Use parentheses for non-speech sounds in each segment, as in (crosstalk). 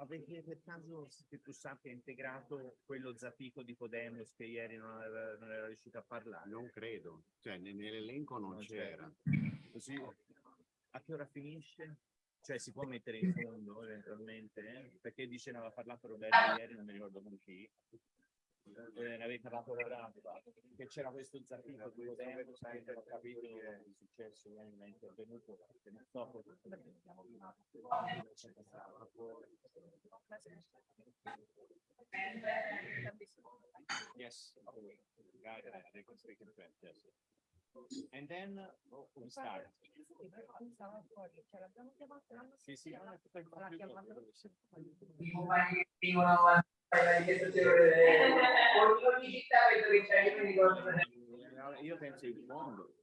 Avete per caso, che tu sappia, integrato quello Zapico di Podemos che ieri non aveva, non era riuscito a parlare? Non credo, cioè ne- nell'elenco non Non c'era. Così a che ora finisce? Cioè si può mettere in fondo eventualmente? eh? Perché dice ne aveva parlato Roberto ieri, non mi ricordo con chi eh, ne avete lavorato, che c'era questo zappino di tempo, sempre ho capito che è successo, ovviamente è venuto dopo. Yes, And then oh, we start. Sì, sì, a io penso il mondo.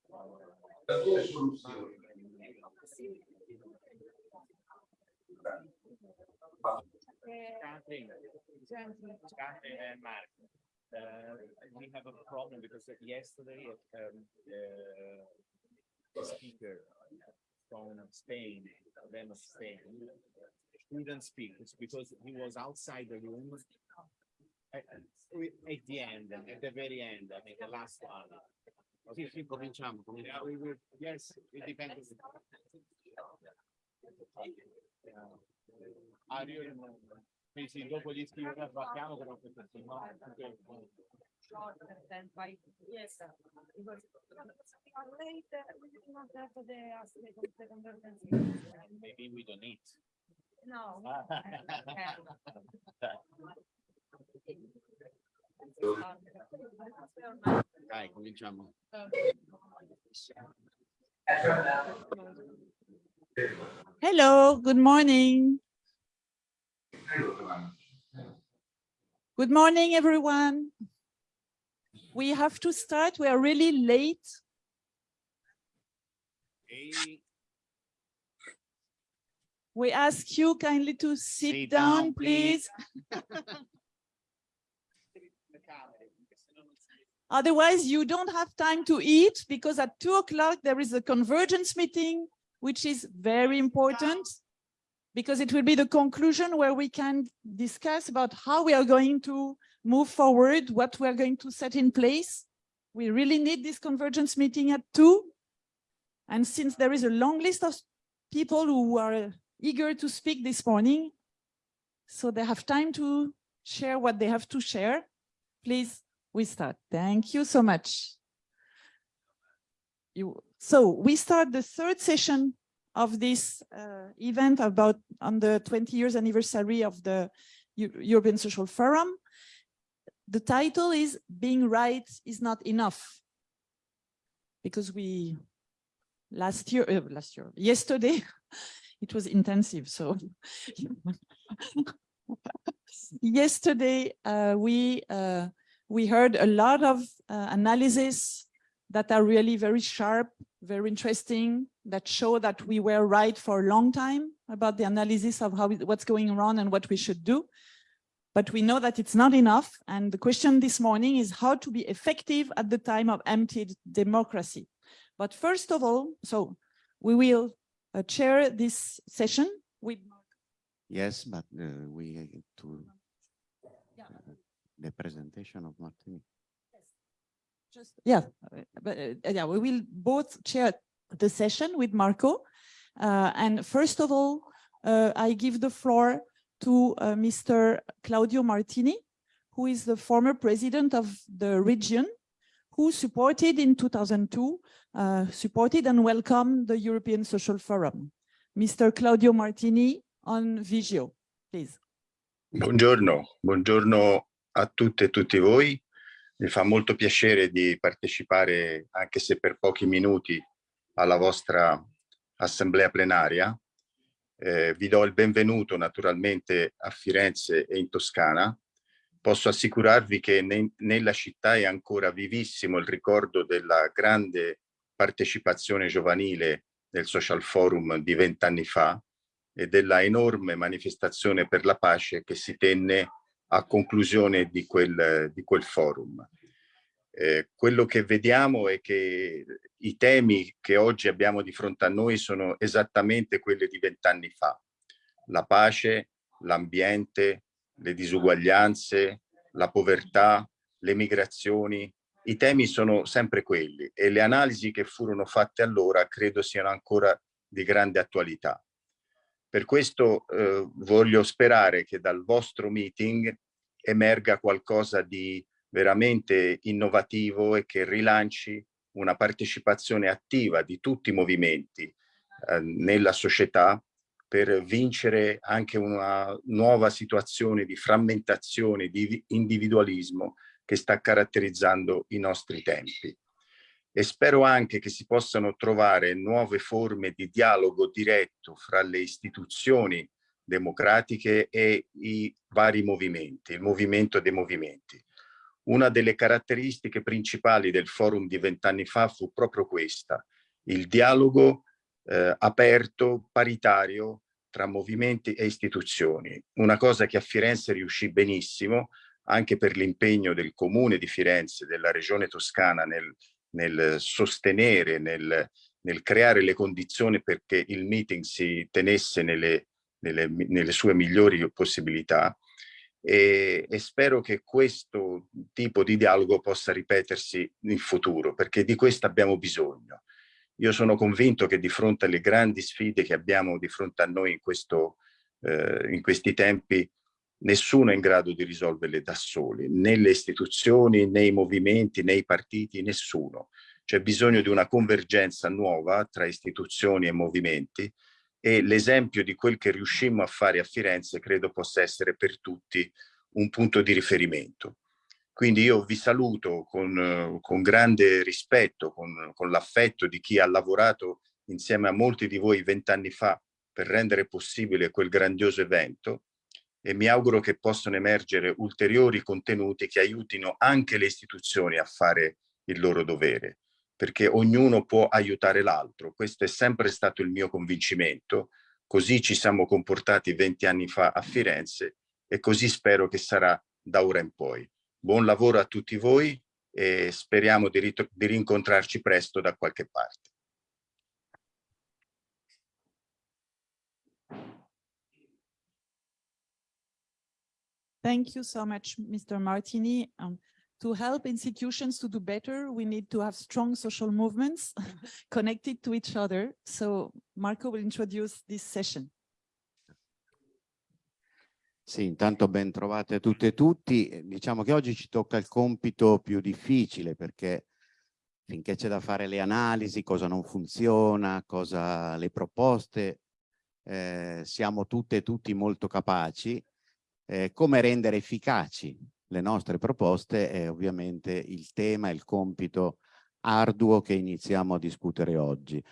we have a problem because yesterday, um, uh, the speaker from Spain, then Spain, couldn't speak It's because he was outside the room. At, at the end, at the very end, I mean, the last one. Sì, sì, cominciamo, Yeah, cominciamo. we will, yes, it depends. Ah, io sì, sì, dopo gli scrivi abbattiamo però questo sì, no, perché- shorter by, yes, because we are late, uh, we did not have the of the convergency. maybe we don't need. No. (laughs) Dai, cominciamo. Hello, good morning. Good morning, everyone. We have to start. We are really late. Ehi, We ask you kindly to sit Sit down, down, please. please. (laughs) Otherwise, you don't have time to eat because at two o'clock there is a convergence meeting, which is very important because it will be the conclusion where we can discuss about how we are going to move forward, what we are going to set in place. We really need this convergence meeting at two. And since there is a long list of people who are eager to speak this morning, so they have time to share what they have to share, please we start. Thank you so much. You, so we start the third session of this uh, event about on the 20 years anniversary of the Eu- European Social Forum. The title is Being Right is Not Enough. Because we, last year, uh, last year, yesterday, (laughs) it was intensive, so. (laughs) Yesterday, uh, we uh, we heard a lot of uh, analysis that are really very sharp, very interesting, that show that we were right for a long time about the analysis of how what's going on and what we should do. But we know that it's not enough. And the question this morning is how to be effective at the time of emptied democracy. But first of all, so we will uh, chair this session with Marco. Yes, but uh, we to Yeah. uh, the presentation of Martini. Just, yeah, uh, but uh, yeah, we will both chair the session with Marco. Uh, and first of all, uh, I give the floor to uh, Mr. Claudio Martini, who is the former president of the region, who supported in 2002, uh, supported and welcomed the European Social Forum. Mr. Claudio Martini on Vigio, please. Buongiorno, buongiorno a tutte e tutti voi. Mi fa molto piacere di partecipare, anche se per pochi minuti, alla vostra assemblea plenaria. Eh, vi do il benvenuto naturalmente a Firenze e in Toscana. posso assicurarvi che ne- nella città è ancora vivissimo il ricordo della grande partecipazione giovanile del Social Forum di vent'anni fa e della enorme manifestazione per la pace che si tenne a conclusione di quel, di quel forum. Eh, quello che vediamo è che i temi che oggi abbiamo di fronte a noi sono esattamente quelli di vent'anni fa. La pace, l'ambiente, le disuguaglianze, la povertà, le migrazioni. I temi sono sempre quelli e le analisi che furono fatte allora credo siano ancora di grande attualità. Per questo eh, voglio sperare che dal vostro meeting emerga qualcosa di veramente innovativo e che rilanci una partecipazione attiva di tutti i movimenti eh, nella società per vincere anche una nuova situazione di frammentazione, di individualismo che sta caratterizzando i nostri tempi. E spero anche che si possano trovare nuove forme di dialogo diretto fra le istituzioni democratiche e i vari movimenti, il movimento dei movimenti. Una delle caratteristiche principali del forum di vent'anni fa fu proprio questa, il dialogo eh, aperto, paritario tra movimenti e istituzioni. Una cosa che a Firenze riuscì benissimo, anche per l'impegno del comune di Firenze, della regione toscana nel, nel sostenere, nel, nel, creare le condizioni perché il meeting si tenesse nelle, nelle, nelle sue migliori possibilità. E, e, spero che questo tipo di dialogo possa ripetersi in futuro, perché di questo abbiamo bisogno. Io sono convinto che di fronte alle grandi sfide che abbiamo di fronte a noi in, questo, eh, in questi tempi, nessuno è in grado di risolverle da soli, né le istituzioni, né i movimenti, né i partiti, nessuno. C'è bisogno di una convergenza nuova tra istituzioni e movimenti e l'esempio di quel che riuscimmo a fare a Firenze credo possa essere per tutti un punto di riferimento. Quindi io vi saluto con, con grande rispetto, con, con l'affetto di chi ha lavorato insieme a molti di voi vent'anni fa per rendere possibile quel grandioso evento e mi auguro che possano emergere ulteriori contenuti che aiutino anche le istituzioni a fare il loro dovere, perché ognuno può aiutare l'altro. Questo è sempre stato il mio convincimento, così ci siamo comportati venti anni fa a Firenze e così spero che sarà da ora in poi. Buon lavoro a tutti voi e speriamo di, di rincontrarci presto da qualche parte. Thank you so much, Mr. Martini. Um, to help institutions to do better, we need to have strong social movements (laughs) connected to each other. So Marco will introduce this session. Sì, intanto ben trovate tutte e tutti. Diciamo che oggi ci tocca il compito più difficile perché finché c'è da fare le analisi, cosa non funziona, cosa le proposte, eh, siamo tutte e tutti molto capaci. Eh, come rendere efficaci le nostre proposte è ovviamente il tema, il compito arduo che iniziamo a discutere oggi.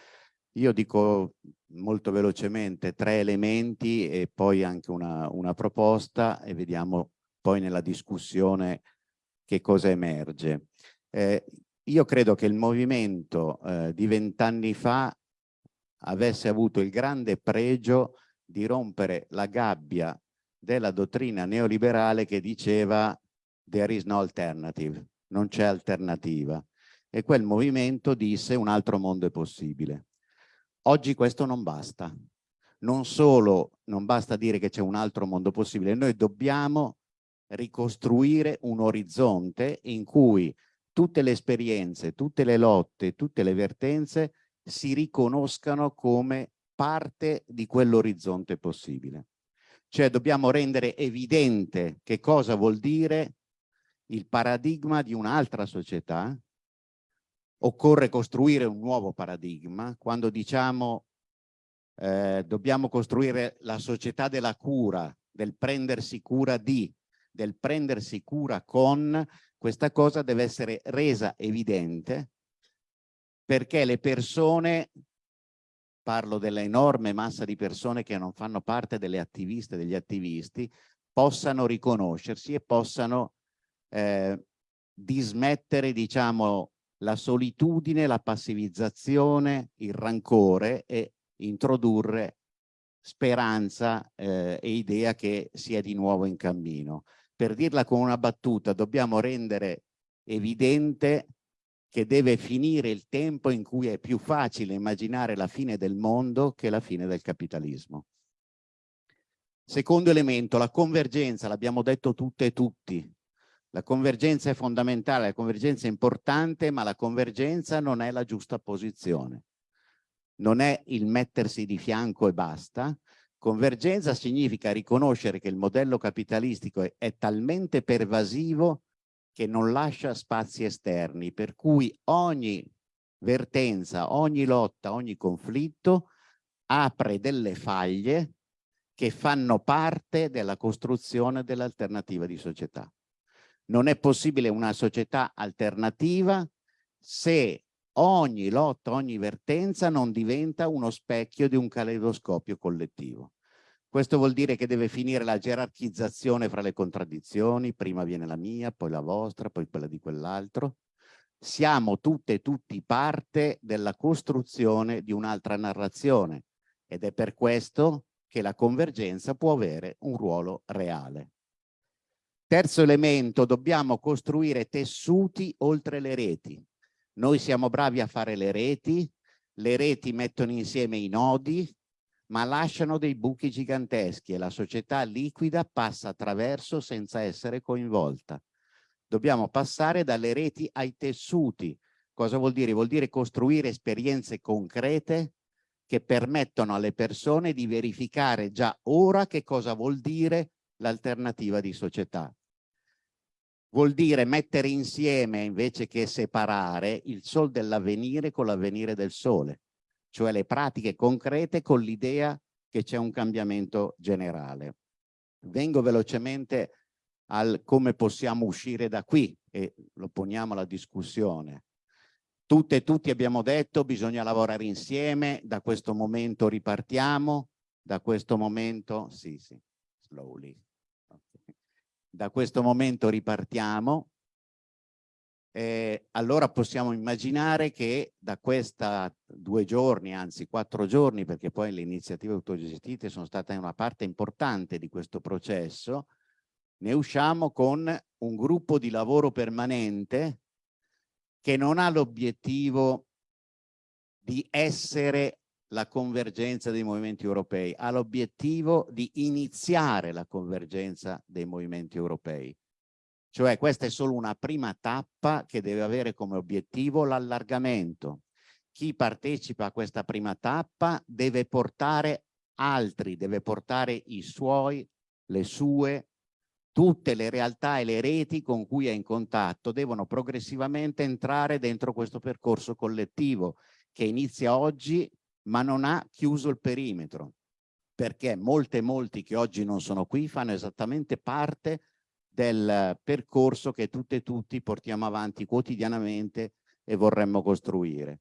Io dico molto velocemente tre elementi e poi anche una, una proposta e vediamo poi nella discussione che cosa emerge. Eh, io credo che il movimento eh, di vent'anni fa avesse avuto il grande pregio di rompere la gabbia della dottrina neoliberale che diceva there is no alternative, non c'è alternativa. E quel movimento disse un altro mondo è possibile. Oggi questo non basta. Non solo non basta dire che c'è un altro mondo possibile, noi dobbiamo ricostruire un orizzonte in cui tutte le esperienze, tutte le lotte, tutte le vertenze si riconoscano come parte di quell'orizzonte possibile. Cioè dobbiamo rendere evidente che cosa vuol dire il paradigma di un'altra società occorre costruire un nuovo paradigma. Quando diciamo eh, dobbiamo costruire la società della cura, del prendersi cura di, del prendersi cura con, questa cosa deve essere resa evidente perché le persone, parlo dell'enorme massa di persone che non fanno parte delle attiviste degli attivisti, possano riconoscersi e possano eh, dismettere, diciamo, la solitudine, la passivizzazione, il rancore e introdurre speranza eh, e idea che sia di nuovo in cammino. Per dirla con una battuta, dobbiamo rendere evidente che deve finire il tempo in cui è più facile immaginare la fine del mondo che la fine del capitalismo. Secondo elemento, la convergenza, l'abbiamo detto tutte e tutti. La convergenza è fondamentale, la convergenza è importante, ma la convergenza non è la giusta posizione. Non è il mettersi di fianco e basta. Convergenza significa riconoscere che il modello capitalistico è, è talmente pervasivo che non lascia spazi esterni, per cui ogni vertenza, ogni lotta, ogni conflitto apre delle faglie che fanno parte della costruzione dell'alternativa di società. Non è possibile una società alternativa se ogni lotta, ogni vertenza non diventa uno specchio di un caleidoscopio collettivo. Questo vuol dire che deve finire la gerarchizzazione fra le contraddizioni, prima viene la mia, poi la vostra, poi quella di quell'altro. Siamo tutte e tutti parte della costruzione di un'altra narrazione ed è per questo che la convergenza può avere un ruolo reale. Terzo elemento, dobbiamo costruire tessuti oltre le reti. Noi siamo bravi a fare le reti, le reti mettono insieme i nodi, ma lasciano dei buchi giganteschi e la società liquida passa attraverso senza essere coinvolta. Dobbiamo passare dalle reti ai tessuti. Cosa vuol dire? Vuol dire costruire esperienze concrete che permettono alle persone di verificare già ora che cosa vuol dire l'alternativa di società. Vuol dire mettere insieme invece che separare il sol dell'avvenire con l'avvenire del sole cioè le pratiche concrete con l'idea che c'è un cambiamento generale. Vengo velocemente al come possiamo uscire da qui e lo poniamo alla discussione. Tutte e tutti abbiamo detto bisogna lavorare insieme, da questo momento ripartiamo, da questo momento, sì sì, slowly, da questo momento ripartiamo, eh, allora possiamo immaginare che da questa due giorni, anzi quattro giorni, perché poi le iniziative autogestite sono state una parte importante di questo processo, ne usciamo con un gruppo di lavoro permanente che non ha l'obiettivo di essere la convergenza dei movimenti europei, ha l'obiettivo di iniziare la convergenza dei movimenti europei. Cioè questa è solo una prima tappa che deve avere come obiettivo l'allargamento. Chi partecipa a questa prima tappa deve portare altri, deve portare i suoi, le sue, tutte le realtà e le reti con cui è in contatto devono progressivamente entrare dentro questo percorso collettivo che inizia oggi ma non ha chiuso il perimetro perché molte e molti che oggi non sono qui fanno esattamente parte del percorso che tutte e tutti portiamo avanti quotidianamente e vorremmo costruire.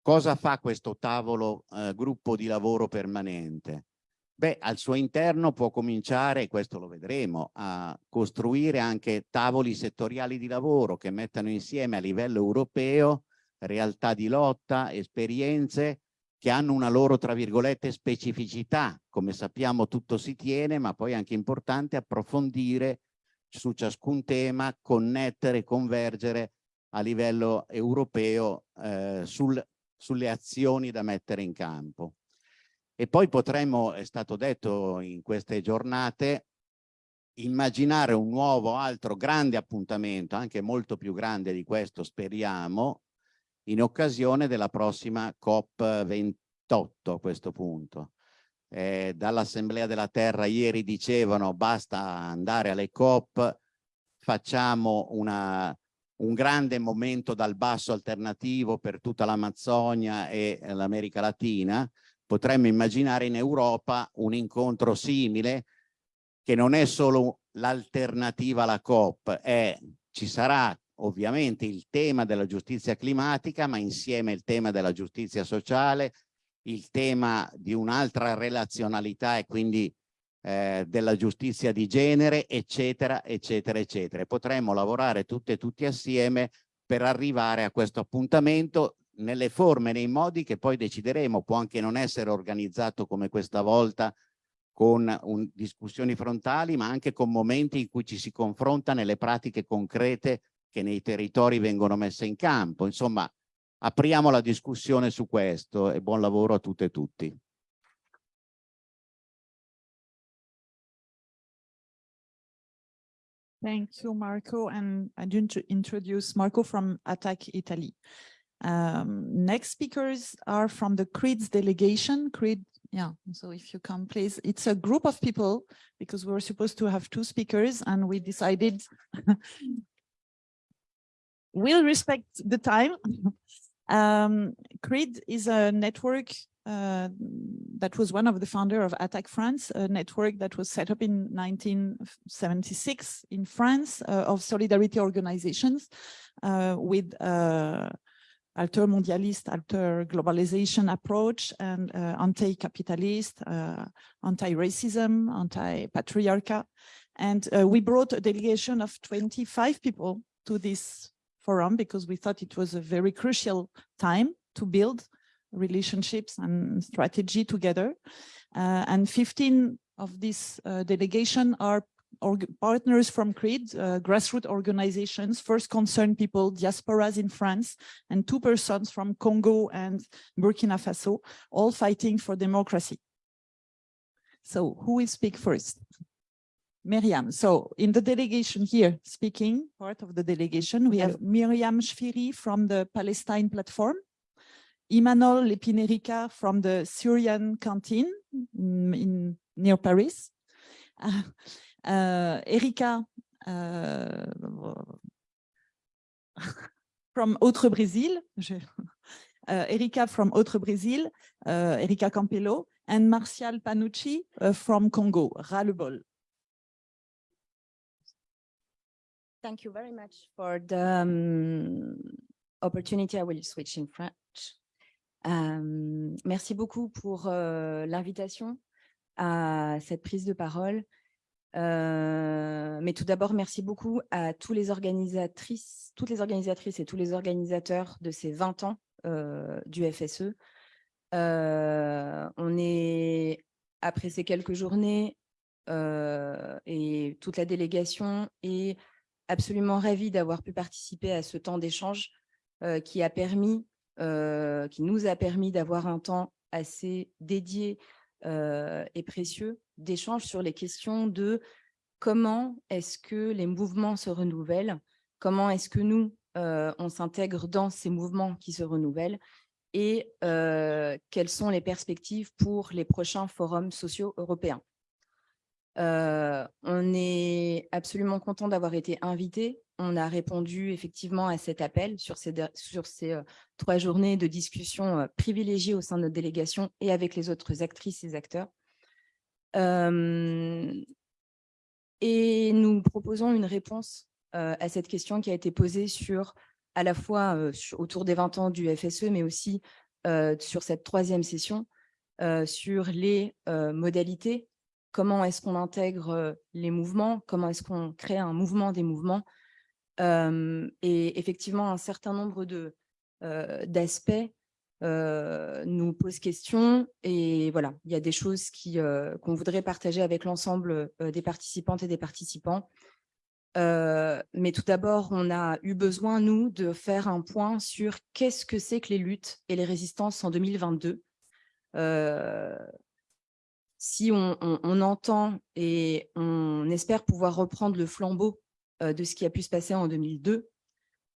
Cosa fa questo tavolo eh, gruppo di lavoro permanente? Beh, al suo interno può cominciare, questo lo vedremo, a costruire anche tavoli settoriali di lavoro che mettano insieme a livello europeo realtà di lotta, esperienze che hanno una loro, tra virgolette, specificità. Come sappiamo tutto si tiene, ma poi è anche importante approfondire su ciascun tema, connettere, convergere a livello europeo eh, sul, sulle azioni da mettere in campo. E poi potremmo, è stato detto in queste giornate, immaginare un nuovo altro grande appuntamento, anche molto più grande di questo speriamo, in occasione della prossima COP28 a questo punto. Eh, dall'Assemblea della Terra ieri dicevano basta andare alle COP, facciamo una, un grande momento dal basso alternativo per tutta l'Amazzonia e l'America Latina, potremmo immaginare in Europa un incontro simile che non è solo l'alternativa alla COP, è, ci sarà ovviamente il tema della giustizia climatica, ma insieme il tema della giustizia sociale, il tema di un'altra relazionalità e quindi eh, della giustizia di genere, eccetera, eccetera, eccetera. Potremmo lavorare tutte e tutti assieme per arrivare a questo appuntamento nelle forme, nei modi che poi decideremo. Può anche non essere organizzato come questa volta con un, discussioni frontali, ma anche con momenti in cui ci si confronta nelle pratiche concrete che nei territori vengono messe in campo. Insomma, apriamo la discussione su questo e buon lavoro a tutte e tutti. Thank you, Marco. And I didn't introduce Marco from Attack Italy. Um, next speakers are from the CREEDS delegation. CREED, yeah, so if you come, please. It's a group of people because we were supposed to have two speakers and we decided (laughs) we'll respect the time. (laughs) um, CRID is a network uh, that was one of the founder of Attac France, a network that was set up in 1976 in France uh, of solidarity organizations uh, with uh, alter mondialist, alter globalization approach and uh, anti-capitalist, uh, anti-racism, anti-patriarcha. And we brought a delegation of 25 people to this forum because we thought it was a very crucial time to build relationships and strategy together. Uh, and 15 of this uh, delegation are partners from CRID, uh, grassroots organizations, first concerned people, diasporas in France, and two persons from Congo and Burkina Faso, all fighting for democracy. So who will speak first? Miriam. So in the delegation here, speaking, part of the delegation, we have Miriam Shfiri from the Palestine platform, Imanol Lepinerica from the Syrian canteen in, in near Paris. Uh, (laughs) uh, Erika uh, (laughs) from Autres Brésils. (laughs) uh, Erika from Autres Brésils, uh, Erika Campello, and Martial Panucci uh, from Congo, Ras-le-Bol. Thank you very much for the um, opportunity. I will switch in French. Euh, merci beaucoup pour euh, l'invitation à cette prise de parole. Euh, mais tout d'abord, merci beaucoup à tous les organisatrices, toutes les organisatrices et tous les organisateurs de ces 20 ans du FSE. on est, après ces quelques journées, et toute la délégation est absolument ravie d'avoir pu participer à ce temps d'échange qui a permis euh, qui nous a permis d'avoir un temps assez dédié euh, et précieux d'échange sur les questions de comment est-ce que les mouvements se renouvellent, comment est-ce que nous, euh, on s'intègre dans ces mouvements qui se renouvellent et quelles sont les perspectives pour les prochains forums sociaux européens. On est absolument content d'avoir été invité on a répondu effectivement à cet appel sur ces, trois journées de discussion privilégiées au sein de notre délégation et avec les autres actrices et acteurs. et nous proposons une réponse à cette question qui a été posée sur à la fois autour des 20 ans du FSE, mais aussi sur cette troisième session, sur les modalités, comment est-ce qu'on intègre les mouvements, comment est-ce qu'on crée un mouvement des mouvements, et effectivement, un certain nombre d'aspects nous posent question. Et voilà, il y a des choses qu'on voudrait partager avec l'ensemble des participantes et des participants. mais tout d'abord, on a eu besoin, nous, de faire un point sur qu'est-ce que c'est que les luttes et les résistances en 2022. Si on, entend et on espère pouvoir reprendre le flambeau euh, de ce qui a pu se passer en 2002,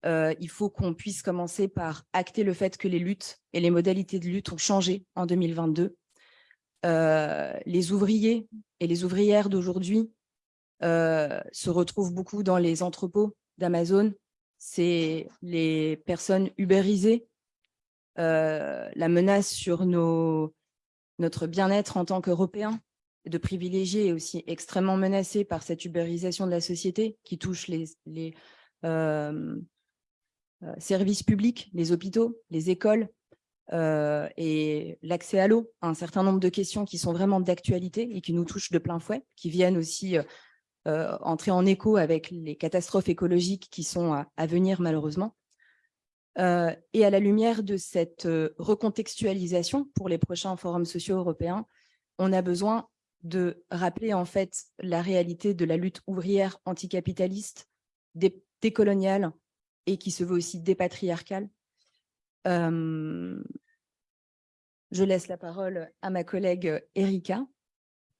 euh, il faut qu'on puisse commencer par acter le fait que les luttes et les modalités de lutte ont changé en 2022. Euh, les ouvriers et les ouvrières d'aujourd'hui se retrouvent beaucoup dans les entrepôts d'Amazon. C'est les personnes ubérisées, la menace sur nos, notre bien-être en tant qu'Européens, de privilégiés est aussi extrêmement menacé par cette ubérisation de la société qui touche les, les euh, euh, services publics, les hôpitaux, les écoles. euh, et l'accès à l'eau, un certain nombre de questions qui sont vraiment d'actualité et qui nous touchent de plein fouet, qui viennent aussi entrer en écho avec les catastrophes écologiques qui sont à venir malheureusement. Euh, et à la lumière de cette euh, recontextualisation pour les prochains forums sociaux européens, on a besoin de rappeler en fait la réalité de la lutte ouvrière anticapitaliste, dé- décoloniale et qui se veut aussi dépatriarcale. Euh, je laisse la parole à ma collègue Erika,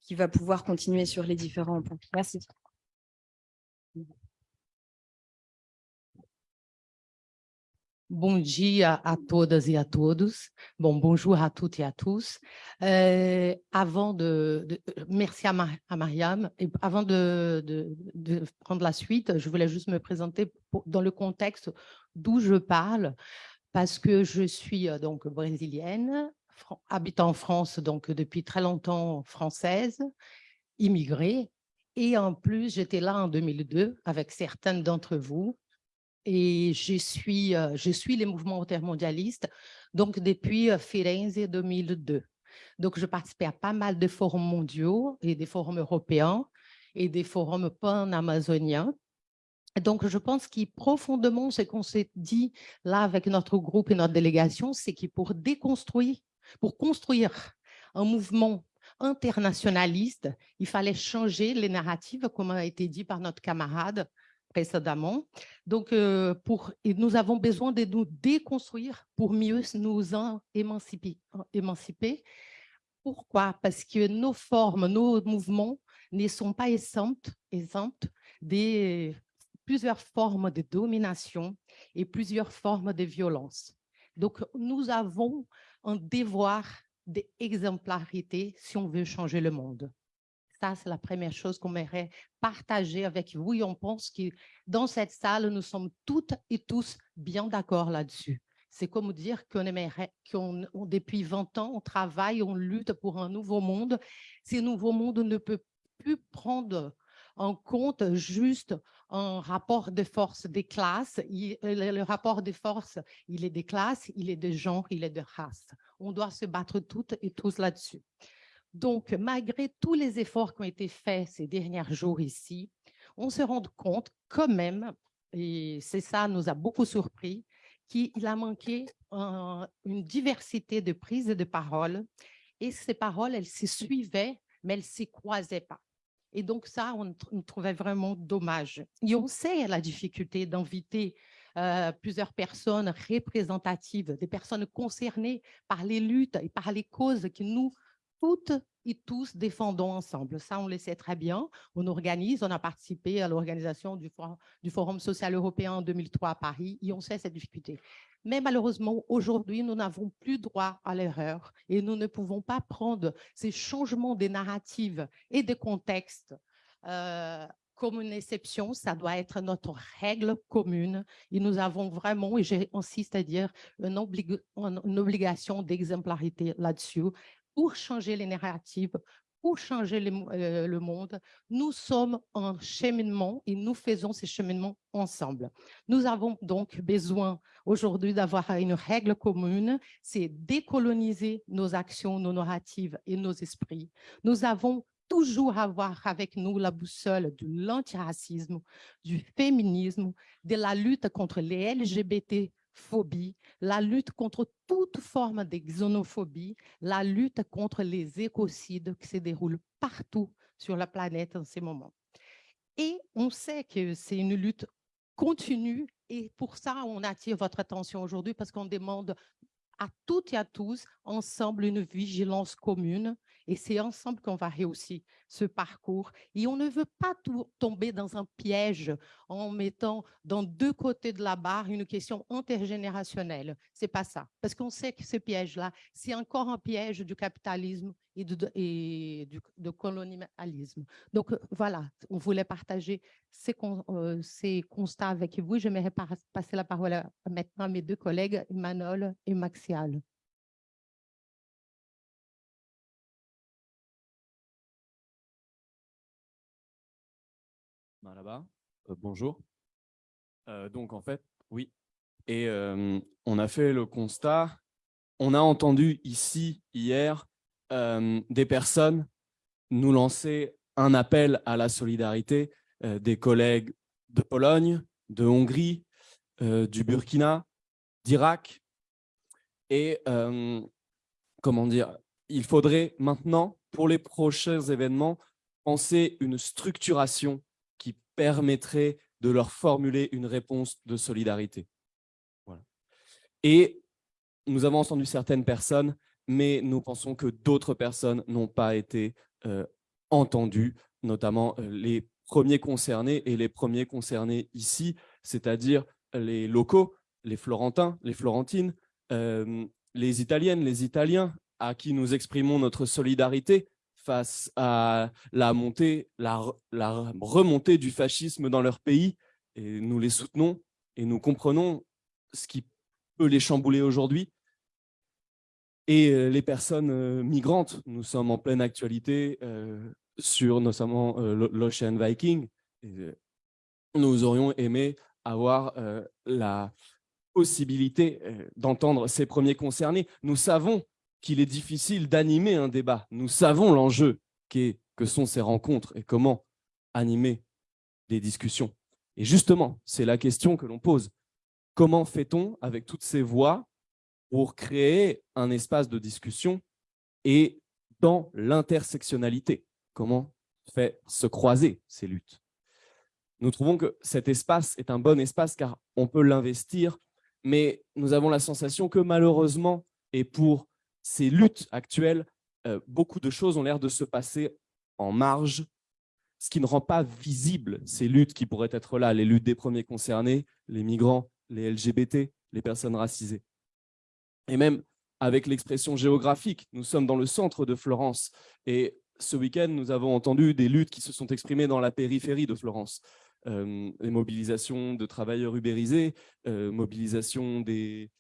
qui va pouvoir continuer sur les différents points. Merci. Bom a todas e a todos. Bon, bonjour à toutes et à tous. Euh, avant de, merci à, Mar- à Mariam. Et avant de, de- prendre la suite, je voulais juste me présenter dans le contexte d'où je parle, parce que je suis euh, donc brésilienne, habitant en France donc depuis très longtemps française, immigrée. Et en plus, j'étais là en 2002 avec certaines d'entre vous et je suis, euh, je suis les mouvements intermondialistes donc depuis euh, Firenze 2002. Donc, je participais à pas mal de forums mondiaux et des forums européens et des forums pan-amazoniens. Donc, je pense que profondément, ce qu'on s'est dit là avec notre groupe et notre délégation, c'est que pour déconstruire, pour construire un mouvement internationaliste, il fallait changer les narratives, comme a été dit par notre camarade précédemment. Donc, euh, pour, nous avons besoin de nous déconstruire pour mieux nous émanciper. Pourquoi? Parce que nos formes, nos mouvements ne sont pas exemptes, exemptes des plusieurs formes de domination et plusieurs formes de violence. Donc, nous avons un devoir d'exemplarité si on veut changer le monde. Ça, c'est la première chose qu'on aimerait partager avec vous. Et on pense que dans cette salle, nous sommes toutes et tous bien d'accord là-dessus. C'est comme dire qu'on aimerait, depuis 20 ans, on travaille, on lutte pour un nouveau monde. Ce nouveau monde ne peut plus prendre en compte juste un rapport de force des classes. Il- le, rapport de force, il est des classes, il est de genre, il est de race. On doit se battre toutes et tous là-dessus. Donc, malgré tous les efforts qui ont été faits ces derniers jours ici, on se rend compte quand même, et c'est ça nous a beaucoup surpris, qu'il a manqué un- une diversité de prises de parole. Et ces paroles, elles se suivaient, mais elles ne se croisaient pas. Et donc ça, on, tr- on trouvait vraiment dommage. Et on sait la difficulté d'inviter euh, plusieurs personnes représentatives, des personnes concernées par les luttes et par les causes que nous, toutes et tous défendons ensemble. Ça, on le sait très bien. On organise, on a participé à l'organisation du, For- du Forum social européen en 2003 à Paris et on sait cette difficulté. Mais malheureusement, aujourd'hui, nous n'avons plus droit à l'erreur et nous ne pouvons pas prendre ces changements des narratives et des contextes euh, comme une exception. Ça doit être notre règle commune et nous avons vraiment, et j'insiste à dire, une obligation d'exemplarité là-dessus pour changer les narratives, pour changer euh, le monde. Nous sommes en cheminement et nous faisons ces cheminements ensemble. Nous avons donc besoin aujourd'hui d'avoir une règle commune, c'est décoloniser nos actions, nos narratives et nos esprits. Nous avons toujours avoir avec nous la boussole de l'antiracisme, du féminisme, de la lutte contre les La lutte contre toute forme de xénophobie, la lutte contre les écocides qui se déroulent partout sur la planète en ce moment. Et on sait que c'est une lutte continue et pour ça, on attire votre attention aujourd'hui parce qu'on demande à toutes et à tous, ensemble, une vigilance commune. Et c'est ensemble qu'on va réussir ce parcours. Et on ne veut pas tomber dans un piège en mettant dans deux côtés de la barre une question intergénérationnelle. C'est pas ça. Parce qu'on sait que ce piège-là, c'est encore un piège du capitalisme et du, colonialisme. Donc euh, voilà, on voulait partager ces, euh, ces constats avec vous. J'aimerais passer la parole maintenant à mes deux collègues, Emmanuel et Maxial. Là-bas. Euh, bonjour. Euh, donc en fait, oui. Et euh, on a fait le constat on a entendu ici, hier, des personnes nous lancer un appel à la solidarité, euh, des collègues de Pologne, de Hongrie, du Burkina, d'Irak. Et comment dire, il faudrait maintenant, pour les prochains événements, penser une structuration permettrait de leur formuler une réponse de solidarité. Et nous avons entendu certaines personnes, mais nous pensons que d'autres personnes n'ont pas été euh, entendues, notamment euh, les premiers concernés et les premiers concernés ici, c'est-à-dire les locaux, les Florentins, les Florentines, euh, les Italiennes, les Italiens, à qui nous exprimons notre solidarité face à la montée, la, remontée du fascisme dans leur pays. Et nous les soutenons et nous comprenons ce qui peut les chambouler aujourd'hui. Et euh, les personnes euh, migrantes, nous sommes en pleine actualité euh, sur notamment l'Ocean Viking. Nous aurions aimé avoir la possibilité d'entendre ces premiers concernés. Nous savons qu'il est difficile d'animer un débat. Nous savons l'enjeu qu'est- que sont ces rencontres et comment animer des discussions. Et justement, c'est la question que l'on pose. Comment fait-on avec toutes ces voix pour créer un espace de discussion et dans l'intersectionnalité? Comment fait se croiser ces luttes? Nous trouvons que cet espace est un bon espace car on peut l'investir, mais nous avons la sensation que malheureusement, et pour ces luttes actuelles, euh, beaucoup de choses ont l'air de se passer en marge, ce qui ne rend pas visible ces luttes qui pourraient être là, les luttes des premiers concernés, les migrants, les LGBT, les personnes racisées. Et même avec l'expression géographique, nous sommes dans le centre de Florence et ce week-end, nous avons entendu des luttes qui se sont exprimées dans la périphérie de Florence. Euh, les mobilisations de travailleurs ubérisés, euh, mobilisation des,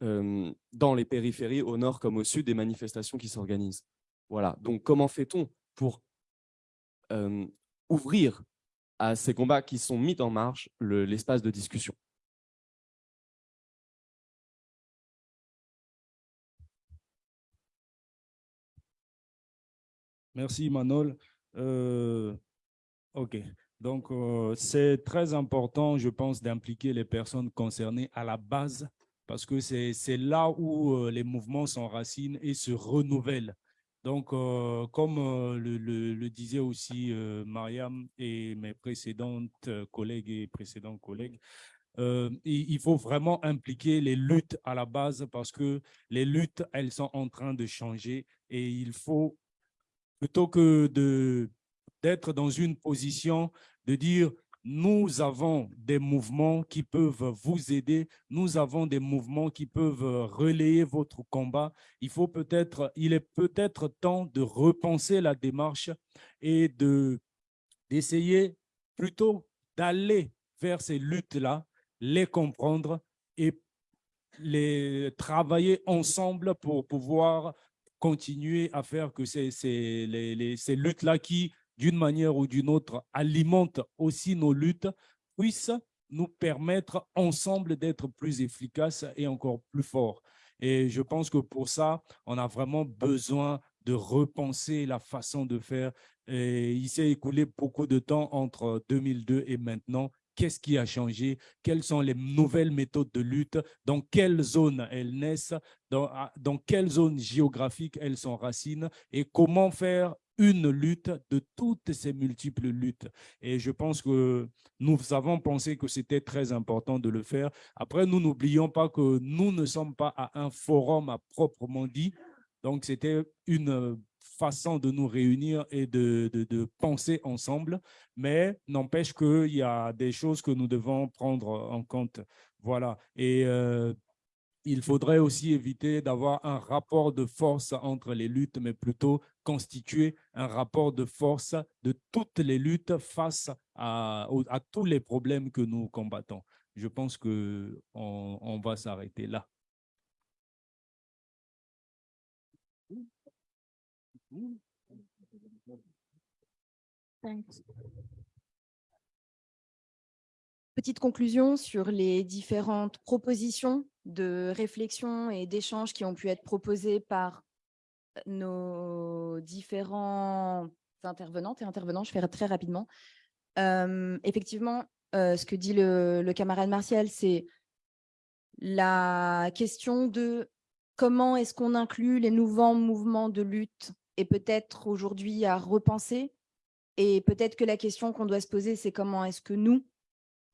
dans les périphéries, au nord comme au sud, des manifestations qui s'organisent. Voilà, donc comment fait-on pour ouvrir à ces combats qui sont mis en marche le- l'espace de discussion? Merci Manol. Euh, ok, donc euh, c'est très important, je pense, d'impliquer les personnes concernées à la base parce que c'est là où euh, les mouvements s'enracinent et se renouvellent. Donc, euh, comme euh, le, disait aussi Mariam et mes précédentes collègues et précédents collègues, il, il faut vraiment impliquer les luttes à la base parce que les luttes, elles sont en train de changer et il faut plutôt que d'être dans une position de dire nous avons des mouvements qui peuvent vous aider, nous avons des mouvements qui peuvent relayer votre combat. Il faut peut-être, il est peut-être temps de repenser la démarche et de d'essayer plutôt d'aller vers ces luttes-là, les comprendre et les travailler ensemble pour pouvoir continuer à faire que les- ces luttes-là qui, d'une manière ou d'une autre, alimentent aussi nos luttes, puissent nous permettre ensemble d'être plus efficaces et encore plus forts. Et je pense que pour ça, on a vraiment besoin de repenser la façon de faire. Et il s'est écoulé beaucoup de temps entre 2002 et maintenant. Qu'est-ce qui a changé? Quelles sont les nouvelles méthodes de lutte? Dans quelle zone elles naissent? Dans, à- dans quelle zone géographique elles s'enracinent? Et comment faire une lutte de toutes ces multiples luttes? Et je pense que nous avons pensé que c'était très important de le faire. Après, nous n'oublions pas que nous ne sommes pas à un forum à proprement dit. Donc, c'était une façon de nous réunir et de, de, de penser ensemble, mais n'empêche qu'il y a des choses que nous devons prendre en compte. Voilà. Et euh, il faudrait aussi éviter d'avoir un rapport de force entre les luttes, mais plutôt constituer un rapport de force de toutes les luttes face à, tous les problèmes que nous combattons. Je pense que on, va s'arrêter là. Petite conclusion sur les différentes propositions de réflexion et d'échanges qui ont pu être proposées par nos différents intervenantes et intervenants. Je ferai très rapidement. Euh, effectivement, euh, ce que dit le, le camarade Martial, c'est la question de comment est-ce qu'on inclut les nouveaux mouvements de lutte et peut-être aujourd'hui à repenser. Et peut-être que la question qu'on doit se poser, c'est comment est-ce que nous,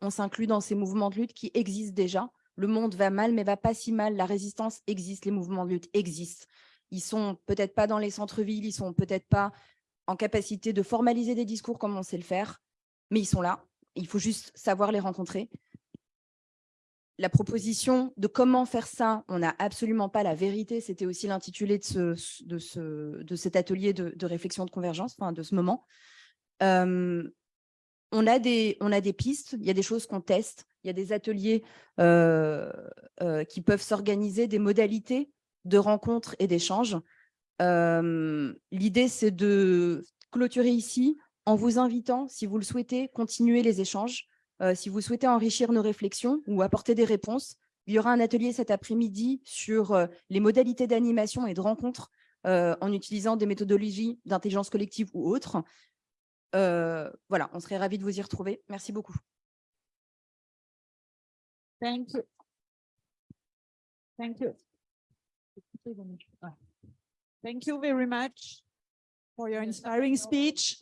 on s'inclut dans ces mouvements de lutte qui existent déjà. Le monde va mal, mais va pas si mal. La résistance existe, les mouvements de lutte existent. Ils sont peut-être pas dans les centres-villes, ils sont peut-être pas en capacité de formaliser des discours comme on sait le faire, mais ils sont là. Il faut juste savoir les rencontrer. La proposition de comment faire ça, on n'a absolument pas la vérité. C'était aussi l'intitulé de, ce, de, ce, de cet atelier de, de réflexion de convergence, enfin de ce moment. Euh, on a, des, pistes, il y a des choses qu'on teste, il y a des ateliers euh, euh, qui peuvent s'organiser, des modalités de rencontres et d'échanges. Euh, L'idée, c'est de clôturer ici en vous invitant, si vous le souhaitez, continuer les échanges. Si vous souhaitez enrichir nos réflexions ou apporter des réponses, il y aura un atelier cet après-midi sur les modalités d'animation et de rencontres en utilisant des méthodologies d'intelligence collective ou autres. Euh, voilà, on serait ravis de vous y retrouver. Merci beaucoup. Thank you. Thank you. Thank you very much for your inspiring speech.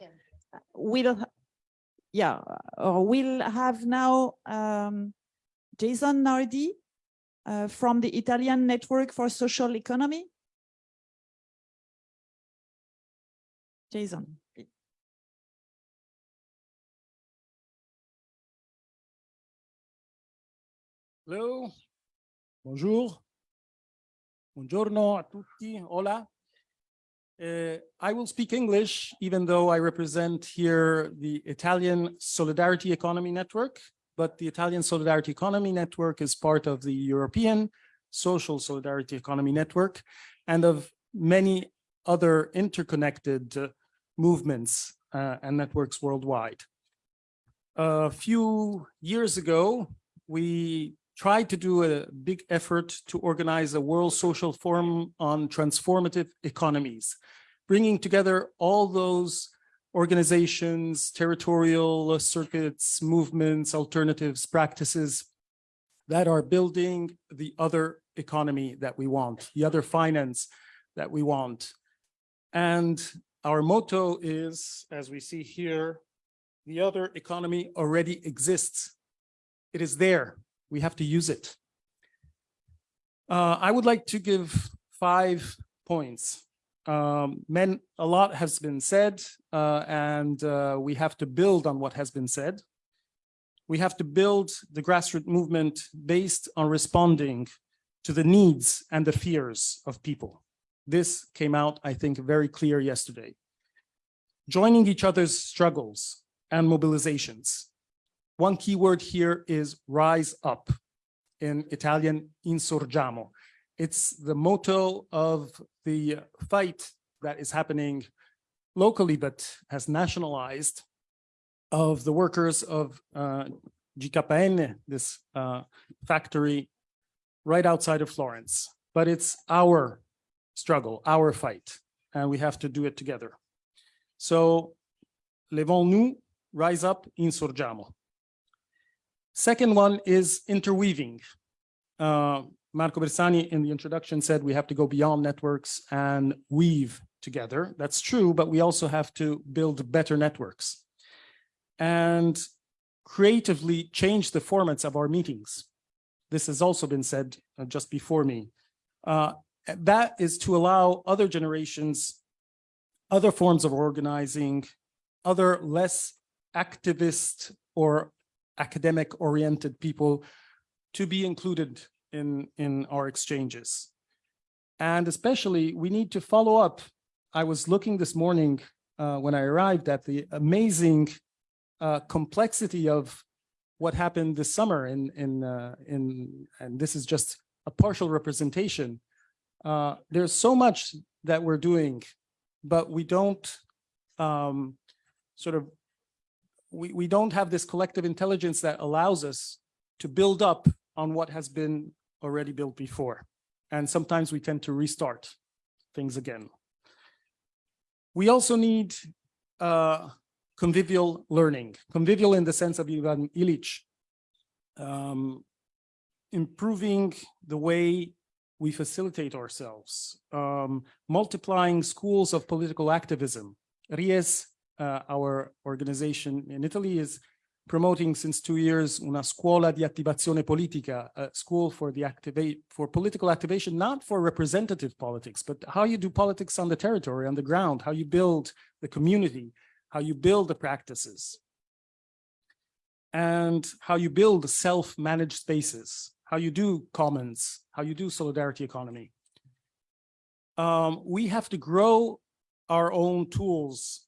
We'll, yeah, we'll have now um, Jason Nardi uh, from the Italian Network for Social Economy. Jason. Hello, bonjour, buongiorno a tutti, hola. Uh, I will speak English, even though I represent here the Italian Solidarity Economy Network, but the Italian Solidarity Economy Network is part of the European Social Solidarity Economy Network and of many other interconnected uh, movements uh, and networks worldwide. A few years ago, we tried to do a big effort to organize a World Social Forum on transformative economies, bringing together all those organizations, territorial circuits, movements, alternatives, practices that are building the other economy that we want, the other finance that we want. And our motto is, as we see here, the other economy already exists. It is there we have to use it. Uh, I would like to give five points. Um, men, a lot has been said, uh, and uh, we have to build on what has been said. We have to build the grassroots movement based on responding to the needs and the fears of people. This came out, I think, very clear yesterday. Joining each other's struggles and mobilizations one key word here is rise up. In Italian, insurgiamo. It's the motto of the fight that is happening locally, but has nationalized of the workers of uh, GKN, this uh, factory right outside of Florence. But it's our struggle, our fight, and we have to do it together. So, levons-nous, rise up, insurgiamo. Second one is interweaving. Uh, Marco Bersani in the introduction said we have to go beyond networks and weave together. That's true, but we also have to build better networks and creatively change the formats of our meetings. This has also been said uh, just before me. Uh, that is to allow other generations, other forms of organizing, other less activist or academic oriented people to be included in, in our exchanges. And especially we need to follow up. I was looking this morning uh, when I arrived at the amazing uh, complexity of what happened this summer in, in, uh, in, and this is just a partial representation. Uh, there's so much that we're doing, but we don't um, sort of we, we don't have this collective intelligence that allows us to build up on what has been already built before. And sometimes we tend to restart things again. We also need uh, convivial learning, convivial in the sense of Ivan Illich, um, improving the way we facilitate ourselves, um, multiplying schools of political activism. Ries, uh, our organization in Italy, is promoting since two years una scuola di attivazione politica, a school for the activate for political activation, not for representative politics, but how you do politics on the territory, on the ground, how you build the community, how you build the practices, and how you build self-managed spaces, how you do commons, how you do solidarity economy. Um, we have to grow our own tools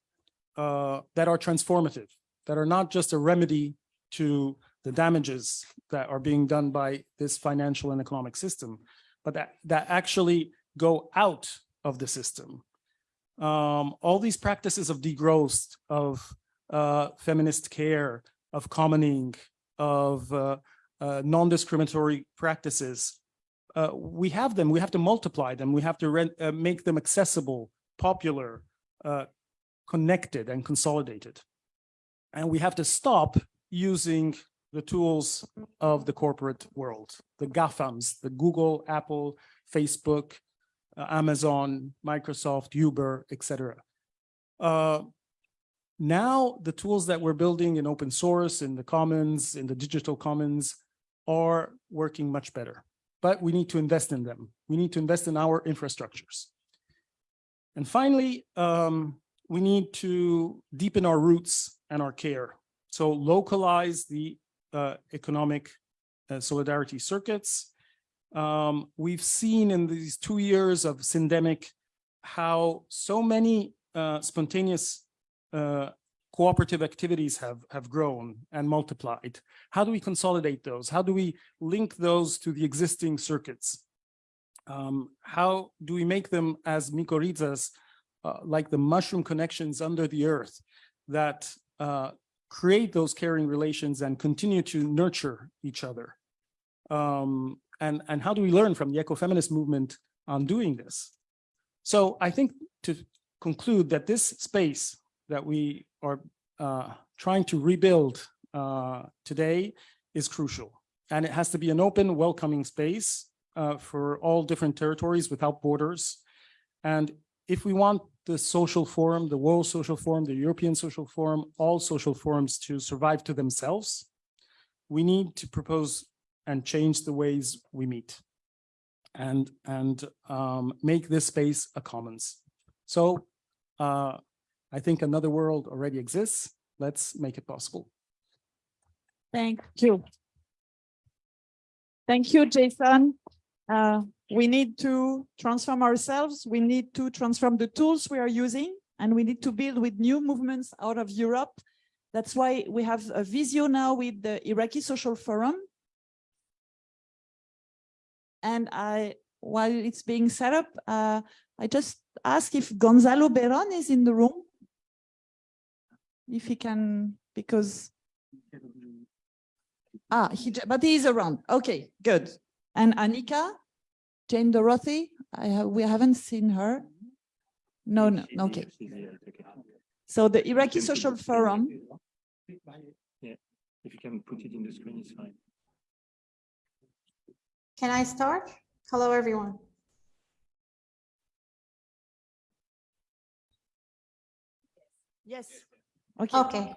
uh, that are transformative, that are not just a remedy to the damages that are being done by this financial and economic system, but that, that actually go out of the system. Um, all these practices of degrowth, of uh, feminist care, of commoning, of uh, uh, non-discriminatory practices, uh, we have them, we have to multiply them, we have to uh, make them accessible, popular, connected and consolidated. And we have to stop using the tools of the corporate world, the GAFAMs, the Google, Apple, Facebook, uh, Amazon, Microsoft, Uber, etc. Uh, now the tools that we're building in open source, in the commons, in the digital commons are working much better, but we need to invest in them. We need to invest in our infrastructures. And finally, um, we need to deepen our roots and our care. So localize the uh, economic uh, solidarity circuits. Um, we've seen in these two years of syndemic how so many uh, spontaneous uh, cooperative activities have, have grown and multiplied. How do we consolidate those? How do we link those to the existing circuits? Um, how do we make them as mycorrhizas uh, like the mushroom connections under the earth that uh, create those caring relations and continue to nurture each other. Um, and, and how do we learn from the ecofeminist movement on doing this? So I think to conclude that this space that we are uh, trying to rebuild uh, today is crucial. And it has to be an open, welcoming space uh, for all different territories without borders. And if we want the social forum, the World Social Forum, the European Social Forum, all social forums to survive to themselves, we need to propose and change the ways we meet and, and um, make this space a commons. So uh, I think another world already exists. Let's make it possible. Thank you. Thank you, Jason. Uh, we need to transform ourselves. We need to transform the tools we are using, and we need to build with new movements out of Europe. That's why we have a Visio now with the Iraqi Social Forum. And I, while it's being set up, uh, I just ask if Gonzalo Berrón is in the room. If he can, because Ah, he, but he is around. Okay, good. And Anika, Jane Dorothy, I have, we haven't seen her. No, no, okay. So the Iraqi Social Forum. Yeah, if you can put it in the screen, it's fine. Can I start? Hello, everyone. Yes. Okay. Okay.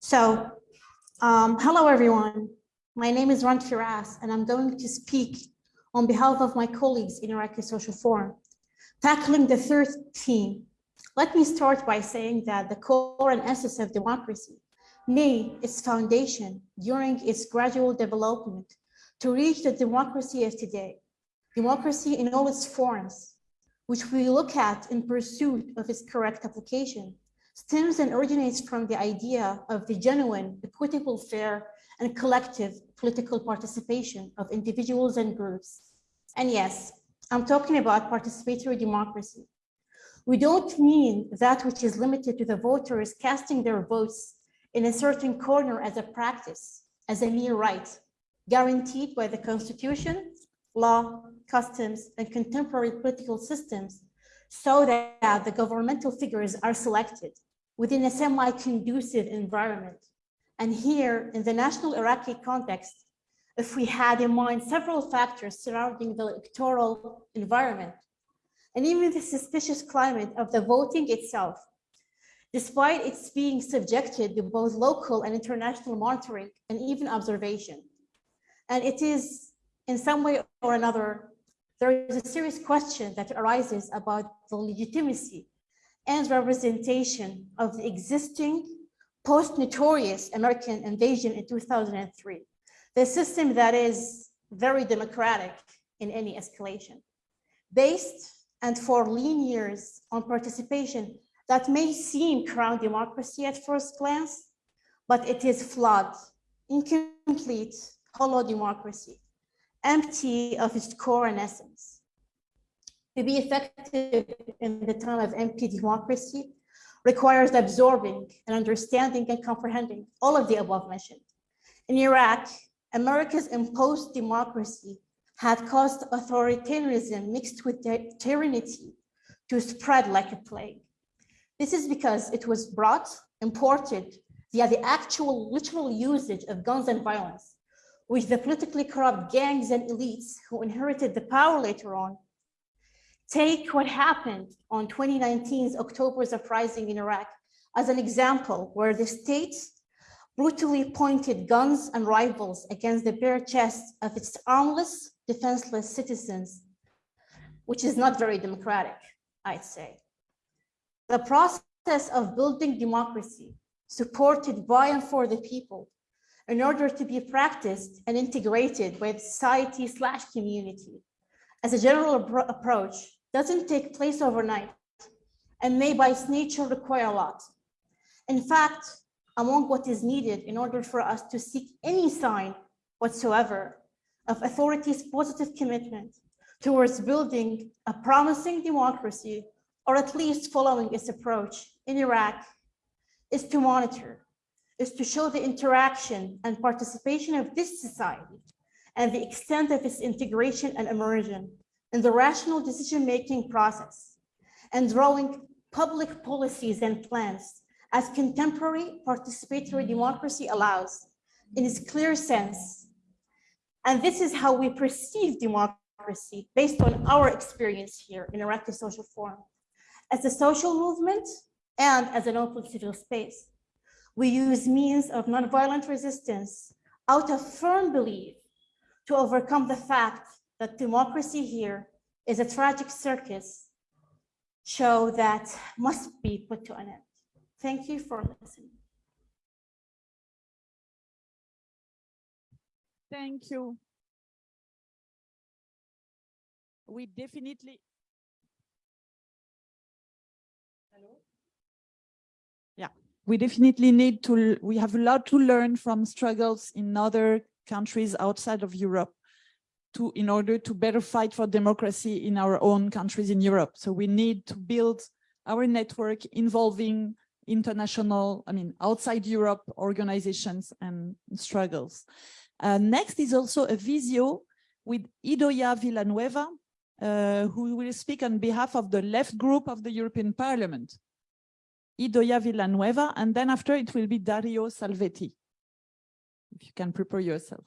So, um, hello, everyone. My name is Ron Firas, and I'm going to speak on behalf of my colleagues in Iraqi Social Forum, tackling the third theme. Let me start by saying that the core and essence of democracy laid its foundation during its gradual development to reach the democracy of today. Democracy in all its forms, which we look at in pursuit of its correct application, stems and originates from the idea of the genuine, equitable, fair, and collective political participation of individuals and groups. And yes, I'm talking about participatory democracy. We don't mean that which is limited to the voters casting their votes in a certain corner as a practice, as a mere right, guaranteed by the constitution, law, customs, and contemporary political systems, so that the governmental figures are selected within a semi-conducive environment. And here, in the national Iraqi context, if we had in mind several factors surrounding the electoral environment, and even the suspicious climate of the voting itself, despite its being subjected to both local and international monitoring and even observation. And it is in some way or another, there is a serious question that arises about the legitimacy and representation of the existing post-notorious American invasion in 2003, the system that is very democratic in any escalation, based and for lean years on participation that may seem crown democracy at first glance, but it is flawed, incomplete, hollow democracy, empty of its core and essence. To be effective in the time of empty democracy requires absorbing and understanding and comprehending all of the above mentioned. In Iraq, America's imposed democracy had caused authoritarianism mixed with tyranny to spread like a plague. This is because it was brought, imported via the actual literal usage of guns and violence, with the politically corrupt gangs and elites who inherited the power later on. Take what happened on 2019's October's uprising in Iraq as an example where the state brutally pointed guns and rifles against the bare chests of its armless, defenseless citizens, which is not very democratic, I'd say. The process of building democracy supported by and for the people in order to be practiced and integrated with society slash community as a general approach doesn't take place overnight and may by its nature require a lot. In fact, among what is needed in order for us to seek any sign whatsoever of authority's positive commitment towards building a promising democracy, or at least following its approach in Iraq, is to monitor, is to show the interaction and participation of this society and the extent of its integration and immersion in the rational decision-making process and drawing public policies and plans as contemporary participatory democracy allows in its clear sense. And this is how we perceive democracy based on our experience here in Iraqi Social Forum. As a social movement and as an open civil space, we use means of nonviolent resistance out of firm belief to overcome the fact that democracy here is a tragic circus show that must be put to an end. Thank you for listening. Thank you. We definitely. Hello? Yeah, we definitely need to, we have a lot to learn from struggles in other countries outside of Europe to in order to better fight for democracy in our own countries in Europe. So we need to build our network involving international, I mean, outside Europe organizations and struggles. Uh, next is also a visio with Idoia Villanueva, uh, who will speak on behalf of the left group of the European Parliament. Idoia Villanueva, and then after it will be Dario Salvetti. If you can prepare yourself.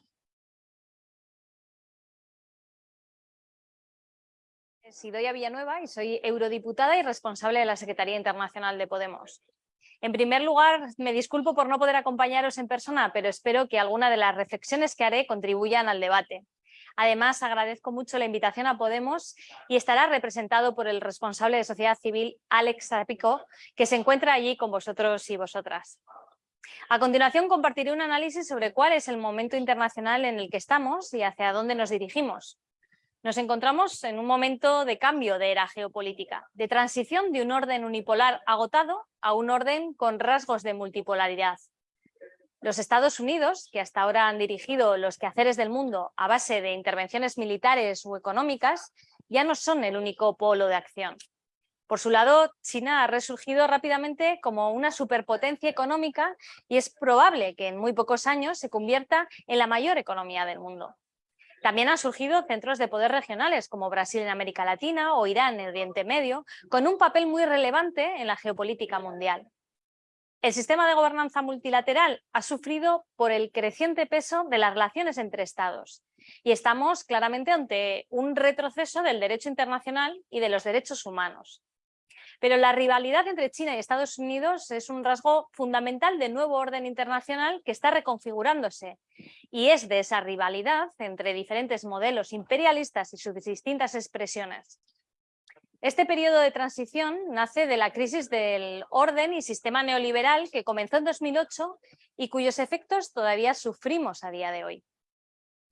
Soy Idoia Villanueva y soy eurodiputada y responsable de la Secretaría Internacional de Podemos. En primer lugar, me disculpo por no poder acompañaros en persona, pero espero que alguna de las reflexiones que haré contribuyan al debate. Además, agradezco mucho la invitación a Podemos y estará representado por el responsable de sociedad civil, Alex Zapico, que se encuentra allí con vosotros y vosotras. A continuación, compartiré un análisis sobre cuál es el momento internacional en el que estamos y hacia dónde nos dirigimos. Nos encontramos en un momento de cambio de era geopolítica, de transición de un orden unipolar agotado a un orden con rasgos de multipolaridad. Los Estados Unidos, que hasta ahora han dirigido los quehaceres del mundo a base de intervenciones militares o económicas, ya no son el único polo de acción. Por su lado, China ha resurgido rápidamente como una superpotencia económica y es probable que en muy pocos años se convierta en la mayor economía del mundo. También han surgido centros de poder regionales como Brasil en América Latina o Irán en Oriente Medio, con un papel muy relevante en la geopolítica mundial. El sistema de gobernanza multilateral ha sufrido por el creciente peso de las relaciones entre estados y estamos claramente ante un retroceso del derecho internacional y de los derechos humanos. Pero la rivalidad entre China y Estados Unidos es un rasgo fundamental del nuevo orden internacional que está reconfigurándose. Y es de esa rivalidad entre diferentes modelos imperialistas y sus distintas expresiones. Este periodo de transición nace de la crisis del orden y sistema neoliberal que comenzó en 2008 y cuyos efectos todavía sufrimos a día de hoy.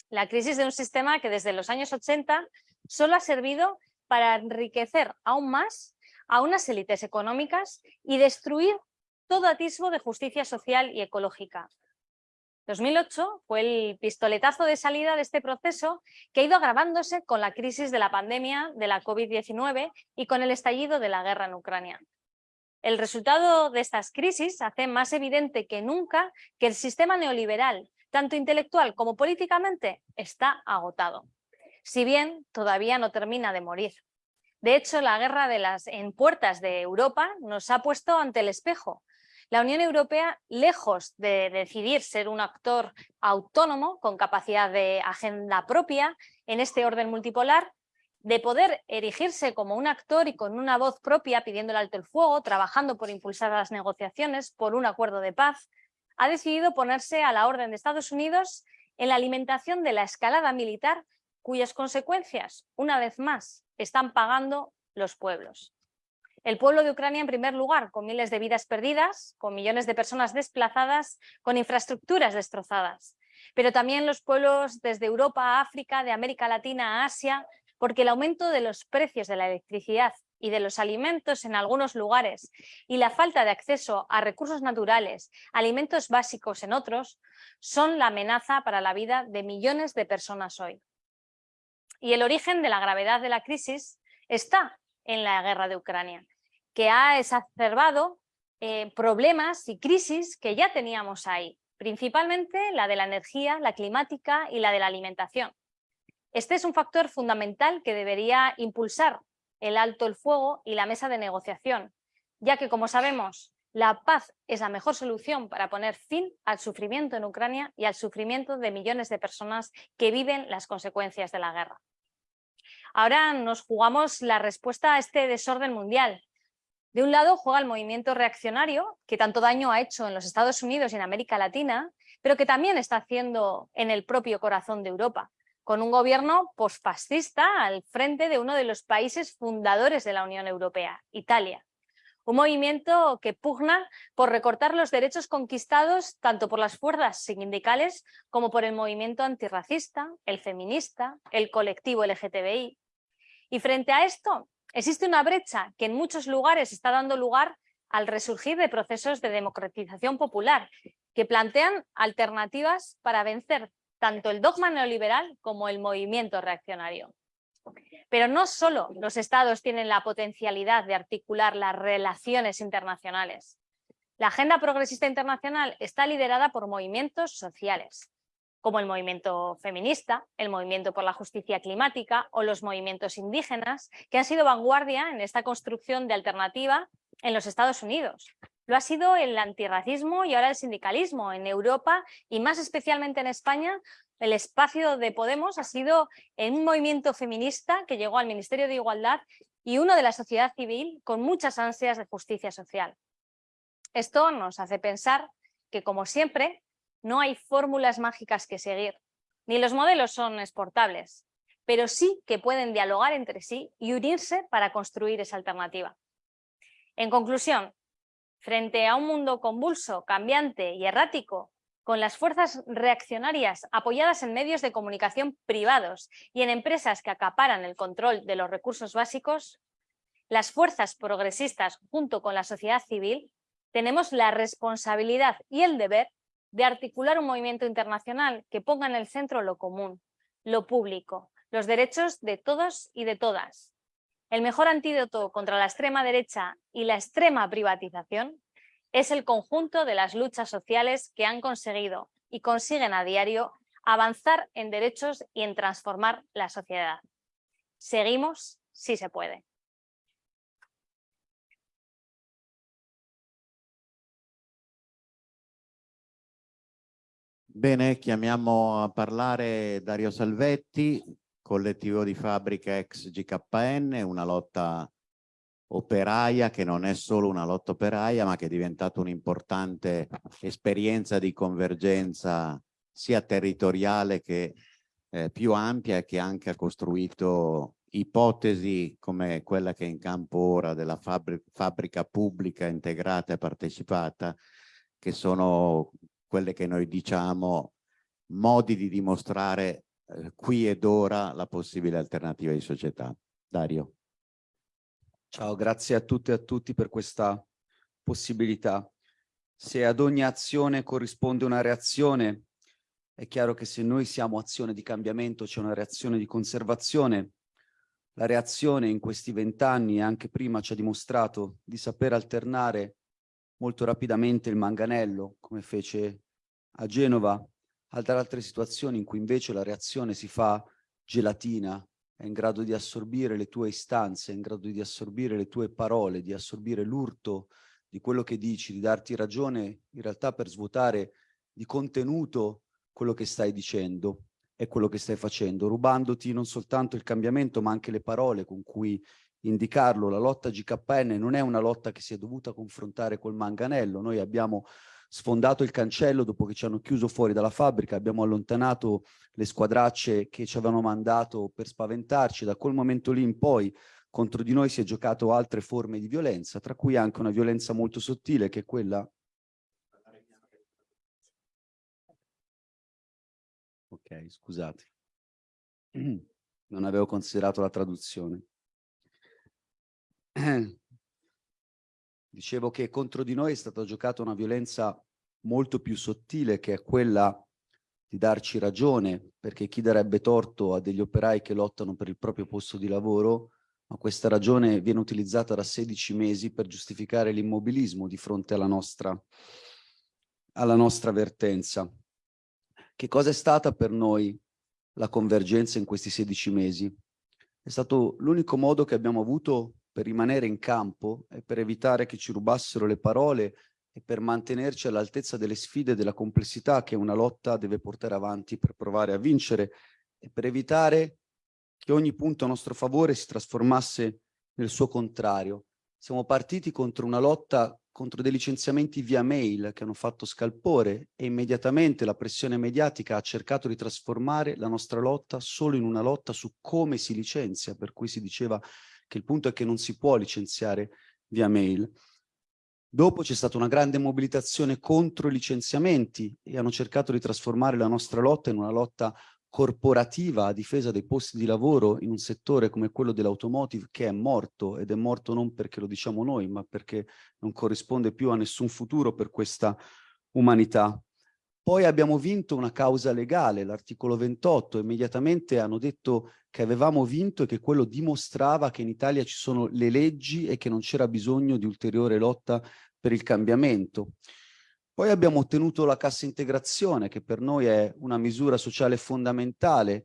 La crisis de un sistema que desde los años 80 solo ha servido para enriquecer aún más a unas élites económicas y destruir todo atisbo de justicia social y ecológica. 2008 fue el pistoletazo de salida de este proceso que ha ido agravándose con la crisis de la pandemia de la COVID-19 y con el estallido de la guerra en Ucrania. El resultado de estas crisis hace más evidente que nunca que el sistema neoliberal, tanto intelectual como políticamente, está agotado. Si bien todavía no termina de morir. De hecho, la guerra de las, en puertas de Europa nos ha puesto ante el espejo. La Unión Europea, lejos de decidir ser un actor autónomo con capacidad de agenda propia en este orden multipolar, de poder erigirse como un actor y con una voz propia pidiendo el alto el fuego, trabajando por impulsar las negociaciones por un acuerdo de paz, ha decidido ponerse a la orden de Estados Unidos en la alimentación de la escalada militar cuyas consecuencias, una vez más, están pagando los pueblos. El pueblo de Ucrania en primer lugar, con miles de vidas perdidas, con millones de personas desplazadas, con infraestructuras destrozadas. Pero también los pueblos desde Europa a África, de América Latina a Asia, porque el aumento de los precios de la electricidad y de los alimentos en algunos lugares y la falta de acceso a recursos naturales, alimentos básicos en otros, son la amenaza para la vida de millones de personas hoy. Y el origen de la gravedad de la crisis está en la guerra de Ucrania, que ha exacerbado eh, problemas y crisis que ya teníamos ahí, principalmente la de la energía, la climática y la de la alimentación. Este es un factor fundamental que debería impulsar el alto el fuego y la mesa de negociación, ya que, como sabemos, la paz es la mejor solución para poner fin al sufrimiento en Ucrania y al sufrimiento de millones de personas que viven las consecuencias de la guerra. Ahora nos jugamos la respuesta a este desorden mundial. De un lado juega el movimiento reaccionario, que tanto daño ha hecho en los Estados Unidos y en América Latina, pero que también está haciendo en el propio corazón de Europa, con un gobierno posfascista al frente de uno de los países fundadores de la Unión Europea, Italia. Un movimiento que pugna por recortar los derechos conquistados tanto por las fuerzas sindicales como por el movimiento antirracista, el feminista, el colectivo LGTBI. Y frente a esto, existe una brecha que en muchos lugares está dando lugar al resurgir de procesos de democratización popular que plantean alternativas para vencer tanto el dogma neoliberal como el movimiento reaccionario. Pero no solo los estados tienen la potencialidad de articular las relaciones internacionales. La agenda progresista internacional está liderada por movimientos sociales, como el movimiento feminista, el movimiento por la justicia climática o los movimientos indígenas, que han sido vanguardia en esta construcción de alternativa en los Estados Unidos. Lo ha sido el antirracismo y ahora el sindicalismo en Europa y más especialmente en España el espacio de Podemos ha sido en un movimiento feminista que llegó al Ministerio de Igualdad y uno de la sociedad civil con muchas ansias de justicia social. Esto nos hace pensar que, como siempre, no hay fórmulas mágicas que seguir, ni los modelos son exportables, pero sí que pueden dialogar entre sí y unirse para construir esa alternativa. En conclusión, frente a un mundo convulso, cambiante y errático, con las fuerzas reaccionarias apoyadas en medios de comunicación privados y en empresas que acaparan el control de los recursos básicos, las fuerzas progresistas junto con la sociedad civil tenemos la responsabilidad y el deber de articular un movimiento internacional que ponga en el centro lo común, lo público, los derechos de todos y de todas. El mejor antídoto contra la extrema derecha y la extrema privatización es el conjunto de las luchas sociales que han conseguido y consiguen a diario avanzar en derechos y en transformar la sociedad. Seguimos si se puede. Bene, chiamiamo a parlare Dario Salvetti, collettivo di fabbrica ex GKN, una lotta operaia che non è solo una lotta operaia ma che è diventata un'importante esperienza di convergenza sia territoriale che eh, più ampia e che anche ha costruito ipotesi come quella che è in campo ora della fabbrica, fabbrica pubblica integrata e partecipata che sono quelle che noi diciamo modi di dimostrare eh, qui ed ora la possibile alternativa di società. Dario. Ciao, grazie a tutte e a tutti per questa possibilità. Se ad ogni azione corrisponde una reazione, è chiaro che se noi siamo azione di cambiamento c'è una reazione di conservazione. La reazione in questi vent'anni e anche prima ci ha dimostrato di saper alternare molto rapidamente il manganello, come fece a Genova, altre situazioni in cui invece la reazione si fa gelatina, è in grado di assorbire le tue istanze, è in grado di assorbire le tue parole, di assorbire l'urto di quello che dici, di darti ragione in realtà per svuotare di contenuto quello che stai dicendo e quello che stai facendo, rubandoti non soltanto il cambiamento ma anche le parole con cui indicarlo. La lotta GKN non è una lotta che si è dovuta confrontare col manganello, noi abbiamo sfondato il cancello dopo che ci hanno chiuso fuori dalla fabbrica, abbiamo allontanato le squadracce che ci avevano mandato per spaventarci, da quel momento lì in poi contro di noi si è giocato altre forme di violenza, tra cui anche una violenza molto sottile che è quella... Ok, scusate. (clears throat) Non avevo considerato la traduzione. (clears throat) Dicevo che contro di noi è stata giocata una violenza molto più sottile che è quella di darci ragione, perché chi darebbe torto a degli operai che lottano per il proprio posto di lavoro, ma questa ragione viene utilizzata da 16 mesi per giustificare l'immobilismo di fronte alla nostra, alla nostra vertenza. Che cosa è stata per noi la convergenza in questi 16 mesi? È stato l'unico modo che abbiamo avuto per rimanere in campo e per evitare che ci rubassero le parole e per mantenerci all'altezza delle sfide e della complessità che una lotta deve portare avanti per provare a vincere e per evitare che ogni punto a nostro favore si trasformasse nel suo contrario. Siamo partiti contro una lotta contro dei licenziamenti via mail che hanno fatto scalpore e immediatamente la pressione mediatica ha cercato di trasformare la nostra lotta solo in una lotta su come si licenzia, per cui si diceva che il punto è che non si può licenziare via mail. Dopo c'è stata una grande mobilitazione contro i licenziamenti e hanno cercato di trasformare la nostra lotta in una lotta corporativa a difesa dei posti di lavoro in un settore come quello dell'automotive che è morto ed è morto non perché lo diciamo noi ma perché non corrisponde più a nessun futuro per questa umanità. Poi abbiamo vinto una causa legale, l'articolo 28, immediatamente hanno detto che avevamo vinto e che quello dimostrava che in Italia ci sono le leggi e che non c'era bisogno di ulteriore lotta per il cambiamento. Poi abbiamo ottenuto la cassa integrazione, che per noi è una misura sociale fondamentale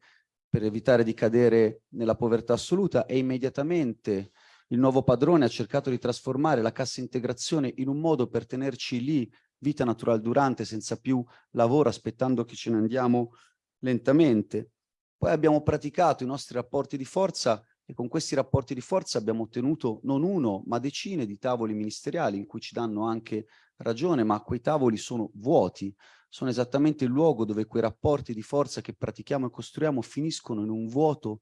per evitare di cadere nella povertà assoluta e immediatamente il nuovo padrone ha cercato di trasformare la cassa integrazione in un modo per tenerci lì vita naturale durante, senza più lavoro, aspettando che ce ne andiamo lentamente. Poi abbiamo praticato i nostri rapporti di forza e con questi rapporti di forza abbiamo ottenuto non uno, ma decine di tavoli ministeriali in cui ci danno anche ragione, ma quei tavoli sono vuoti, sono esattamente il luogo dove quei rapporti di forza che pratichiamo e costruiamo finiscono in un vuoto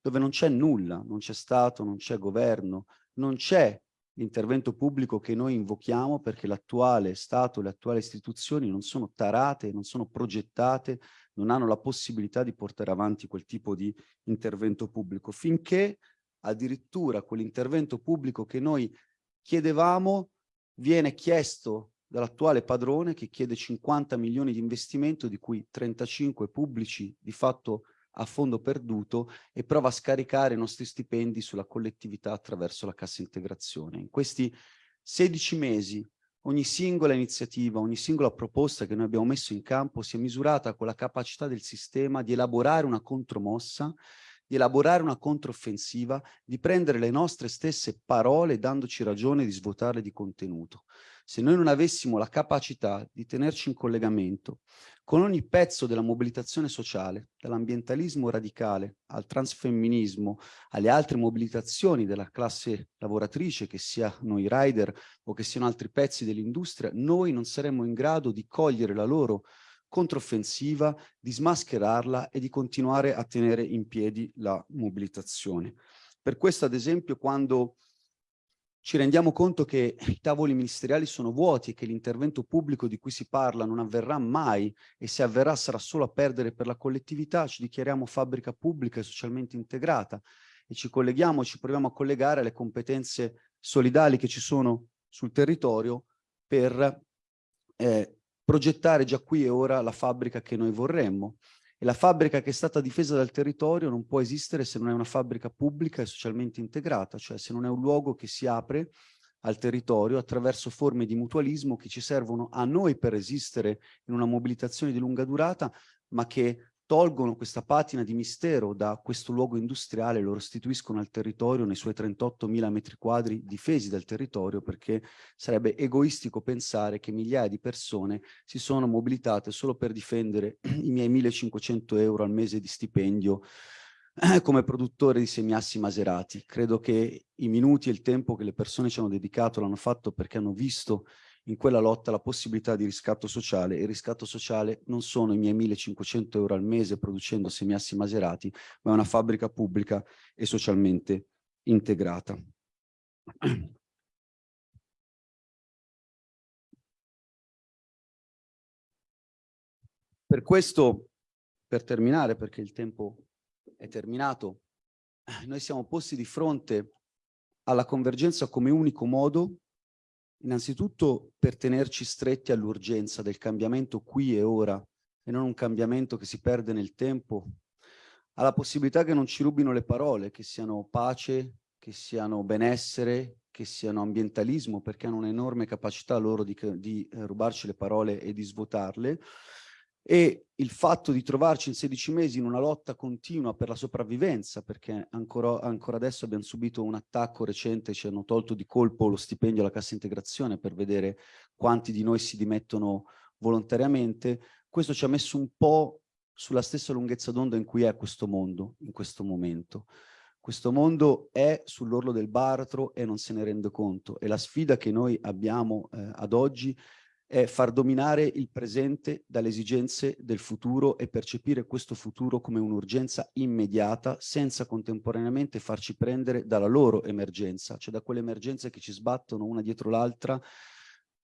dove non c'è nulla, non c'è Stato, non c'è governo, non c'è l'intervento pubblico che noi invochiamo perché l'attuale Stato, le attuali istituzioni non sono tarate, non sono progettate, non hanno la possibilità di portare avanti quel tipo di intervento pubblico, finché addirittura quell'intervento pubblico che noi chiedevamo viene chiesto dall'attuale padrone che chiede 50 milioni di investimento, di cui 35 pubblici di fatto a fondo perduto e prova a scaricare i nostri stipendi sulla collettività attraverso la cassa integrazione. In questi 16 mesi ogni singola iniziativa, ogni singola proposta che noi abbiamo messo in campo si è misurata con la capacità del sistema di elaborare una contromossa, di elaborare una controffensiva, di prendere le nostre stesse parole dandoci ragione di svuotarle di contenuto. Se noi non avessimo la capacità di tenerci in collegamento con ogni pezzo della mobilitazione sociale, dall'ambientalismo radicale al transfemminismo, alle altre mobilitazioni della classe lavoratrice, che siano i rider o che siano altri pezzi dell'industria, noi non saremmo in grado di cogliere la loro controffensiva, di smascherarla e di continuare a tenere in piedi la mobilitazione. Per questo, ad esempio, quando ci rendiamo conto che i tavoli ministeriali sono vuoti e che l'intervento pubblico di cui si parla non avverrà mai e se avverrà sarà solo a perdere per la collettività, ci dichiariamo fabbrica pubblica e socialmente integrata e ci colleghiamo, ci proviamo a collegare alle competenze solidali che ci sono sul territorio per eh, progettare già qui e ora la fabbrica che noi vorremmo. E la fabbrica che è stata difesa dal territorio non può esistere se non è una fabbrica pubblica e socialmente integrata, cioè se non è un luogo che si apre al territorio attraverso forme di mutualismo che ci servono a noi per esistere in una mobilitazione di lunga durata, ma che tolgono questa patina di mistero da questo luogo industriale, lo restituiscono al territorio nei suoi 38.000 metri quadri difesi dal territorio perché sarebbe egoistico pensare che migliaia di persone si sono mobilitate solo per difendere (clears throat) i miei 1.500 euro al mese di stipendio (clears throat) come produttore di semiassi maserati. Credo che i minuti e il tempo che le persone ci hanno dedicato l'hanno fatto perché hanno visto in quella lotta la possibilità di riscatto sociale. Il riscatto sociale non sono i miei 1500 euro al mese producendo semiassi maserati, ma è una fabbrica pubblica e socialmente integrata. Per questo, per terminare, perché il tempo è terminato, noi siamo posti di fronte alla convergenza come unico modo Innanzitutto per tenerci stretti all'urgenza del cambiamento qui e ora e non un cambiamento che si perde nel tempo, alla possibilità che non ci rubino le parole, che siano pace, che siano benessere, che siano ambientalismo, perché hanno un'enorme capacità loro di, di eh, rubarci le parole e di svuotarle, e il fatto di trovarci in 16 mesi in una lotta continua per la sopravvivenza, perché ancora, ancora adesso abbiamo subito un attacco recente, ci hanno tolto di colpo lo stipendio alla cassa integrazione per vedere quanti di noi si dimettono volontariamente, questo ci ha messo un po' sulla stessa lunghezza d'onda in cui è questo mondo, in questo momento. Questo mondo è sull'orlo del baratro e non se ne rende conto e la sfida che noi abbiamo eh, ad oggi è far dominare il presente dalle esigenze del futuro e percepire questo futuro come un'urgenza immediata senza contemporaneamente farci prendere dalla loro emergenza, cioè da quelle emergenze che ci sbattono una dietro l'altra,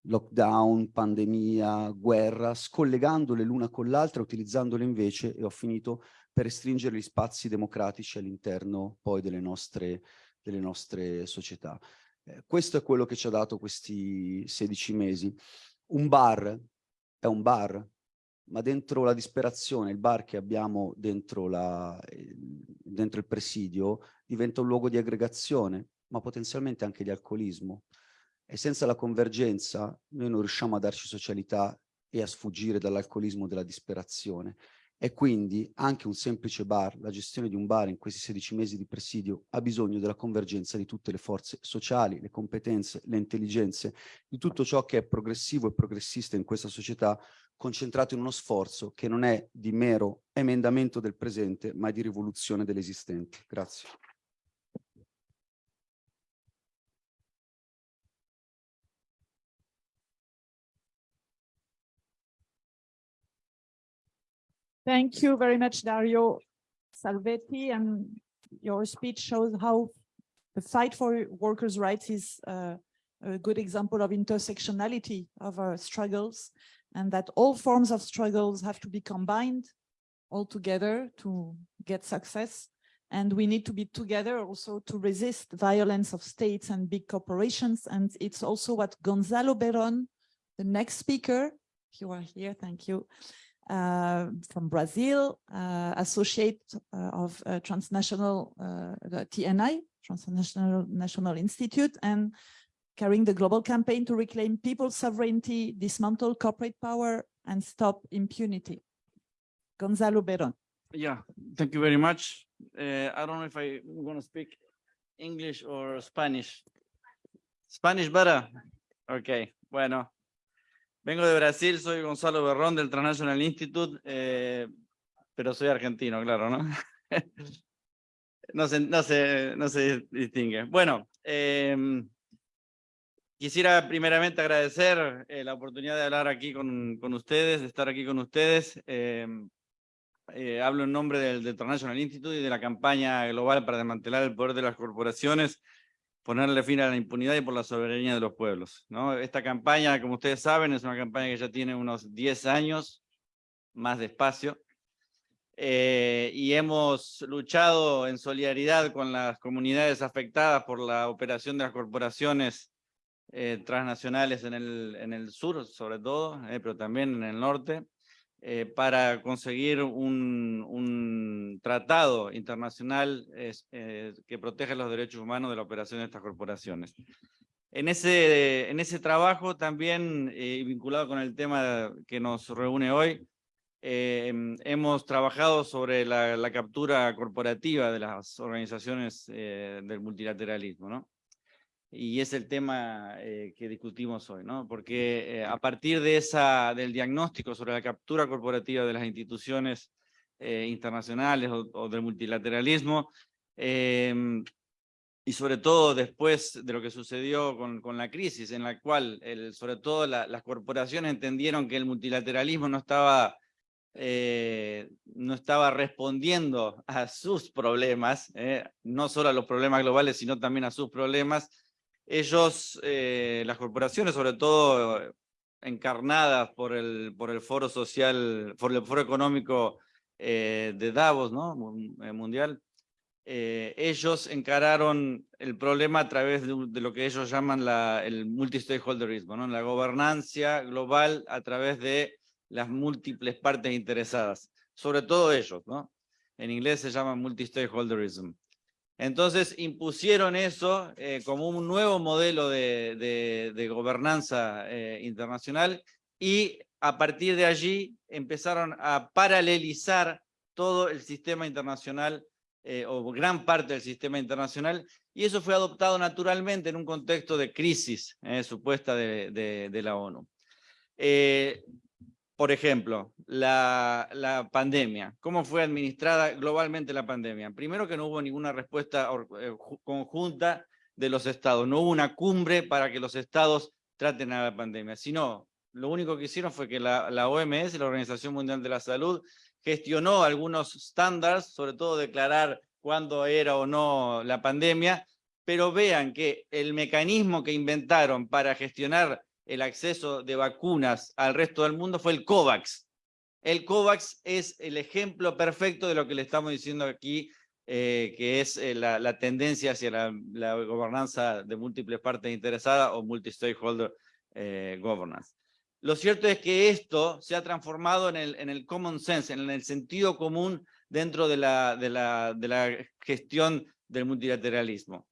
lockdown, pandemia, guerra, scollegandole l'una con l'altra, utilizzandole invece, e ho finito, per restringere gli spazi democratici all'interno poi delle nostre, delle nostre società. Eh, questo è quello che ci ha dato questi 16 mesi. Un bar è un bar, ma dentro la disperazione, il bar che abbiamo dentro, la, dentro il presidio diventa un luogo di aggregazione, ma potenzialmente anche di alcolismo. E senza la convergenza noi non riusciamo a darci socialità e a sfuggire dall'alcolismo della disperazione. E quindi anche un semplice bar, la gestione di un bar in questi 16 mesi di presidio ha bisogno della convergenza di tutte le forze sociali, le competenze, le intelligenze, di tutto ciò che è progressivo e progressista in questa società, concentrato in uno sforzo che non è di mero emendamento del presente, ma di rivoluzione dell'esistente. Grazie. Thank you very much, Dario Salvetti. And your speech shows how the fight for workers' rights is uh, a good example of intersectionality of our struggles and that all forms of struggles have to be combined all together to get success. And we need to be together also to resist violence of states and big corporations. And it's also what Gonzalo Berrón, the next speaker, if you are here, thank you, from Brazil, uh, associate uh, of uh, transnational uh, TNI, Transnational National Institute, and carrying the global campaign to reclaim people's sovereignty, dismantle corporate power, and stop impunity. Gonzalo Berrón. Yeah, thank you very much. Uh, I don't know if I want to speak English or Spanish. Spanish better? Okay, bueno. Vengo de Brasil, soy Gonzalo Berrón del Transnational Institute, eh, pero soy argentino, claro, ¿no? (laughs) no, se, no, se, no se distingue. Bueno, eh, quisiera primeramente agradecer eh, la oportunidad de hablar aquí con, con, ustedes, de estar aquí con ustedes. Eh, hablo en nombre del, del International Institute y de la campaña global para desmantelar el poder de las corporaciones ponerle fin a la impunidad y por la soberanía de los pueblos. ¿no? Esta campaña, como ustedes saben, es una campaña que ya tiene unos 10 años, más despacio, eh, y hemos luchado en solidaridad con las comunidades afectadas por la operación de las corporaciones eh, transnacionales en el, en el sur, sobre todo, eh, pero también en el norte, eh, para conseguir un, un tratado internacional eh, que proteja los derechos humanos de la operación de estas corporaciones. En ese, en ese trabajo también, eh, vinculado con el tema que nos reúne hoy, hemos trabajado sobre la, la, captura corporativa de las organizaciones del multilateralismo. ¿no? Y es el tema eh, que discutimos hoy, ¿no? Porque eh, a partir de esa, del diagnóstico sobre la captura corporativa de las instituciones eh, internacionales o, o, del multilateralismo, em, y sobre todo después de lo que sucedió con, con la crisis, en la cual el, sobre todo la, las corporaciones entendieron que el multilateralismo no estaba, no estaba respondiendo a sus problemas, no solo a los problemas globales, sino también a sus problemas, ellos, eh, las corporaciones, sobre todo eh, encarnadas por el, por el foro social, por el foro económico eh, de Davos, ¿no? Mundial, ellos encararon el problema a través de, de lo que ellos llaman la, el multi-stakeholderismo, ¿no? la gobernancia global a través de las múltiples partes interesadas, sobre todo ellos, ¿no? En inglés se llama multi-stakeholderism. Entonces impusieron eso eh, como un nuevo modelo de, gobernanza eh, internacional y a partir de allí empezaron a paralelizar todo el sistema internacional eh, o gran parte del sistema internacional y eso fue adoptado naturalmente en un contexto de crisis supuesta de, la ONU. Por ejemplo, la, pandemia. ¿Cómo fue administrada globalmente la pandemia? Primero que no hubo ninguna respuesta eh, conjunta de los estados. No hubo una cumbre para que los estados traten a la pandemia, sino lo único que hicieron fue que la, la OMS, la Organización Mundial de la Salud, gestionó algunos estándares, sobre todo declarar cuándo era o no la pandemia, pero vean que el mecanismo que inventaron para gestionar el acceso de vacunas al resto del mundo fue el COVAX. El COVAX es el ejemplo perfecto de lo que le estamos diciendo aquí, eh, que es eh, la, la, tendencia hacia la, la, gobernanza de múltiples partes interesadas o multi-stakeholder eh, governance. Lo cierto es que esto se ha transformado en el, en el common sense, en el sentido común dentro de la, de la, de la gestión del multilateralismo.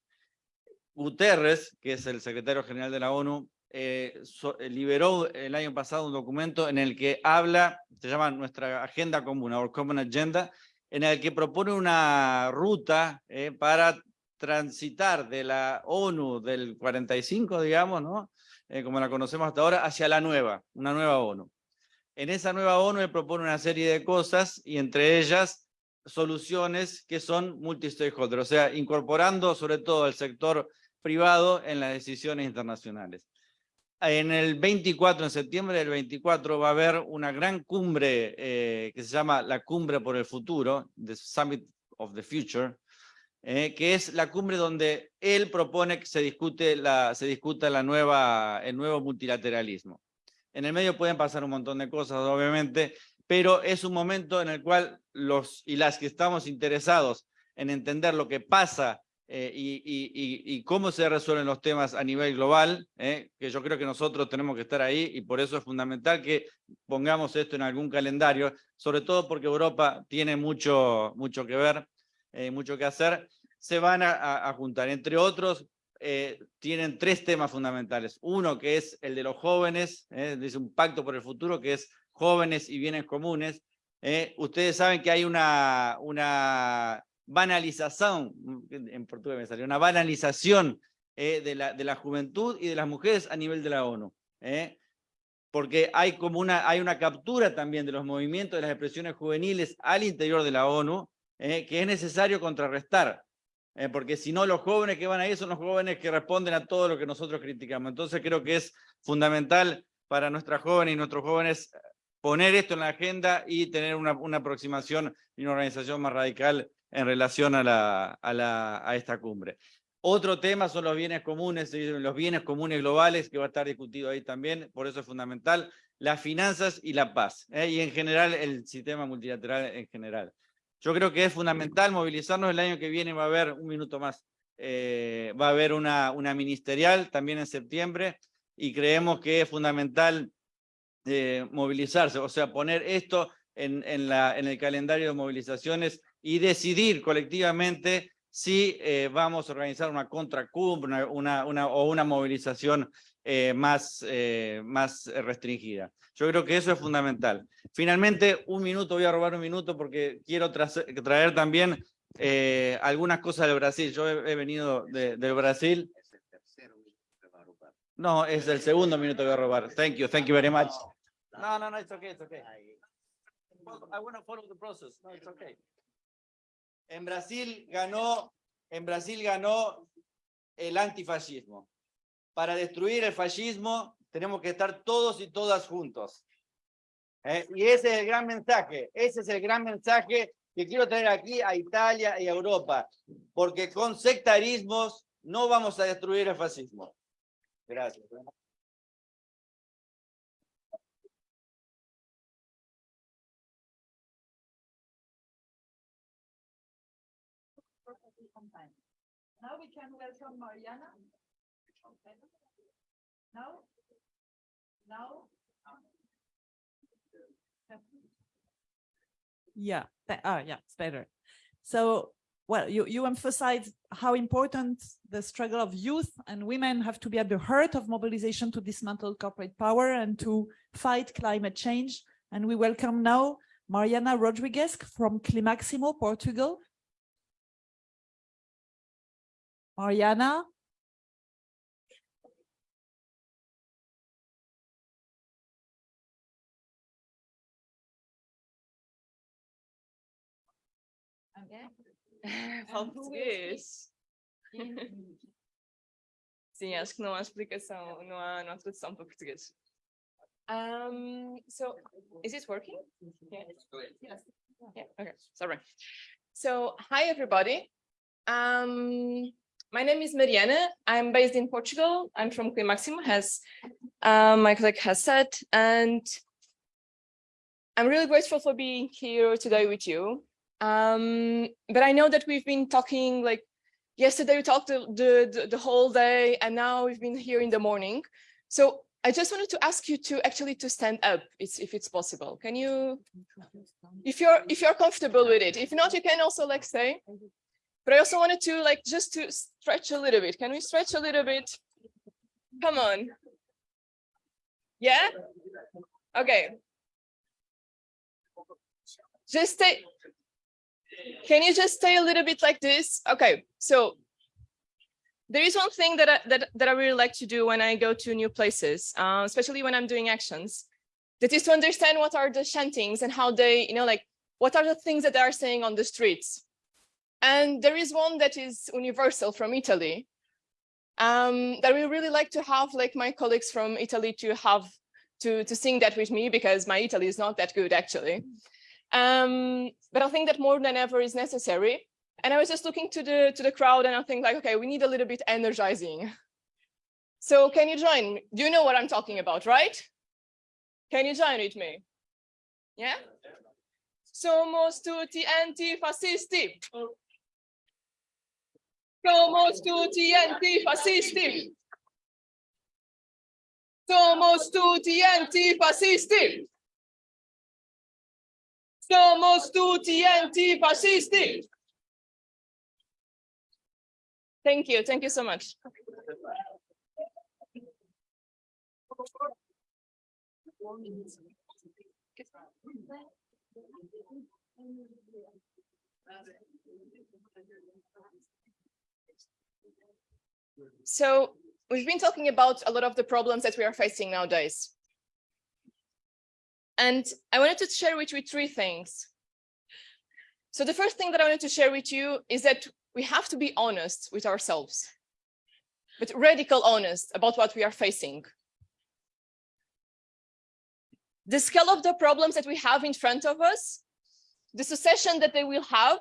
Guterres, que es el secretario general de la ONU, eh, eh, liberó el año pasado un documento en el que habla, se llama nuestra agenda común, Our Common Agenda, en el que propone una ruta eh, para transitar de la ONU del 45, digamos, ¿no? Como la conocemos hasta ahora, hacia la nueva, una nueva ONU. En esa nueva ONU él propone una serie de cosas y entre ellas soluciones que son multi-stakeholder, o sea, incorporando sobre todo el sector privado en las decisiones internacionales en el 24, en septiembre del 24, va a haber una gran cumbre eh, que se llama la Cumbre por el Futuro, The Summit of the Future, eh, que es la cumbre donde él propone que se, discute la, se discuta el nuevo multilateralismo. En el medio pueden pasar un montón de cosas, obviamente, pero es un momento en el cual los y las que estamos interesados en entender lo que pasa eh, y, y- y- y cómo se resuelven los temas a nivel global, eh, que yo creo que nosotros tenemos que estar ahí y por eso es fundamental que pongamos esto en algún calendario, sobre todo porque Europa tiene mucho, mucho que ver, eh, mucho que hacer, se van a, a- juntar. Entre otros, eh, tienen tres temas fundamentales. Uno que es el de los jóvenes, eh, dice un pacto por el futuro, que es jóvenes y bienes comunes. eh. Ustedes saben que hay una, una banalización, en portugués me salió, una banalización eh, de, la, de la juventud y de las mujeres a nivel de la ONU. eh. Porque hay como una, hay una captura también de los movimientos, de las expresiones juveniles al interior de la ONU, eh, que es necesario contrarrestar. eh, porque si no, los jóvenes que van ahí son los jóvenes que responden a todo lo que nosotros criticamos. Entonces creo que es fundamental para nuestras jóvenes y nuestros jóvenes poner esto en la agenda y tener una, una aproximación y una organización más radical en relación a, la, a, esta cumbre. Otro tema son los bienes comunes, los bienes comunes globales, que va a estar discutido ahí también, por eso es fundamental, las finanzas y la paz, ¿eh? y en general el sistema multilateral en general. Yo creo que es fundamental movilizarnos, el año que viene va a haber, un minuto más, eh, va a haber una, una ministerial también en septiembre, y creemos que es fundamental eh, movilizarse, o sea, poner esto en, en, la, en el calendario de movilizaciones y decidir colectivamente si eh, vamos a organizar una contracumbre una, una, o una movilización eh, más, eh, más restringida. Yo creo que eso es fundamental. Finalmente, un minuto, voy a robar un minuto porque quiero traer también eh, algunas cosas del Brasil. Yo he, he venido de, del Brasil. No, es el segundo minuto que voy a robar. Thank you, thank you very much. No, no, no, it's okay, it's okay. I want to follow the process. No, it's okay. En Brasil ganó, en Brasil ganó el antifascismo. Para destruir el fascismo tenemos que estar todos y todas juntos. ¿Eh? Y ese es el gran mensaje, ese es el gran mensaje que quiero traer aquí a Italia y a Europa, porque con sectarismos no vamos a destruir el fascismo. Gracias. Can welcome Mariana. Now? Now? Yeah, th- ah, yeah, it's better. So, well, you, you emphasize how important the struggle of youth and women have to be at the heart of mobilization to dismantle corporate power and to fight climate change. And we welcome now Mariana Rodriguez from Climaximo, Portugal. Mariana? Falo português. (laughs) Sim, acho que não há explicação, não há, não há tradução para português. Um, so, is it working? Yeah. Yes. Yeah, okay, sorry. So, hi everybody. Um, my name is Mariana. I'm based in Portugal. I'm from Climaximo, as um, my colleague has said, and I'm really grateful for being here today with you. Um, but I know that we've been talking like yesterday we talked the, the, the whole day and now we've been here in the morning. So I just wanted to ask you to actually to stand up if it's possible. Can you, if you're if you're comfortable with it, if not, you can also like stay. But I also wanted to like just to stretch a little bit. Can we stretch a little bit? Come on. Yeah? Okay. Just stay. Can you just stay a little bit like this? Okay, so there is one thing that I, that, that I really like to do when I go to new places, uh, especially when I'm doing actions, that is to understand what are the chantings and how they, you know, like what are the things that they are saying on the streets. And there is one that is universal from Italy um, that we really like to have like my colleagues from Italy to have to, to sing that with me because my Italy is not that good actually. Um, but I think that more than ever is necessary. And I was just looking to the to the crowd and I think like, okay, we need a little bit energizing. So can you join? Do you know what I'm talking about, right? Can you join with me? Yeah? Somos tutti antifascisti. Somos tutti antifascisti. Somos tutti antifascisti. Somos tutti antifascisti. Thank you. Thank you so much. So we've been talking about a lot of the problems that we are facing nowadays. And I wanted to share with you three things. So the first thing that I wanted to share with you is that we have to be honest with ourselves, but radical honest about what we are facing. The scale of the problems that we have in front of us, the succession that they will have,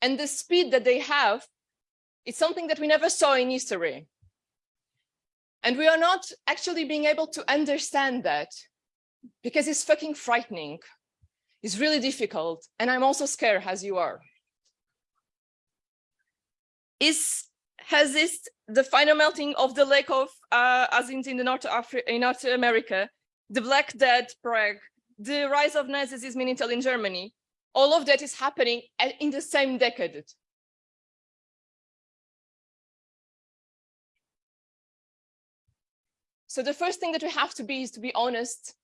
and the speed that they have, it's something that we never saw in history. And we are not actually being able to understand that because it's fucking frightening. It's really difficult. And I'm also scared as you are. Is has this the final melting of the lake of uh, as in, in the North Africa in North America, the Black Death Prague, the rise of Nazism in Italy and Germany, all of that is happening in the same decade. So the first thing that we have to be is to be honest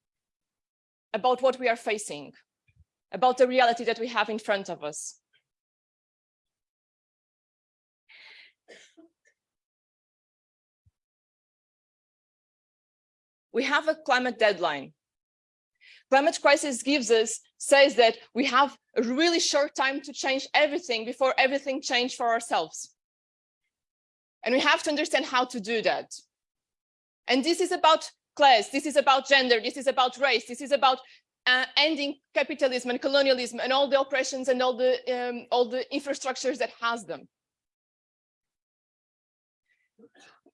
about what we are facing, about the reality that we have in front of us. We have a climate deadline. Climate crisis gives us, says that we have a really short time to change everything before everything change for ourselves. And we have to understand how to do that. And this is about class, this is about gender, this is about race, this is about uh, ending capitalism and colonialism and all the oppressions and all the um, all the infrastructures that has them.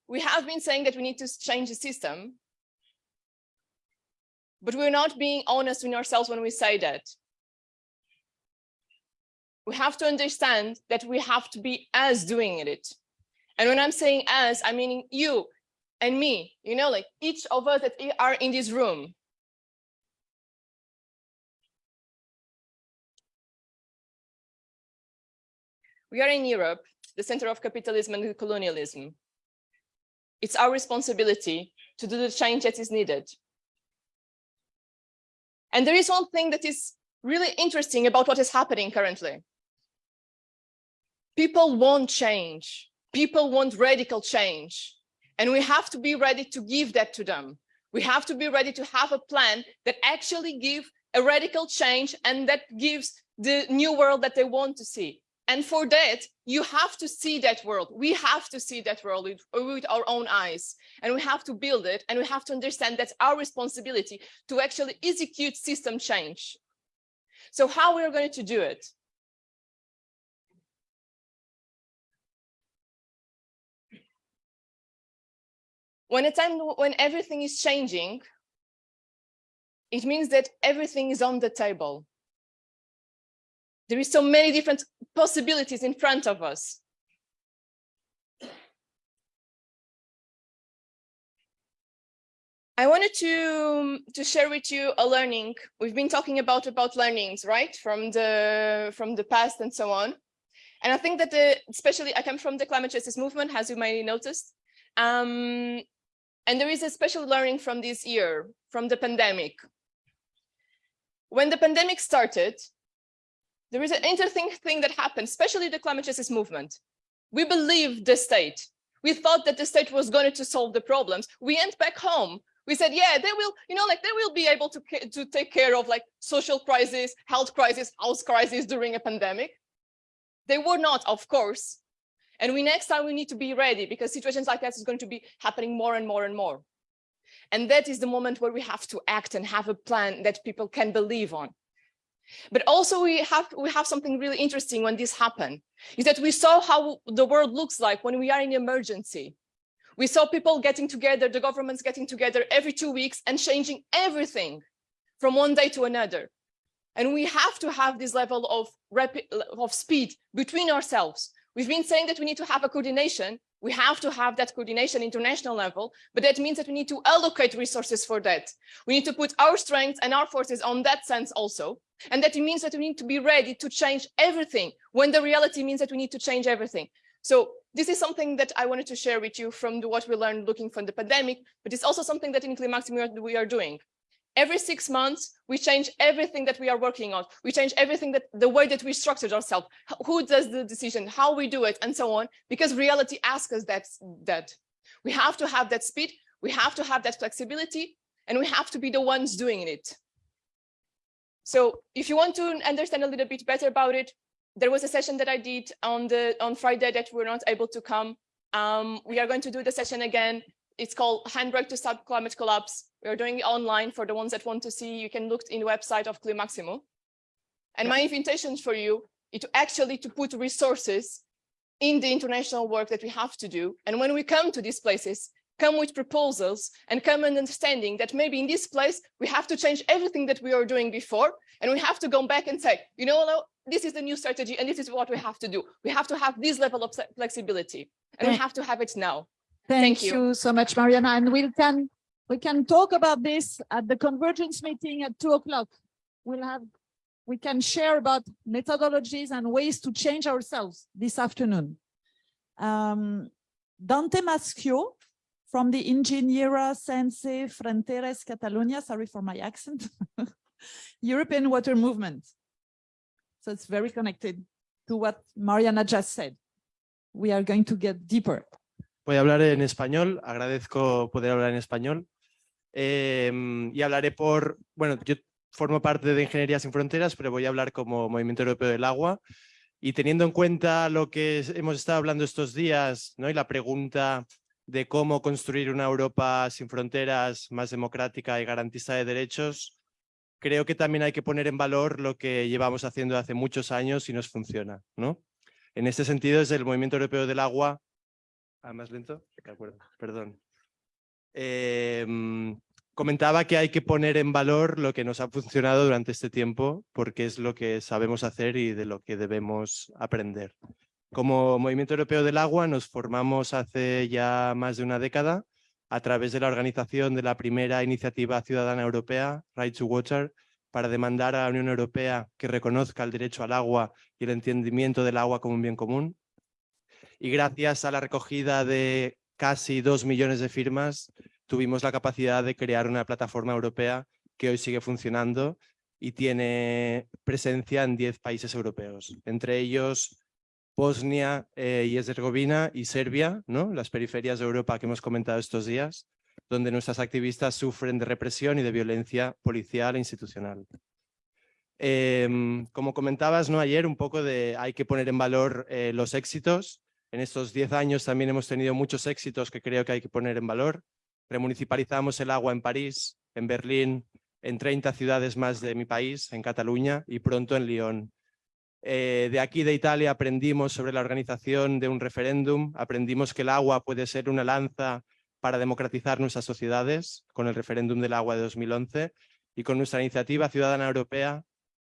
We have been saying that we need to change the system, but we're not being honest with ourselves when we say that. We have to understand that we have to be us doing it. And when I'm saying us, I mean you, and me, you know, like each of us that are in this room. We are in Europe, the center of capitalism and colonialism. It's our responsibility to do the change that is needed. And there is one thing that is really interesting about what is happening currently. People want change. People want radical change. And we have to be ready to give that to them. We have to be ready to have a plan that actually give a radical change and that gives the new world that they want to see. And for that, you have to see that world. We have to see that world with, with, our own eyes and we have to build it. And we have to understand that's our responsibility to actually execute system change. So how we are going to do it? When a time when everything is changing, it means that everything is on the table. There is so many different possibilities in front of us. I wanted to, to share with you a learning. We've been talking about, about learnings, right? From the, from the past and so on. And I think that the, especially I come from the climate justice movement, as you may noticed. Um, and there is a special learning from this year, from the pandemic. When the pandemic started, there is an interesting thing that happened, especially the climate justice movement. We believed the state. We thought that the state was going to solve the problems. We went back home. We said, yeah, they will, you know, like they will be able to, to take care of like social crisis, health crisis, house crisis during a pandemic. They were not, of course, and we next time we need to be ready because situations like that is going to be happening more and more and more. And that is the moment where we have to act and have a plan that people can believe on. But also we have we have something really interesting when this happened, is that we saw how the world looks like when we are in emergency. We saw people getting together, the governments getting together every two weeks and changing everything from one day to another. And we have to have this level of rapid of speed between ourselves We've been saying that we need to have a coordination. We have to have that coordination international level, but that means that we need to allocate resources for that. We need to put our strengths and our forces on that sense also. And that it means that we need to be ready to change everything when the reality means that we need to change everything. So this is something that I wanted to share with you from the, what we learned looking from the pandemic, but it's also something that in Climaximo we are doing every six months, we change everything that we are working on. We change everything that the way that we structured ourselves, who does the decision, how we do it, and so on, because reality asks us that, that. We have to have that speed, we have to have that flexibility, and we have to be the ones doing it. So if you want to understand a little bit better about it, there was a session that I did on the on Friday that we were not able to come. Um, we are going to do the session again. It's called Handbrake to Stop Climate Collapse. We are doing it online for the ones that want to see. You can look in the website of Climaximo. And my invitation for you is to actually to put resources in the international work that we have to do. And when we come to these places, come with proposals and come and understanding that maybe in this place, we have to change everything that we are doing before. And we have to go back and say, you know, this is the new strategy and this is what we have to do. We have to have this level of flexibility and we have to have it now. Thank, you. so much, Mariana. And we can we can talk about this at the convergence meeting at two o'clock. We'll have we can share about methodologies and ways to change ourselves this afternoon. Um, Dante Maschio from the Ingeniera Sense Fronteras Catalonia, sorry for my accent, (laughs) European Water Movement. So it's very connected to what Mariana just said. We are going to get deeper. Voy a hablar en español, agradezco poder hablar en español. Em, y hablaré por, bueno, yo formo parte de Ingeniería Sin Fronteras, pero voy a hablar como Movimiento Europeo del Agua. Y teniendo en cuenta lo que hemos estado hablando estos días, ¿no? y la pregunta de cómo construir una Europa sin fronteras, más democrática y garantista de derechos, creo que también hay que poner en valor lo que llevamos haciendo hace muchos años y nos funciona. ¿no? En este sentido, desde el Movimiento Europeo del Agua Ah, más lento. De acuerdo, perdón. Em, comentaba que hay que poner en valor lo que nos ha funcionado durante este tiempo porque es lo que sabemos hacer y de lo que debemos aprender. Como Movimiento Europeo del Agua nos formamos hace ya más de una década a través de la organización de la primera iniciativa ciudadana europea, Right to Water, para demandar a la Unión Europea que reconozca el derecho al agua y el entendimiento del agua como un bien común y gracias a la recogida de casi dos millones de firmas tuvimos la capacidad de crear una plataforma europea que hoy sigue funcionando y tiene presencia en 10 países europeos, entre ellos Bosnia eh, y Herzegovina y Serbia, ¿no? las periferias de Europa que hemos comentado estos días, donde nuestras activistas sufren de represión y de violencia policial e institucional. Em, como comentabas ¿no? ayer, un poco de hay que poner en valor eh, los éxitos en estos 10 años también hemos tenido muchos éxitos que creo que hay que poner en valor. Remunicipalizamos el agua en París, en Berlín, en 30 ciudades más de mi país, en Cataluña y pronto en Lyon. Eh, de aquí de Italia aprendimos sobre la organización de un referéndum, aprendimos que el agua puede ser una lanza para democratizar nuestras sociedades con el referéndum del agua de 2011 y con nuestra iniciativa ciudadana europea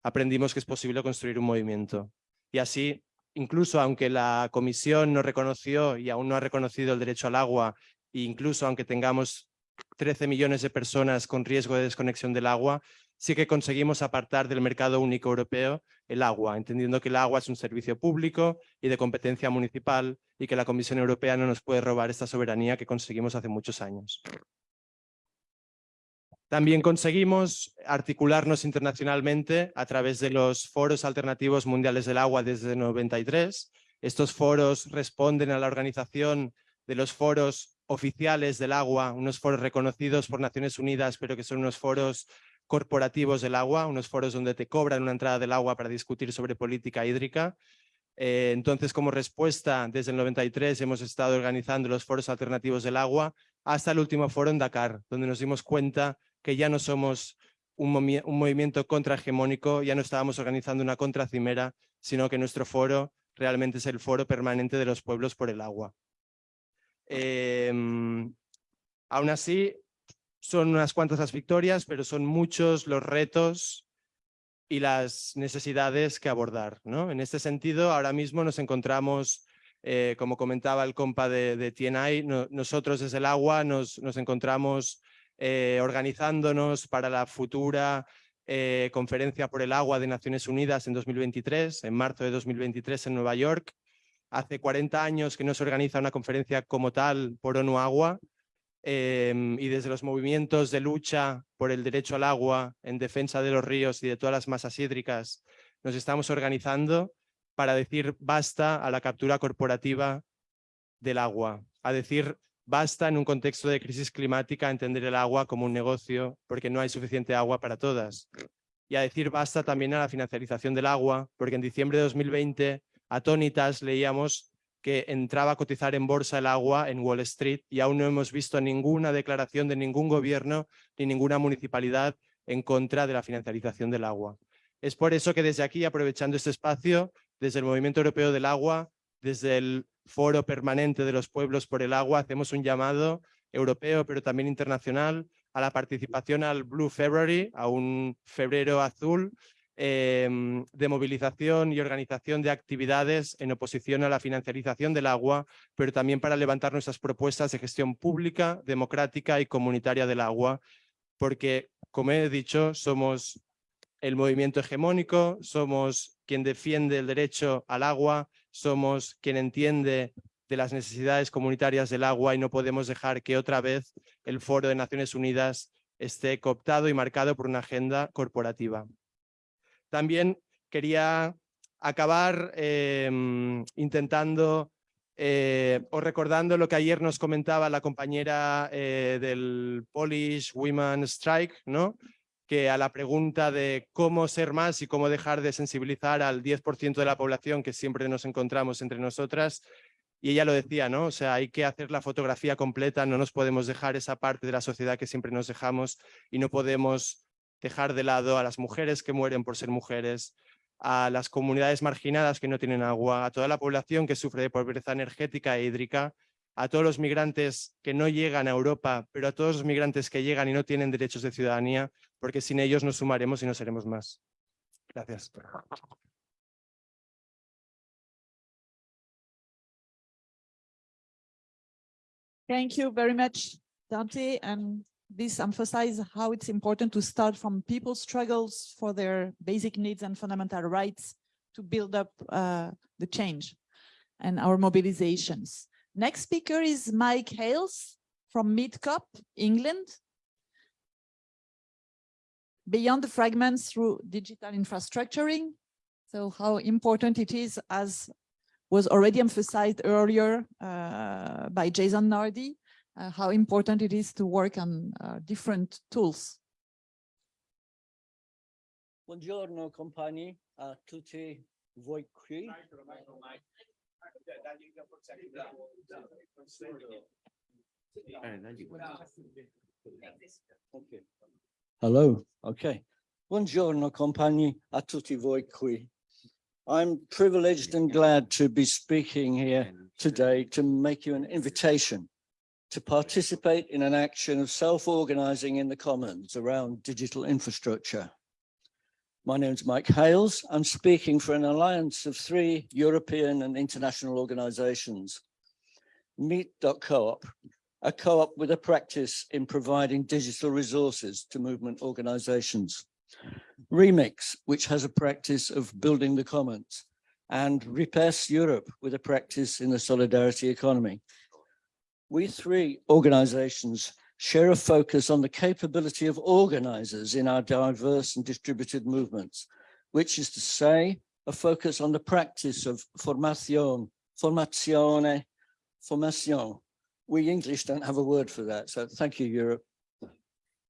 aprendimos que es posible construir un movimiento. Y así incluso aunque la comisión no reconoció y aún no ha reconocido el derecho al agua, e incluso aunque tengamos 13 millones de personas con riesgo de desconexión del agua, sí que conseguimos apartar del mercado único europeo el agua, entendiendo que el agua es un servicio público y de competencia municipal y que la Comisión Europea no nos puede robar esta soberanía que conseguimos hace muchos años. También conseguimos articularnos internacionalmente a través de los foros alternativos mundiales del agua desde 93. Estos foros responden a la organización de los foros oficiales del agua, unos foros reconocidos por Naciones Unidas, pero que son unos foros corporativos del agua, unos foros donde te cobran una entrada del agua para discutir sobre política hídrica. Eh, entonces, como respuesta, desde el 93 hemos estado organizando los foros alternativos del agua hasta el último foro en Dakar, donde nos dimos cuenta que ya no somos un, movimiento contrahegemónico, ya no estábamos organizando una contracimera, sino que nuestro foro realmente es el foro permanente de los pueblos por el agua. Em, aún así, son unas cuantas las victorias, pero son muchos los retos y las necesidades que abordar. ¿no? En este sentido, ahora mismo nos encontramos Eh, como comentaba el compa de, de TNI, no- nosotros desde el agua nos encontramos eh, organizándonos para la futura eh, conferencia por el agua de Naciones Unidas en 2023, en marzo de 2023 en Nueva York. Hace 40 años que no se organiza una conferencia como tal por ONU Agua em, y desde los movimientos de lucha por el derecho al agua, en defensa de los ríos y de todas las masas hídricas, nos estamos organizando para decir basta a la captura corporativa del agua, a decir basta en un contexto de crisis climática entender el agua como un negocio porque no hay suficiente agua para todas. Y a decir basta también a la financiarización del agua, porque en diciembre de 2020, atónitas, leíamos que entraba a cotizar en bolsa el agua en Wall Street y aún no hemos visto ninguna declaración de ningún gobierno ni ninguna municipalidad en contra de la financiarización del agua. Es por eso que desde aquí, aprovechando este espacio, desde el Movimiento Europeo del Agua, desde el Foro Permanente de los Pueblos por el Agua, hacemos un llamado europeo, pero también internacional, a la participación al Blue February, a un febrero azul, em, de movilización y organización de actividades en oposición a la financiarización del agua, pero también para levantar nuestras propuestas de gestión pública, democrática y comunitaria del agua, porque, como he dicho, somos el movimiento hegemónico, somos quien defiende el derecho al agua, somos quien entiende de las necesidades comunitarias del agua y no podemos dejar que otra vez el Foro de Naciones Unidas esté cooptado y marcado por una agenda corporativa. También quería acabar em, intentando eh, o recordando lo que ayer nos comentaba la compañera eh, del Polish Women Strike, ¿no? Que a la pregunta de cómo ser más y cómo dejar de sensibilizar al 10% de la población que siempre nos encontramos entre nosotras, y ella lo decía, ¿no? O sea, hay que hacer la fotografía completa, no nos podemos dejar esa parte de la sociedad que siempre nos dejamos y no podemos dejar de lado a las mujeres que mueren por ser mujeres, a las comunidades marginadas que no tienen agua, a toda la población que sufre de pobreza energética e hídrica, a todos los migrantes que no llegan a Europa, pero a todos los migrantes que llegan y no tienen derechos de ciudadanía, porque sin ellos nos sumaremos y no seremos más. Gracias. Thank you very much, Dante. And this emphasizes how it's important to start from people's struggles for their basic needs and fundamental rights to build up uh, the change and our mobilizations. Next speaker is Mike Hales from Meet.coop, England. Beyond the fragments through digital infrastructuring. So how important it is as was already emphasized earlier uh, by Jason Nardi, uh, how important it is to work on uh, different tools. Buongiorno compagni a tutti voi qui. Hello, okay. Buongiorno compagni a tutti voi qui. I'm privileged and glad to be speaking here today to make you an invitation to participate in an action of self-organizing in the commons around digital infrastructure. My name is Mike Hales. I'm speaking for an alliance of three European and international organizations. Meet.coop, a co-op with a practice in providing digital resources to movement organizations. Remix, which has a practice of building the commons, and RIPESS Europe with a practice in the solidarity economy. We three organizations share a focus on the capability of organizers in our diverse and distributed movements, which is to say, a focus on the practice of formation, formazione, formation. We English don't have a word for that, so thank you, Europe.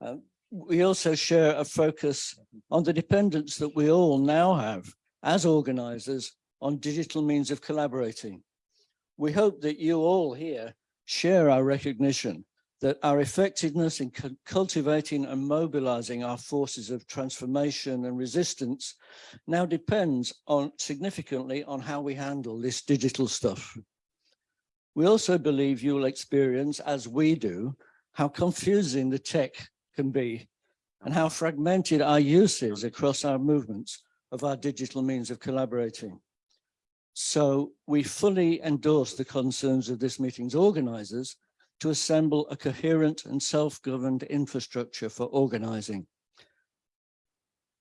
Um, we also share a focus on the dependence that we all now have as organizers on digital means of collaborating. We hope that you all here share our recognition that our effectiveness in cultivating and mobilizing our forces of transformation and resistance now depends on significantly on how we handle this digital stuff. We also believe you will experience, as we do, how confusing the tech can be and how fragmented our use is across our movements of our digital means of collaborating. So we fully endorse the concerns of this meeting's organisers to assemble a coherent and self-governed infrastructure for organising.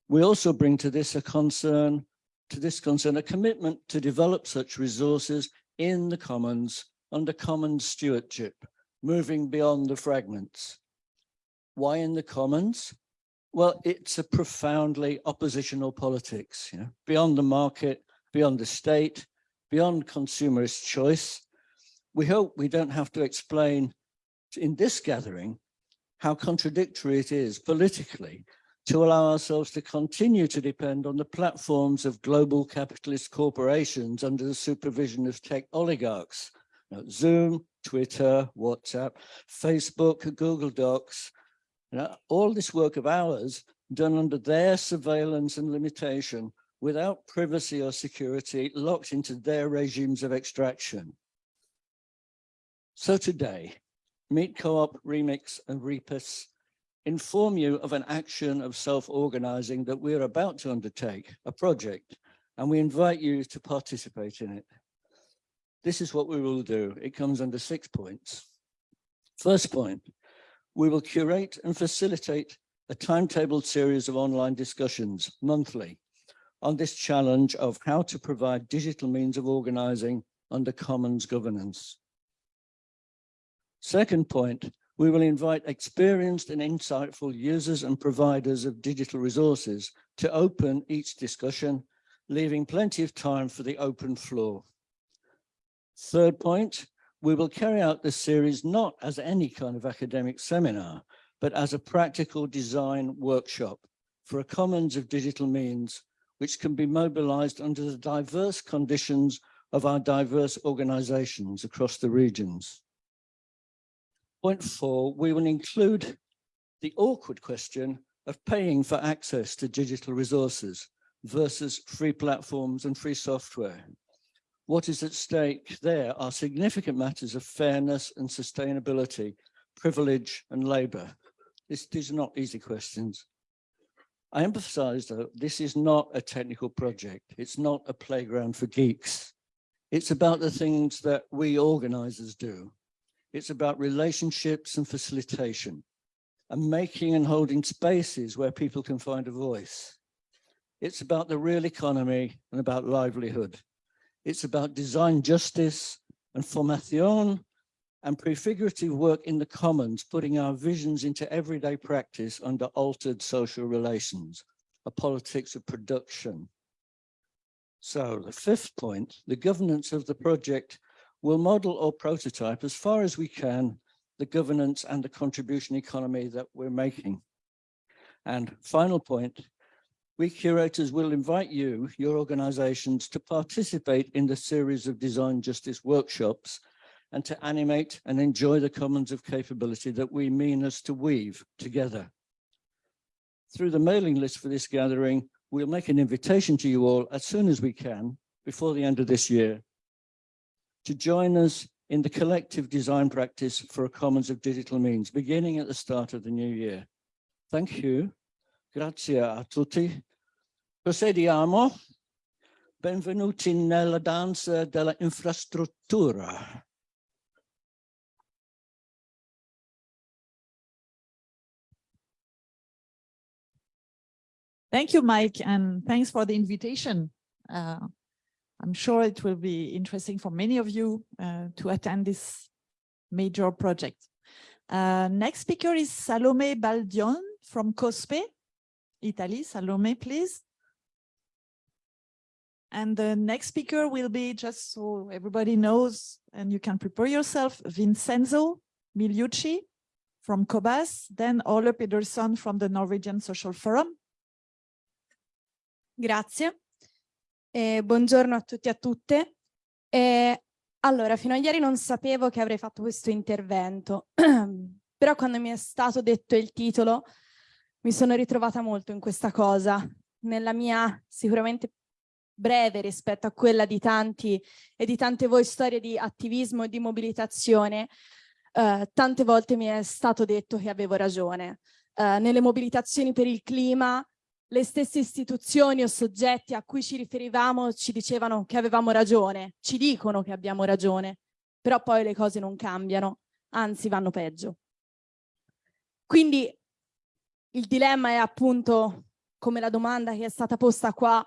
We also bring to this a concern, to this concern, a commitment to develop such resources in the commons under common stewardship, moving beyond the fragments. Why in the commons? Well, it's a profoundly oppositional politics, you know, beyond the market, beyond the state, beyond consumerist choice. We hope we don't have to explain in this gathering how contradictory it is politically to allow ourselves to continue to depend on the platforms of global capitalist corporations under the supervision of tech oligarchs. You know, Zoom, Twitter, WhatsApp, Facebook, Google Docs, you know, all this work of ours done under their surveillance and limitation without privacy or security locked into their regimes of extraction. So today, Meet.coop, Remix and RIPESS inform you of an action of self-organizing that we're about to undertake, a project, and we invite you to participate in it. This is what we will do. It comes under six points. First point, we will curate and facilitate a timetabled series of online discussions monthly on this challenge of how to provide digital means of organizing under commons governance. Second point, we will invite experienced and insightful users and providers of digital resources to open each discussion, leaving plenty of time for the open floor. Third point, we will carry out this series not as any kind of academic seminar, but as a practical design workshop for a commons of digital means which can be mobilized under the diverse conditions of our diverse organizations across the regions. Point four, we will include the awkward question of paying for access to digital resources versus free platforms and free software. What is at stake there are significant matters of fairness and sustainability, privilege and labor. This, these are not easy questions. I emphasize though, this is not a technical project. It's not a playground for geeks. It's about the things that we organizers do. It's about relationships and facilitation and making and holding spaces where people can find a voice. It's about the real economy and about livelihood. It's about design justice and formation and prefigurative work in the commons, putting our visions into everyday practice under altered social relations, a politics of production. So the fifth point, the governance of the project We'll model or prototype as far as we can the governance and the contribution economy that we're making. And final point, we curators will invite you, your organizations, to participate in the series of design justice workshops and to animate and enjoy the commons of capability that we mean us to weave together. Through the mailing list for this gathering, we'll make an invitation to you all as soon as we can before the end of this year to join us in the collective design practice for a commons of digital means, beginning at the start of the new year. Thank you. Grazie a tutti. Procediamo. Benvenuti nella danza della infrastruttura. Thank you, Mike, and thanks for the invitation. Uh, I'm sure it will be interesting for many of you uh, to attend this major project. Uh, next speaker is Salome Baldion from COSPE, Italy. Salome, please. And the next speaker will be, just so everybody knows, and you can prepare yourself, Vincenzo Miliucci from COBAS, then Ole Pedersen from the Norwegian Social Forum. Grazie. Eh, buongiorno a tutti e a tutte. Eh, allora, fino a ieri non sapevo che avrei fatto questo intervento, (clears throat) però quando mi è stato detto il titolo mi sono ritrovata molto in questa cosa, nella mia sicuramente breve rispetto a quella di tanti e di tante voi storie di attivismo e di mobilitazione, eh, tante volte mi è stato detto che avevo ragione. Eh, nelle mobilitazioni per il clima le stesse istituzioni o soggetti a cui ci riferivamo ci dicevano che avevamo ragione, ci dicono che abbiamo ragione, però poi le cose non cambiano, anzi vanno peggio. Quindi il dilemma è appunto, come la domanda che è stata posta qua,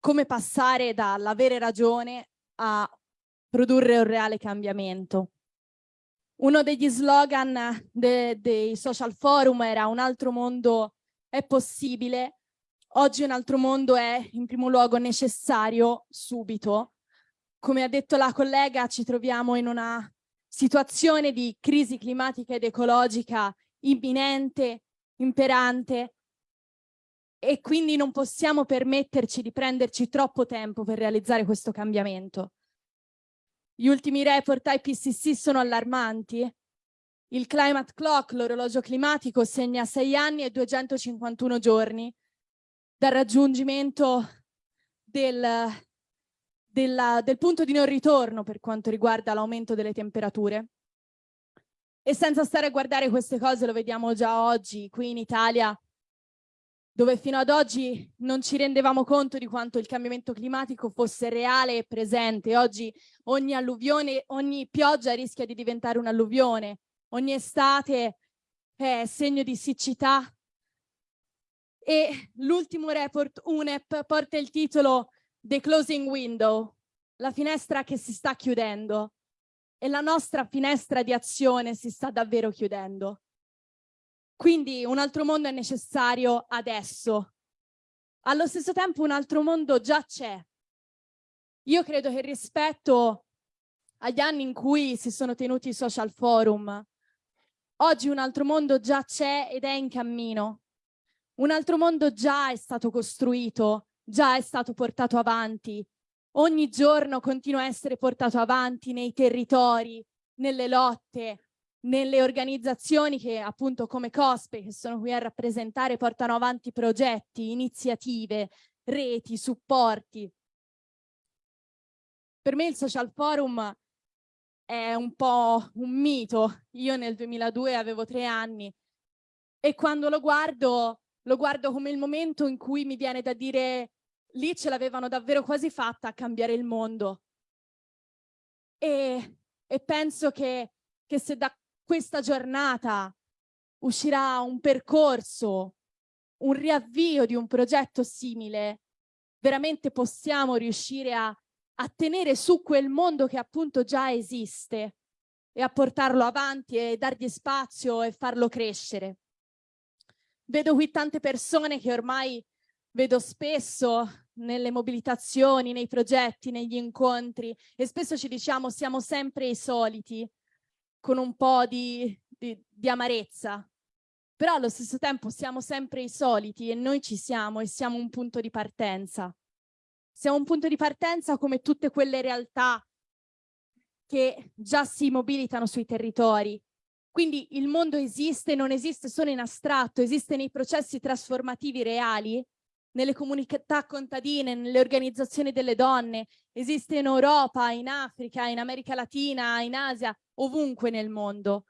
come passare dall'avere ragione a produrre un reale cambiamento. Uno degli slogan de dei social forum era un altro mondo è possibile, oggi un altro mondo è in primo luogo necessario subito. Come ha detto la collega ci troviamo in una situazione di crisi climatica ed ecologica imminente, imperante e quindi non possiamo permetterci di prenderci troppo tempo per realizzare questo cambiamento. Gli ultimi report IPCC sono allarmanti. Il climate clock, l'orologio climatico, segna 6 anni e 251 giorni dal raggiungimento del, della, del punto di non ritorno per quanto riguarda l'aumento delle temperature. E senza stare a guardare queste cose, lo vediamo già oggi qui in Italia, dove fino ad oggi non ci rendevamo conto di quanto il cambiamento climatico fosse reale e presente. Oggi ogni alluvione, ogni pioggia rischia di diventare un'alluvione, ogni estate è segno di siccità. E l'ultimo report UNEP porta il titolo The Closing Window, la finestra che si sta chiudendo e la nostra finestra di azione si sta davvero chiudendo. Quindi un altro mondo è necessario adesso. Allo stesso tempo un altro mondo già c'è. Io credo che rispetto agli anni in cui si sono tenuti i social forum, oggi un altro mondo già c'è ed è in cammino. Un altro mondo già è stato costruito, già è stato portato avanti. Ogni giorno continua a essere portato avanti nei territori, nelle lotte, nelle organizzazioni che appunto come COSPE che sono qui a rappresentare portano avanti progetti, iniziative, reti, supporti. Per me il social forum è un po' un mito. Io nel 2002 avevo tre anni e quando lo guardo, lo guardo come il momento in cui mi viene da dire lì ce l'avevano davvero quasi fatta a cambiare il mondo. E, e penso che, che se da questa giornata uscirà un percorso, un riavvio di un progetto simile, veramente possiamo riuscire a, a tenere su quel mondo che appunto già esiste e a portarlo avanti e dargli spazio e farlo crescere. Vedo qui tante persone che ormai vedo spesso nelle mobilitazioni, nei progetti, negli incontri e spesso ci diciamo siamo sempre i soliti, con un po' di, di, di amarezza, però allo stesso tempo siamo sempre i soliti e noi ci siamo e siamo un punto di partenza. Siamo un punto di partenza come tutte quelle realtà che già si mobilitano sui territori. Quindi il mondo esiste, non esiste solo in astratto, esiste nei processi trasformativi reali, nelle comunità contadine, nelle organizzazioni delle donne, esiste in Europa, in Africa, in America Latina, in Asia, ovunque nel mondo.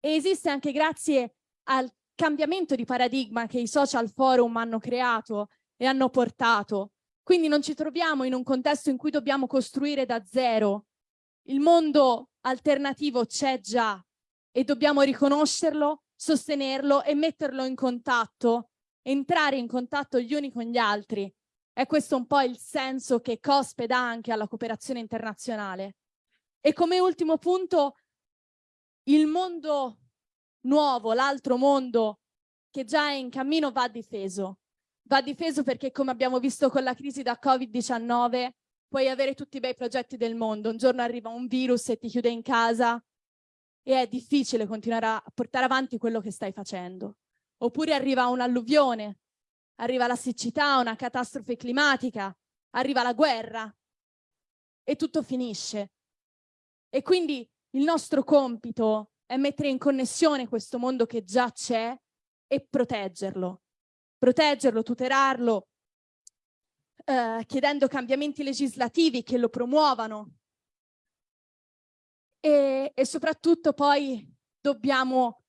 E esiste anche grazie al cambiamento di paradigma che i social forum hanno creato e hanno portato. Quindi non ci troviamo in un contesto in cui dobbiamo costruire da zero. Il mondo alternativo c'è già e dobbiamo riconoscerlo, sostenerlo e metterlo in contatto, entrare in contatto gli uni con gli altri. È questo un po' il senso che COSPE dà anche alla cooperazione internazionale. E come ultimo punto, il mondo nuovo, l'altro mondo che già è in cammino va difeso. Va difeso perché come abbiamo visto con la crisi da Covid-19 puoi avere tutti i bei progetti del mondo, un giorno arriva un virus e ti chiude in casa e è difficile continuare a portare avanti quello che stai facendo. Oppure arriva un'alluvione, arriva la siccità, una catastrofe climatica, arriva la guerra e tutto finisce. E quindi il nostro compito è mettere in connessione questo mondo che già c'è e proteggerlo. Proteggerlo, tutelarlo, eh, chiedendo cambiamenti legislativi che lo promuovano. E, e soprattutto poi dobbiamo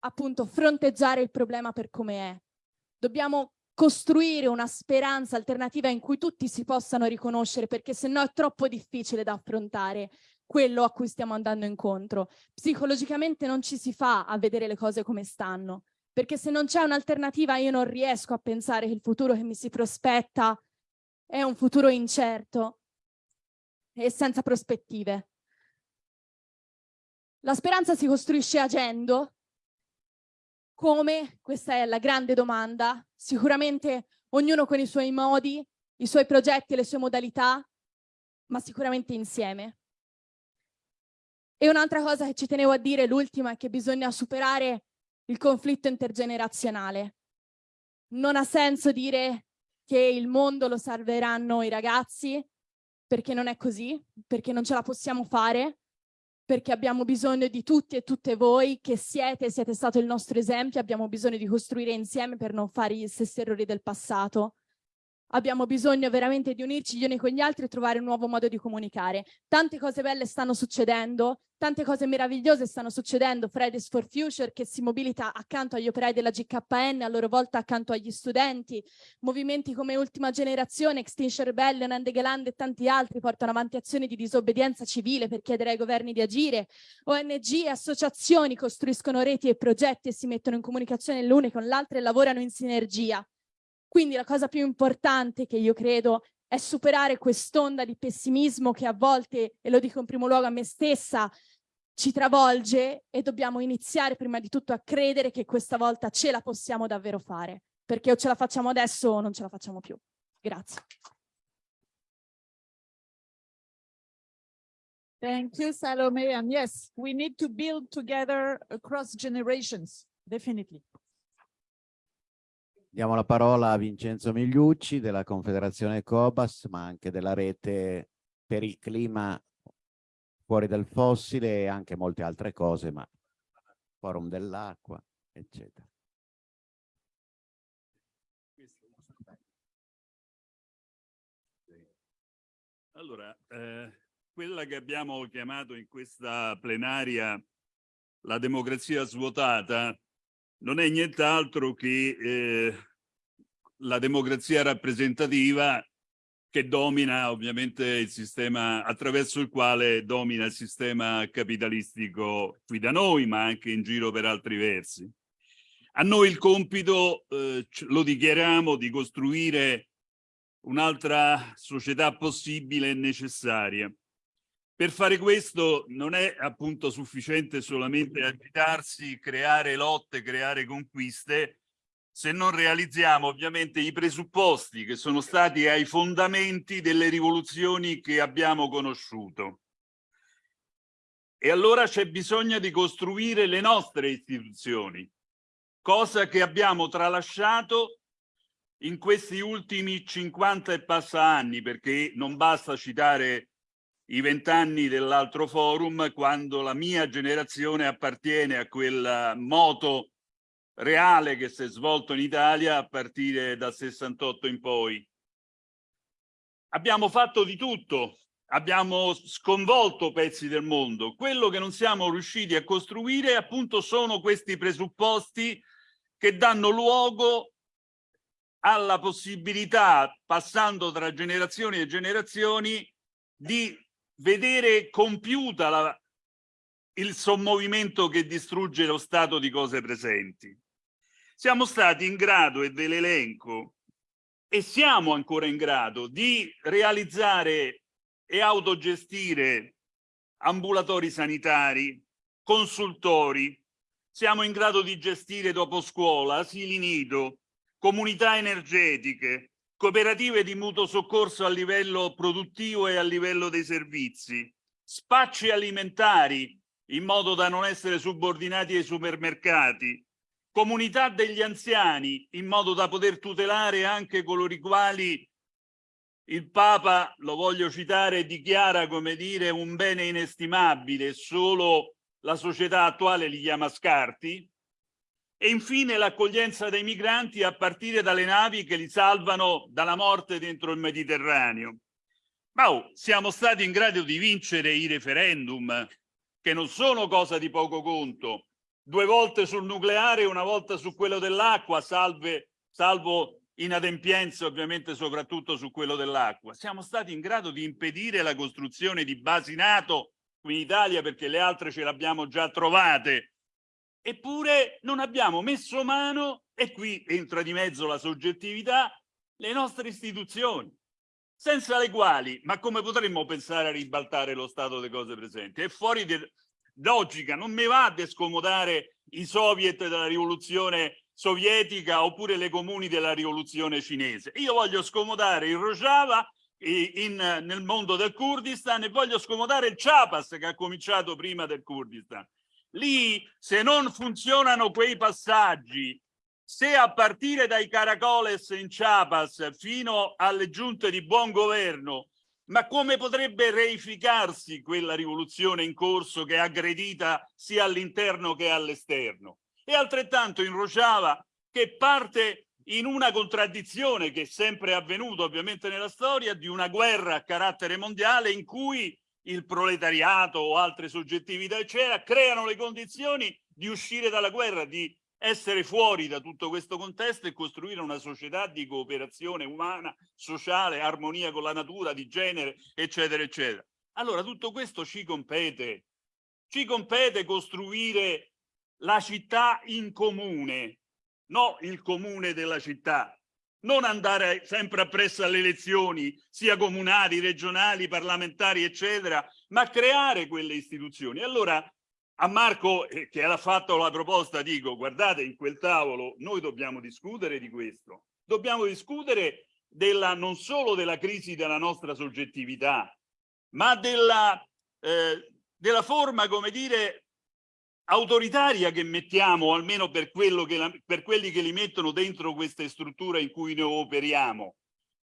appunto fronteggiare il problema per come è. Dobbiamo costruire una speranza alternativa in cui tutti si possano riconoscere, perché se no è troppo difficile da affrontare quello a cui stiamo andando incontro. Psicologicamente non ci si fa a vedere le cose come stanno, perché se non c'è un'alternativa io non riesco a pensare che il futuro che mi si prospetta è un futuro incerto e senza prospettive. La speranza si costruisce agendo, come? Questa è la grande domanda. Sicuramente ognuno con i suoi modi, i suoi progetti e le sue modalità, ma sicuramente insieme. E un'altra cosa che ci tenevo a dire, l'ultima, è che bisogna superare il conflitto intergenerazionale. Non ha senso dire che il mondo lo salveranno i ragazzi, perché non è così, perché non ce la possiamo fare, perché abbiamo bisogno di tutti e tutte voi che siete, siete stato il nostro esempio, abbiamo bisogno di costruire insieme per non fare gli stessi errori del passato abbiamo bisogno veramente di unirci gli uni con gli altri e trovare un nuovo modo di comunicare. Tante cose belle stanno succedendo, tante cose meravigliose stanno succedendo. Fridays for Future che si mobilita accanto agli operai della GKN, a loro volta accanto agli studenti. Movimenti come Ultima Generazione, Extinction Rebellion, Andegeland e tanti altri portano avanti azioni di disobbedienza civile per chiedere ai governi di agire. ONG e associazioni costruiscono reti e progetti e si mettono in comunicazione l'une con l'altra e lavorano in sinergia. Quindi la cosa più importante che io credo è superare quest'onda di pessimismo che a volte, e lo dico in primo luogo a me stessa, ci travolge e dobbiamo iniziare prima di tutto a credere che questa volta ce la possiamo davvero fare, perché o ce la facciamo adesso o non ce la facciamo più. Grazie. Thank you, Salome. And yes, we need to build together across generations, definitely. Diamo la parola a Vincenzo Migliucci della Confederazione Cobas, ma anche della rete per il clima fuori dal fossile e anche molte altre cose, ma forum dell'acqua, eccetera. Allora, eh, quella che abbiamo chiamato in questa plenaria la democrazia svuotata non è nient'altro che eh, la democrazia rappresentativa che domina ovviamente il sistema attraverso il quale domina il sistema capitalistico qui da noi, ma anche in giro per altri versi. A noi il compito, eh, lo dichiariamo, di costruire un'altra società possibile e necessaria. Per fare questo non è appunto sufficiente solamente agitarsi, creare lotte, creare conquiste, se non realizziamo ovviamente i presupposti che sono stati ai fondamenti delle rivoluzioni che abbiamo conosciuto. E allora c'è bisogno di costruire le nostre istituzioni, cosa che abbiamo tralasciato in questi ultimi 50 e passa anni, perché non basta citare i vent'anni dell'altro forum quando la mia generazione appartiene a quel moto reale che si è svolto in Italia a partire dal 68 in poi. Abbiamo fatto di tutto, abbiamo sconvolto pezzi del mondo. Quello che non siamo riusciti a costruire appunto sono questi presupposti che danno luogo alla possibilità, passando tra generazioni e generazioni, di vedere compiuta la, il sommovimento che distrugge lo stato di cose presenti. Siamo stati in grado, e ve l'elenco, e siamo ancora in grado di realizzare e autogestire ambulatori sanitari, consultori, siamo in grado di gestire dopo scuola, asili nido, comunità energetiche, cooperative di mutuo soccorso a livello produttivo e a livello dei servizi, spacci alimentari in modo da non essere subordinati ai supermercati, comunità degli anziani in modo da poter tutelare anche coloro i quali il Papa, lo voglio citare, dichiara come dire un bene inestimabile, solo la società attuale li chiama scarti, e infine l'accoglienza dei migranti a partire dalle navi che li salvano dalla morte dentro il Mediterraneo. Ma oh, siamo stati in grado di vincere i referendum, che non sono cosa di poco conto, due volte sul nucleare e una volta su quello dell'acqua, salvo inadempienze ovviamente soprattutto su quello dell'acqua. Siamo stati in grado di impedire la costruzione di basi NATO qui in Italia perché le altre ce le abbiamo già trovate. Eppure non abbiamo messo mano, e qui entra di mezzo la soggettività, le nostre istituzioni, senza le quali, ma come potremmo pensare a ribaltare lo stato delle cose presenti? È fuori logica, non mi va a scomodare i soviet della rivoluzione sovietica oppure le comuni della rivoluzione cinese. Io voglio scomodare il Rojava in, nel mondo del Kurdistan e voglio scomodare il Chapas che ha cominciato prima del Kurdistan. Lì, se non funzionano quei passaggi, se a partire dai caracoles in Chiapas fino alle giunte di buon governo, ma come potrebbe reificarsi quella rivoluzione in corso che è aggredita sia all'interno che all'esterno? E altrettanto in Rojava che parte in una contraddizione che è sempre avvenuta ovviamente nella storia di una guerra a carattere mondiale in cui il proletariato o altre soggettività eccetera creano le condizioni di uscire dalla guerra, di essere fuori da tutto questo contesto e costruire una società di cooperazione umana, sociale, armonia con la natura, di genere, eccetera, eccetera. Allora tutto questo ci compete, ci compete costruire la città in comune, no il comune della città, non andare sempre appresso alle elezioni, sia comunali, regionali, parlamentari, eccetera, ma creare quelle istituzioni. Allora a Marco eh, che ha fatto la proposta dico guardate in quel tavolo noi dobbiamo discutere di questo dobbiamo discutere della non solo della crisi della nostra soggettività ma della eh, della forma come dire autoritaria che mettiamo almeno per quello che la, per quelli che li mettono dentro queste strutture in cui noi operiamo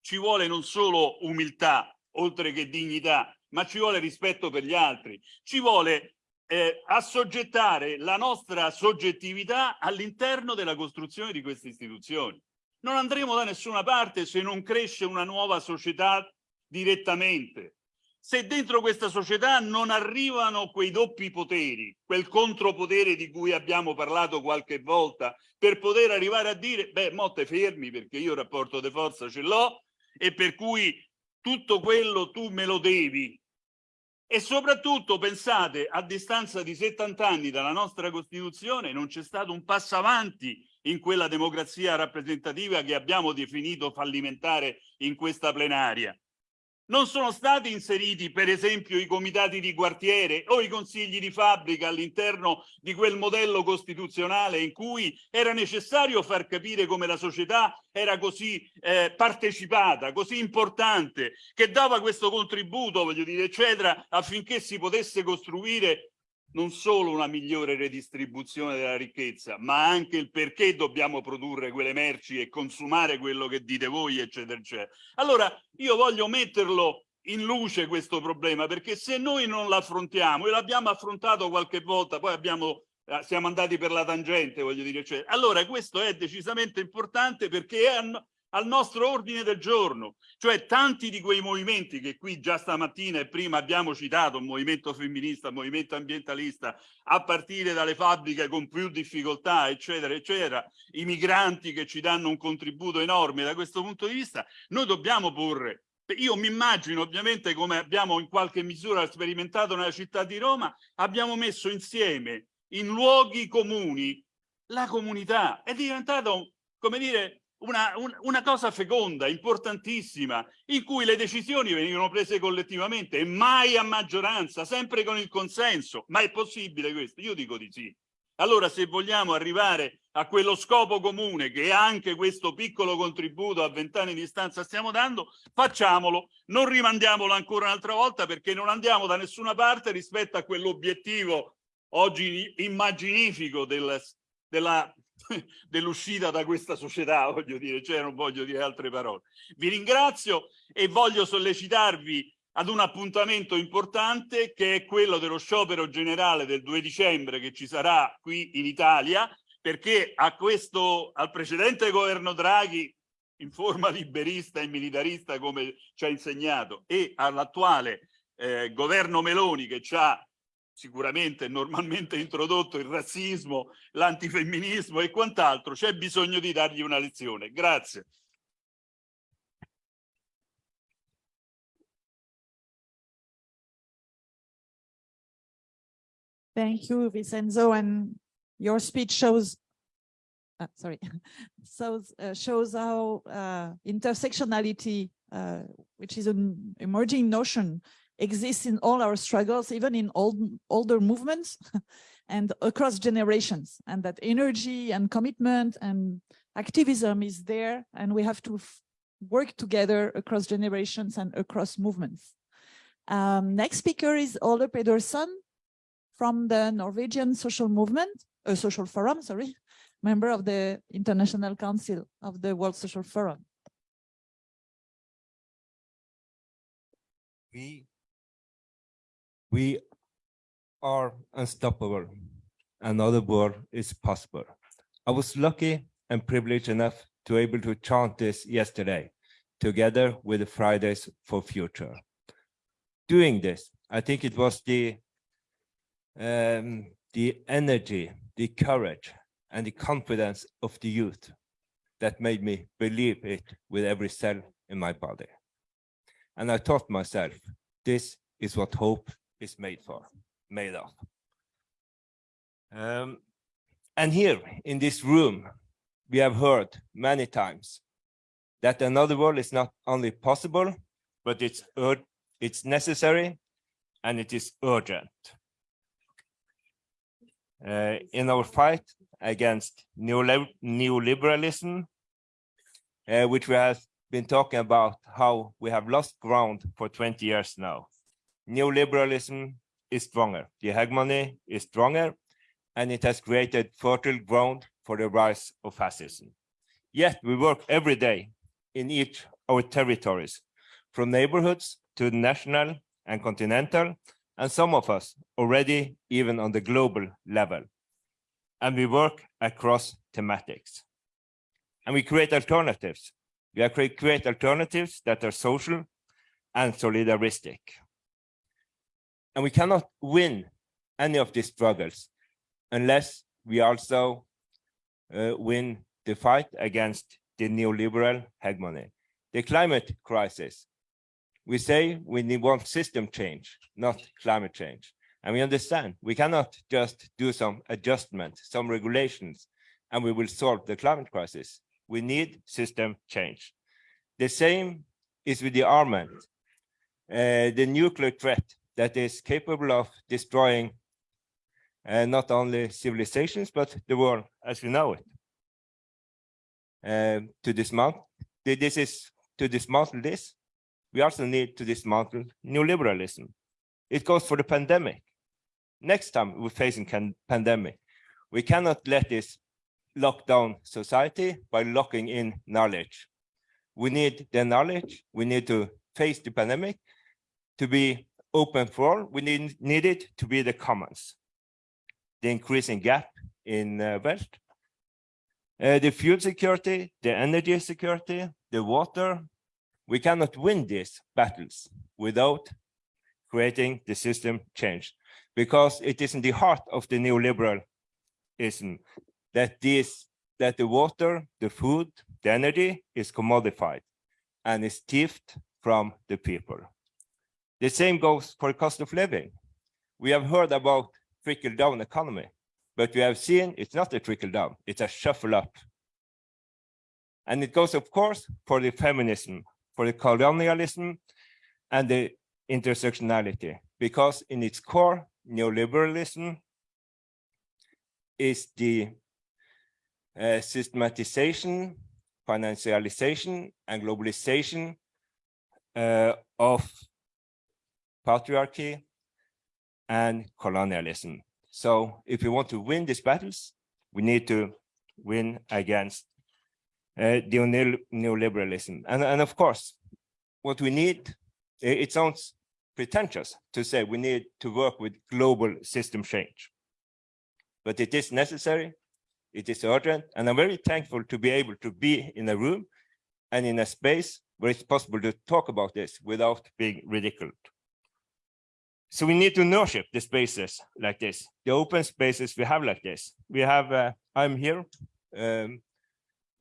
ci vuole non solo umiltà oltre che dignità ma ci vuole rispetto per gli altri ci vuole eh, assoggettare la nostra soggettività all'interno della costruzione di queste istituzioni. Non andremo da nessuna parte se non cresce una nuova società direttamente. Se dentro questa società non arrivano quei doppi poteri, quel contropotere di cui abbiamo parlato qualche volta, per poter arrivare a dire, beh, motte fermi perché io il rapporto di forza ce l'ho e per cui tutto quello tu me lo devi, e soprattutto pensate a distanza di 70 anni dalla nostra Costituzione non c'è stato un passo avanti in quella democrazia rappresentativa che abbiamo definito fallimentare in questa plenaria non sono stati inseriti per esempio i comitati di quartiere o i consigli di fabbrica all'interno di quel modello costituzionale in cui era necessario far capire come la società era così eh, partecipata, così importante, che dava questo contributo, voglio dire, eccetera, affinché si potesse costruire non solo una migliore redistribuzione della ricchezza, ma anche il perché dobbiamo produrre quelle merci e consumare quello che dite voi, eccetera, eccetera. Allora, io voglio metterlo in luce questo problema, perché se noi non l'affrontiamo, e l'abbiamo affrontato qualche volta, poi abbiamo eh, siamo andati per la tangente, voglio dire, cioè, allora questo è decisamente importante perché è al nostro ordine del giorno, cioè tanti di quei movimenti che qui già stamattina e prima abbiamo citato, un movimento femminista, un movimento ambientalista, a partire dalle fabbriche con più difficoltà, eccetera, eccetera, i migranti che ci danno un contributo enorme da questo punto di vista, noi dobbiamo porre io mi immagino ovviamente come abbiamo in qualche misura sperimentato nella città di Roma, abbiamo messo insieme in luoghi comuni la comunità, è diventato, come dire, una, un, una cosa feconda, importantissima, in cui le decisioni venivano prese collettivamente e mai a maggioranza, sempre con il consenso. Ma è possibile questo? Io dico di sì. Allora se vogliamo arrivare a quello scopo comune che anche questo piccolo contributo a vent'anni di distanza stiamo dando, facciamolo, non rimandiamolo ancora un'altra volta perché non andiamo da nessuna parte rispetto a quell'obiettivo oggi immaginifico del, della (laughs) dell'uscita da questa società, (laughs) voglio dire, cioè non voglio dire altre parole. Vi ringrazio e voglio sollecitarvi ad un appuntamento importante che è quello dello sciopero generale del 2 dicembre che ci sarà qui in Italia, perché a questo, al precedente governo Draghi in forma (laughs) liberista e militarista come ci ha insegnato e all'attuale eh, governo Meloni che ci ha sicuramente normalmente introdotto il razzismo, l'antifemminismo e quant'altro, c'è bisogno di dargli una lezione. Grazie. Thank you, Vincenzo, and your speech shows uh, sorry, (laughs) so uh, shows how uh, intersectionality, uh, which is an emerging notion exists in all our struggles, even in old, older movements (laughs) and across generations, and that energy and commitment and activism is there, and we have to work together across generations and across movements. Um, next speaker is Ole Pedersen from the Norwegian Social Movement, uh, Social Forum, sorry, (laughs) member of the International Council of the World Social Forum. We, we are unstoppable. Another world is possible. I was lucky and privileged enough to be able to chant this yesterday, together with Fridays for Future. Doing this, I think it was the um, the energy, the courage, and the confidence of the youth that made me believe it with every cell in my body. And I thought myself, this is what hope is made for, made of. Um, and here in this room, we have heard many times that another world is not only possible, but it's it's necessary and it is urgent. Uh, in our fight against neoliber- neoliberalism, uh, which we have been talking about how we have lost ground for 20 years now. Neoliberalism is stronger, the hegemony is stronger, and it has created fertile ground for the rise of fascism. Yet we work every day in each of our territories, from neighborhoods to national and continental, and some of us already even on the global level. And we work across thematics. And we create alternatives. We create alternatives that are social and solidaristic. And we cannot win any of these struggles unless we also uh, win the fight against the neoliberal hegemony. The climate crisis, we say we need one system change, not climate change. And we understand we cannot just do some adjustments, some regulations, and we will solve the climate crisis. We need system change. The same is with the armament, uh, the nuclear threat that is capable of destroying uh, not only civilizations, but the world as we know it. Um, to dismantle, this is to dismantle this, we also need to dismantle neoliberalism. It goes for the pandemic. Next time we're facing pandemic, we cannot let this lock down society by locking in knowledge. We need the knowledge. We need to face the pandemic to be open for all. We need, need it to be the commons. The increasing gap in uh, wealth, uh, the fuel security, the energy security, the water. We cannot win these battles without creating the system change because it is in the heart of the neoliberalism that this that the water, the food, the energy is commodified and is thieved from the people. The same goes for cost of living. We have heard about trickle down economy, but we have seen it's not a trickle down, it's a shuffle up. And it goes, of course, for the feminism, for the colonialism, and the intersectionality, because in its core, neoliberalism is the uh, systematization, financialization, and globalization uh, of patriarchy and colonialism. So if we want to win these battles, we need to win against uh, the neoliberalism. And, and of course, what we need, it, it sounds pretentious to say we need to work with global system change. But it is necessary, it is urgent, and I'm very thankful to be able to be in a room and in a space where it's possible to talk about this without being ridiculed. So we need to nurture the spaces like this, the open spaces we have like this. We have, uh, I'm here um,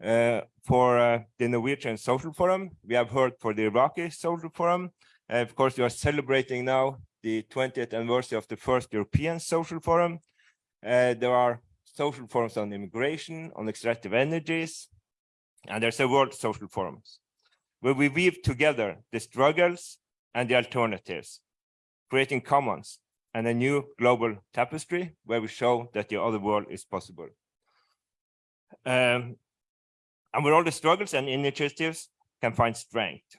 uh, for uh, the Norwegian Social Forum. We have heard for the Iraqi Social Forum. Uh, of course, we are celebrating now the 20th anniversary of the first European Social Forum. Uh, there are social forums on immigration, on extractive energies, and there's a World Social Forums, where we weave together the struggles and the alternatives, creating commons and a new global tapestry where we show that the other world is possible. Um, and where all the struggles and initiatives can find strength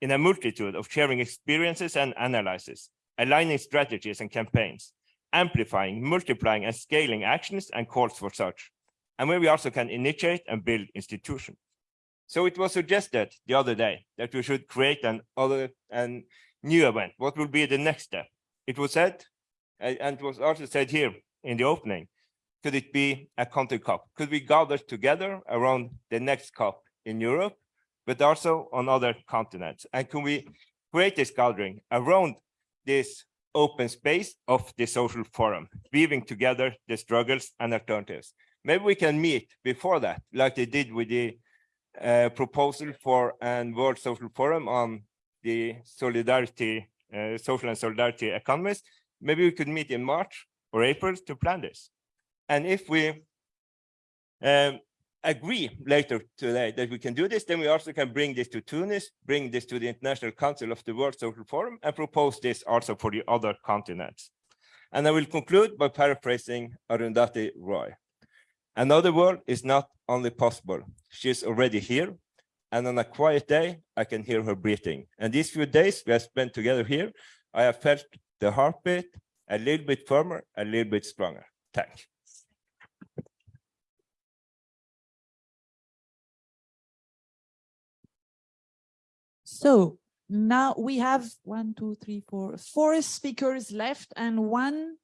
in a multitude of sharing experiences and analyses, aligning strategies and campaigns, amplifying, multiplying, and scaling actions and calls for such, and where we also can initiate and build institutions. So it was suggested the other day that we should create an other and new event. What will be the next step? It was said, and it was also said here in the opening, could it be a country cup? Could we gather together around the next cup in Europe, but also on other continents? And can we create this gathering around this open space of the social forum, weaving together the struggles and alternatives? Maybe we can meet before that, like they did with the uh, proposal for an World Social Forum on the solidarity, uh, social and solidarity economies. Maybe we could meet in March or April to plan this. And if we um, agree later today that we can do this, then we also can bring this to Tunis, bring this to the International Council of the World Social Forum, and propose this also for the other continents. And I will conclude by paraphrasing Arundhati Roy. Another world is not only possible, she is already here. And on a quiet day, I can hear her breathing. And these few days we have spent together here, I have felt the heartbeat a little bit firmer, a little bit stronger. Thank you. So now we have one, two, three, four, four speakers left and one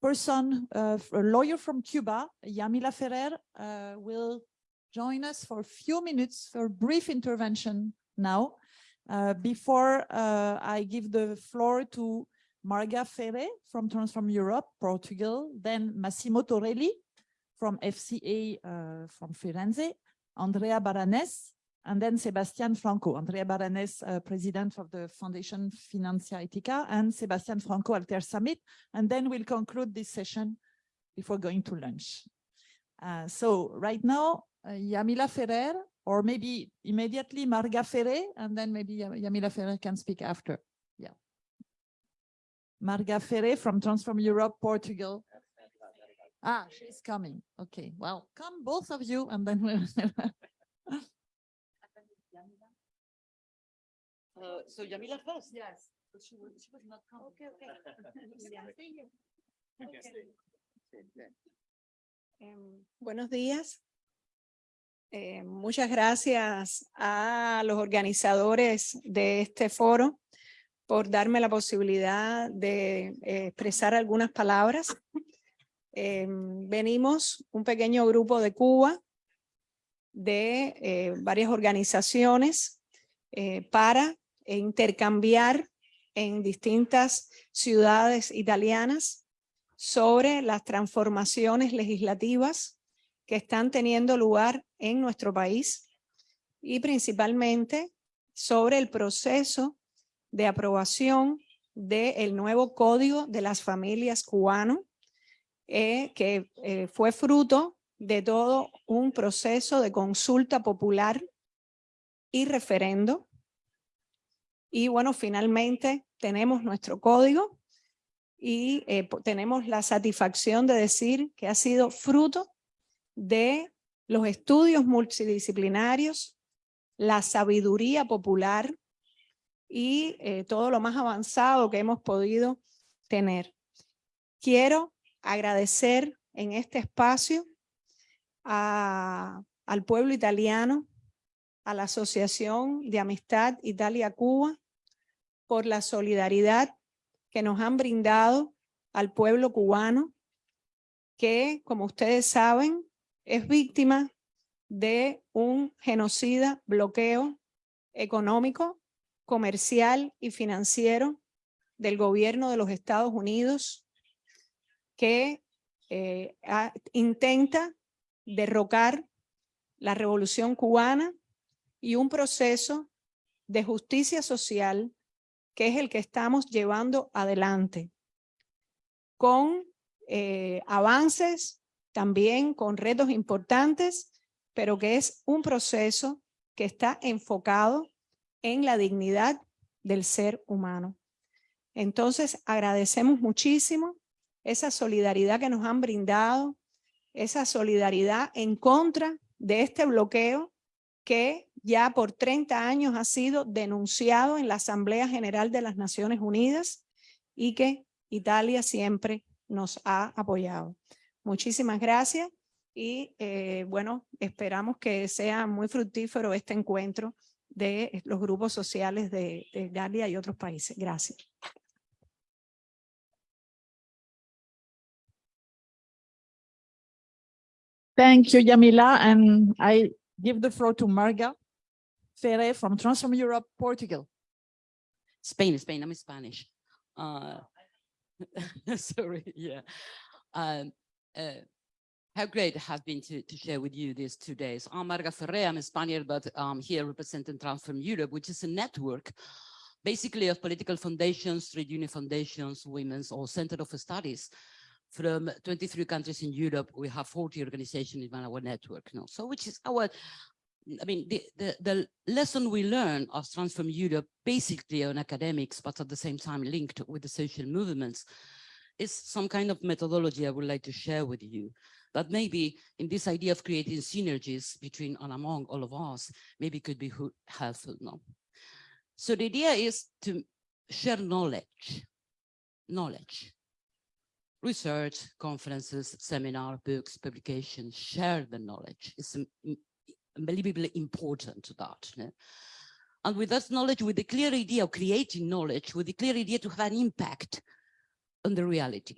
person, uh, a lawyer from Cuba, Yamila Ferrer, uh, will join us for a few minutes for a brief intervention now. Uh, before uh, I give the floor to Marga Ferre from Transform Europe, Portugal, then Massimo Torelli from FCA uh, from Firenze, Andrea Baranes, and then Sebastian Franco, Andrea Baranes, uh, president of the Foundation Finanza Etica, and Sebastian Franco Alter Summit. And then we'll conclude this session before going to lunch. Uh, so right now, uh, Yamila Ferrer, or maybe immediately Marga Ferre, and then maybe Yamila Ferrer can speak after. Yeah. Marga Ferre from Transform Europe, Portugal. Ah, she's coming. Okay, well, come both of you, and then we'll (laughs) Uh, so Yamila first. Yes. But she was, she was not coming. Okay, okay. (laughs) Em, buenos días. Eh, muchas gracias a los organizadores de este foro por darme la posibilidad de eh, expresar algunas palabras. Em, venimos un pequeño grupo de Cuba, de eh, varias organizaciones, para intercambiar en distintas ciudades italianas sobre las transformaciones legislativas que están teniendo lugar en nuestro país y principalmente sobre el proceso de aprobación del nuevo Código de las Familias Cubano, eh, que eh, fue fruto de todo un proceso de consulta popular y referendo. Y bueno, finalmente tenemos nuestro código y eh, tenemos la satisfacción de decir que ha sido fruto de los estudios multidisciplinarios, la sabiduría popular y eh, todo lo más avanzado que hemos podido tener. Quiero agradecer en este espacio al pueblo italiano, a la Asociación de Amistad Italia-Cuba, por la solidaridad que nos han brindado al pueblo cubano, que, como ustedes saben, es víctima de un genocida bloqueo económico, comercial y financiero del gobierno de los Estados Unidos que eh, intenta derrocar la revolución cubana y un proceso de justicia social que es el que estamos llevando adelante con eh, avances, también con retos importantes, pero que es un proceso que está enfocado en la dignidad del ser humano. Entonces, agradecemos muchísimo esa solidaridad que nos han brindado, esa solidaridad en contra de este bloqueo que ya por 30 años ha sido denunciado en la Asamblea General de las Naciones Unidas y que Italia siempre nos ha apoyado. Muchísimas gracias y eh, bueno, esperamos que sea muy fructífero este encuentro de los grupos sociales de, de y otros países. Gracias. Thank you, Yamila. And I give the floor to Marga Ferre from Transform Europe, Portugal. Spain, Spain, I'm Spanish. Uh, (laughs) sorry, yeah. Um, uh, how great it has been to, to share with you these two days. I'm Marga Ferre, I'm a Spaniard, but I'm here representing Transform Europe, which is a network basically of political foundations, trade union foundations, women's or center of studies from 23 countries in Europe. We have 40 organizations in our network now. So which is our I mean, the, the, the lesson we learn of Transform Europe, basically on academics, but at the same time linked with the social movements, is some kind of methodology I would like to share with you. That maybe in this idea of creating synergies between and among all of us, maybe could be helpful now. So the idea is to share knowledge, knowledge, research, conferences, seminar, books, publications, share the knowledge. It's unbelievably important to that. And with that knowledge, with the clear idea of creating knowledge, with the clear idea to have an impact on the reality.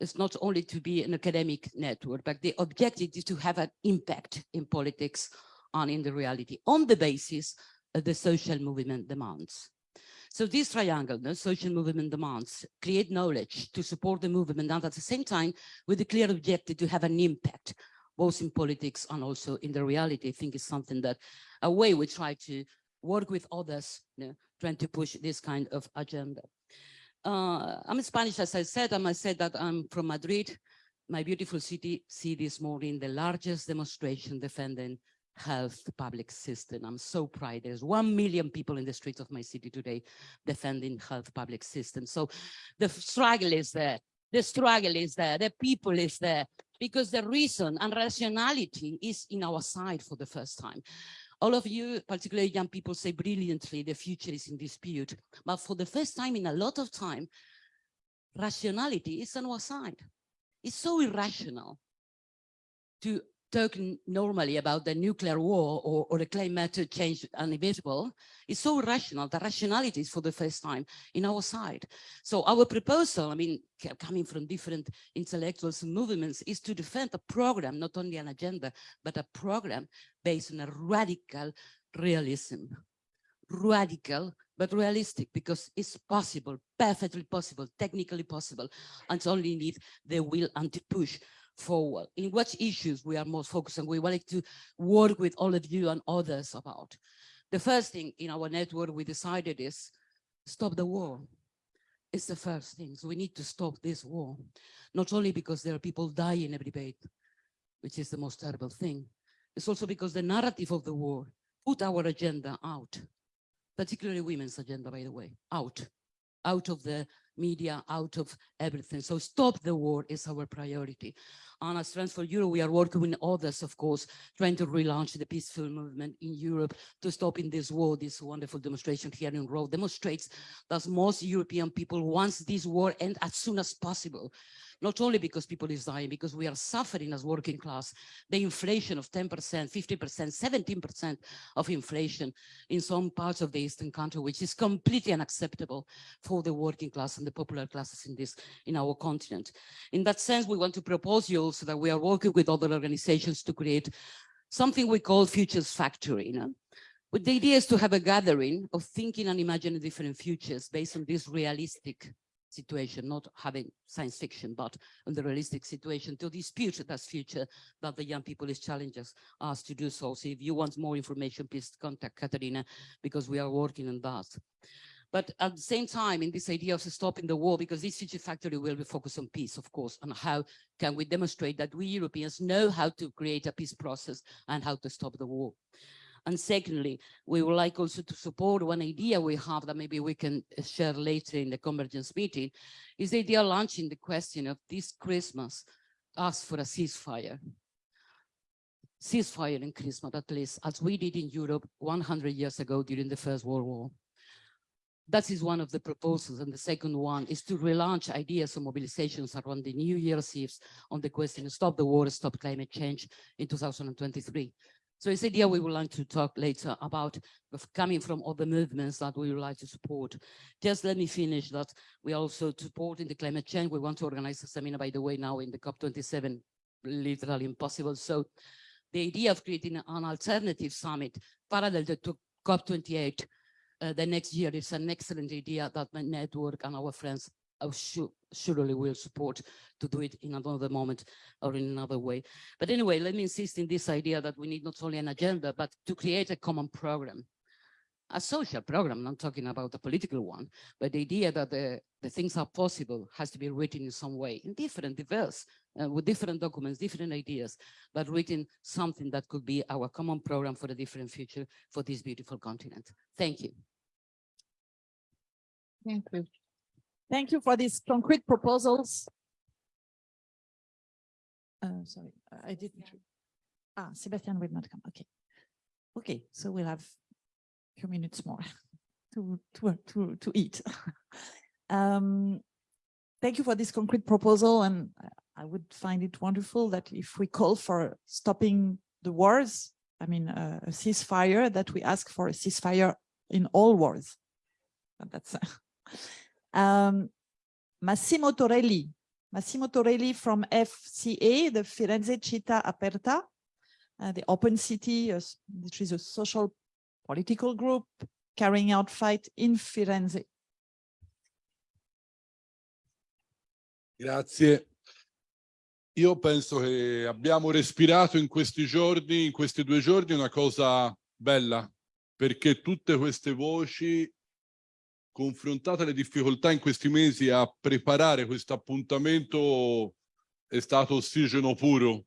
It's not only to be an academic network, but the objective is to have an impact in politics and in the reality on the basis of the social movement demands. So this triangle, the social movement demands, create knowledge to support the movement and at the same time with the clear objective to have an impact both in politics and also in the reality. I think is something that a way we try to work with others, you know, trying to push this kind of agenda. Uh, I'm Spanish, as I said, and I said that I'm from Madrid, my beautiful city, see this morning the largest demonstration defending health public system. I'm so proud. There's 1 million people in the streets of my city today defending health public system. So the struggle is there. The struggle is there. The people is there because the reason and rationality is in our side for the first time. All of you, particularly young people, say brilliantly the future is in dispute. But for the first time in a lot of time, rationality is on our side. It's so irrational to talk normally about the nuclear war or, or the climate change inevitable is so rational, the rationality is for the first time in our side. So our proposal, I mean, coming from different intellectuals and movements is to defend a program, not only an agenda, but a program based on a radical realism. Radical, but realistic because it's possible, perfectly possible, technically possible, and only need the will and to push forward, in what issues we are most focused on, we wanted to work with all of you and others about. The first thing in our network we decided is stop the war. It's the first thing. So we need to stop this war, not only because there are people dying every day, which is the most terrible thing. It's also because the narrative of the war put our agenda out, particularly women's agenda, by the way, out, out of the media out of everything. So stop the war is our priority. And as Transform Europe, we are working with others, of course, trying to relaunch the peaceful movement in Europe to stop in this war. This wonderful demonstration here in Rome demonstrates that most European people want this war end as soon as possible not only because people is dying, because we are suffering as working class, the inflation of 10%, 50%, 17% of inflation in some parts of the Eastern country, which is completely unacceptable for the working class and the popular classes in this, in our continent. In that sense, we want to propose you also that we are working with other organizations to create something we call Futures Factory. You know? But the idea is to have a gathering of thinking and imagining different futures based on this realistic situation, not having science fiction, but in the realistic situation to dispute that future that the young people is challenging us to do so. So if you want more information, please contact Katarina because we are working on that. But at the same time, in this idea of stopping the war, because this Futures Factory will be focused on peace, of course, and how can we demonstrate that we Europeans know how to create a peace process and how to stop the war. And secondly, we would like also to support one idea we have that maybe we can uh, share later in the convergence meeting, is the idea launching the question of this Christmas, ask for a ceasefire. Ceasefire in Christmas, at least, as we did in Europe 100 years ago during the First World War. That is one of the proposals. And the second one is to relaunch ideas of mobilizations around the New Year's Eve on the question stop the war, stop climate change in 2023. So it's idea we would like to talk later about coming from other movements that we would like to support. Just let me finish that we also supporting the climate change. We want to organize a seminar, by the way, now in the COP27, literally impossible. So the idea of creating an alternative summit parallel to COP28 uh, the next year is an excellent idea that my network and our friends surely will support to do it in another moment or in another way. But anyway, let me insist in this idea that we need not only an agenda, but to create a common program a social program, not talking about a political one, but the idea that the, the things are possible has to be written in some way, in different, diverse, uh, with different documents, different ideas, but written something that could be our common program for a different future for this beautiful continent. Thank you. Thank you. Thank you for these concrete proposals. Uh, sorry, I didn't. Ah, Sebastian will not come. Okay. Okay, so we'll have a few minutes more (laughs) to to to to eat. (laughs) um, thank you for this concrete proposal, and I would find it wonderful that if we call for stopping the wars, I mean uh, a ceasefire, that we ask for a ceasefire in all wars. And that's (laughs) um, Massimo Torelli. Massimo Torelli from FCA, the Firenze Città Aperta, uh, the Open City, uh, which is a social political group carrying out fight in Firenze. Grazie. Io penso che abbiamo respirato in questi giorni, in questi due giorni, una cosa bella, perché tutte queste voci confrontate alle difficoltà in questi mesi a preparare questo appuntamento è stato ossigeno puro.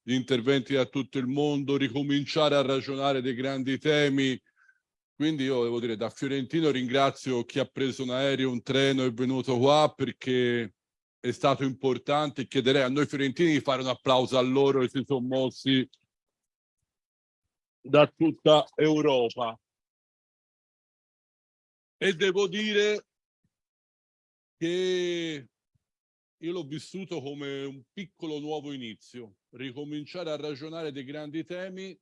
Gli interventi da tutto il mondo, ricominciare a ragionare dei grandi temi. Quindi io devo dire, da Fiorentino ringrazio chi ha preso un aereo, un treno e è venuto qua perché è stato importante. Chiederei a noi fiorentini di fare un applauso a loro che si sono mossi da tutta Europa e devo dire che io l'ho vissuto come un piccolo nuovo inizio, ricominciare a ragionare dei grandi temi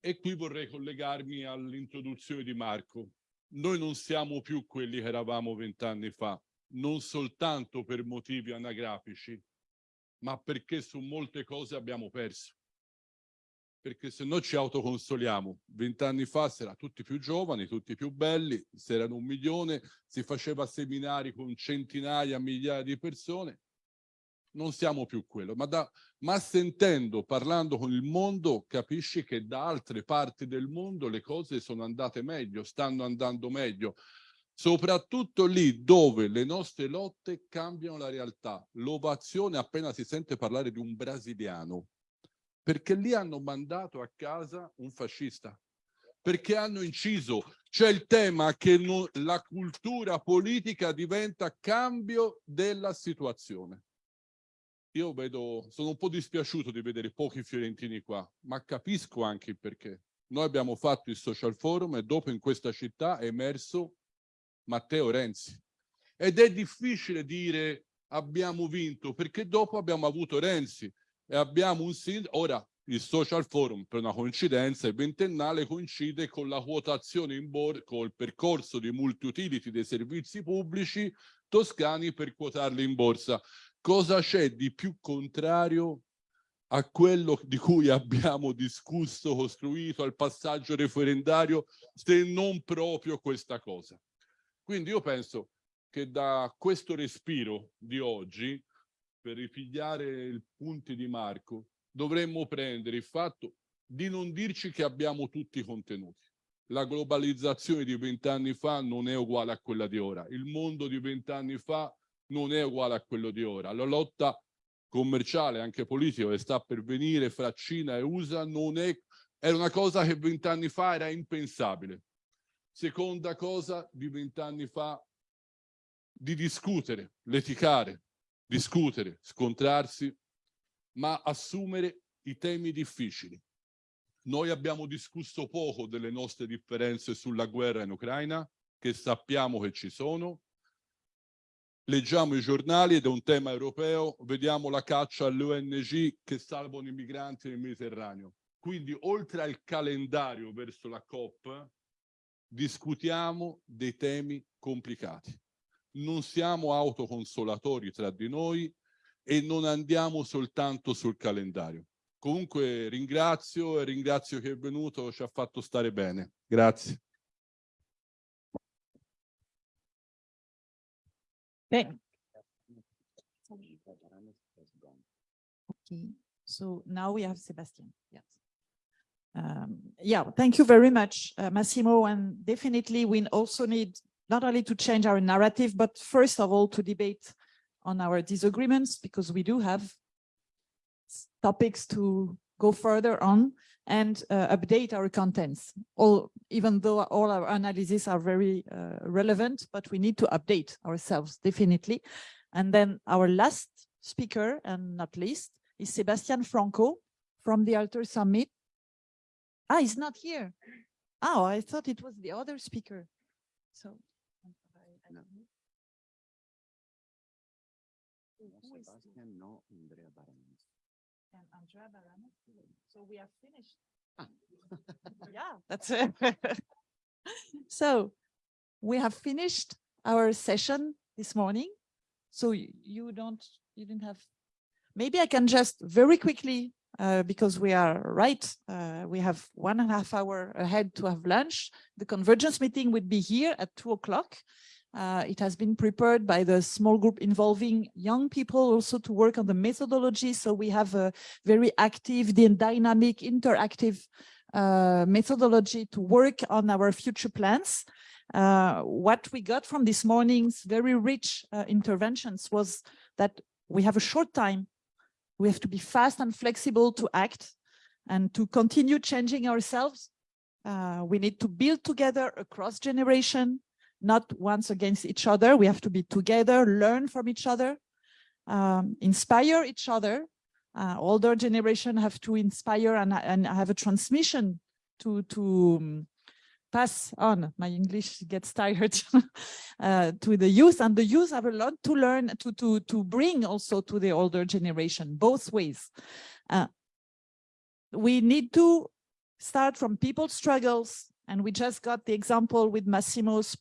e qui vorrei collegarmi all'introduzione di Marco. Noi non siamo più quelli che eravamo vent'anni fa, non soltanto per motivi anagrafici, ma perché su molte cose abbiamo perso perché se no ci autoconsoliamo. Vent'anni fa si era tutti più giovani, tutti più belli, se erano un milione, si faceva seminari con centinaia, migliaia di persone. Non siamo più quello, ma, da, ma sentendo, parlando con il mondo, capisci che da altre parti del mondo le cose sono andate meglio, stanno andando meglio soprattutto lì dove le nostre lotte cambiano la realtà. L'ovazione appena si sente parlare di un brasiliano perché lì hanno mandato a casa un fascista, perché hanno inciso. C'è il tema che non, la cultura politica diventa cambio della situazione. Io vedo, sono un po' dispiaciuto di vedere pochi fiorentini qua, ma capisco anche il perché. Noi abbiamo fatto il social forum e dopo in questa città è emerso Matteo Renzi. Ed è difficile dire abbiamo vinto, perché dopo abbiamo avuto Renzi e abbiamo un sindaco, ora il social forum per una coincidenza il ventennale coincide con la quotazione in borsa, col percorso di multi-utility dei servizi pubblici toscani per quotarli in borsa. Cosa c'è di più contrario a quello di cui abbiamo discusso, costruito al passaggio referendario, se non proprio questa cosa? Quindi io penso che da questo respiro di oggi per ripigliare i punti di Marco, dovremmo prendere il fatto di non dirci che abbiamo tutti i contenuti. La globalizzazione di vent'anni fa non è uguale a quella di ora. Il mondo di vent'anni fa non è uguale a quello di ora. La lotta commerciale, anche politica, che sta per venire fra Cina e USA non è, era una cosa che vent'anni fa era impensabile. Seconda cosa di vent'anni fa, di discutere, litigare, discutere, scontrarsi, ma assumere i temi difficili. Noi abbiamo discusso poco delle nostre differenze sulla guerra in Ucraina, che sappiamo che ci sono. Leggiamo i giornali ed è un tema europeo, vediamo la caccia alle ONG che salvano i migranti nel Mediterraneo. Quindi oltre al calendario verso la COP, discutiamo dei temi complicati. Non siamo autoconsolatori tra di noi e non andiamo soltanto sul calendario. Comunque ringrazio e ringrazio che è venuto, ci ha fatto stare bene. Grazie. Thank- Okay, so now we have Sebastian, yes. Um, yeah, thank you very much, uh, Massimo, and definitely we also need not only to change our narrative, but first of all to debate on our disagreements, because we do have topics to go further on and uh, update our contents. All, even though all our analyses are very uh, relevant, but we need to update ourselves definitely. And then our last speaker, and not least, is Sebastian Franco from the Alter Summit. Ah, he's not here. Oh, I thought it was the other speaker. So. And Andrea Barano. So we have finished. (laughs) Yeah, that's it. (laughs) So we have finished our session this morning. So y- you don't, you didn't have, maybe I can just very quickly, uh, because we are right, uh, we have one and a half hour ahead to have lunch. The convergence meeting would be here at two o'clock. Uh, it has been prepared by the small group involving young people also to work on the methodology. So we have a very active, dynamic, interactive uh, methodology to work on our future plans. Uh, what we got from this morning's very rich uh, interventions was that we have a short time. We have to be fast and flexible to act and to continue changing ourselves. Uh, we need to build together across generation, not once against each other. We have to be together, learn from each other, um, inspire each other. Uh, older generation have to inspire and, and have a transmission to, to um, pass on. My English gets tired (laughs) uh, to the youth and the youth have a lot to learn to, to, to bring also to the older generation, both ways. Uh, we need to start from people's struggles. And we just got the example with Massimo's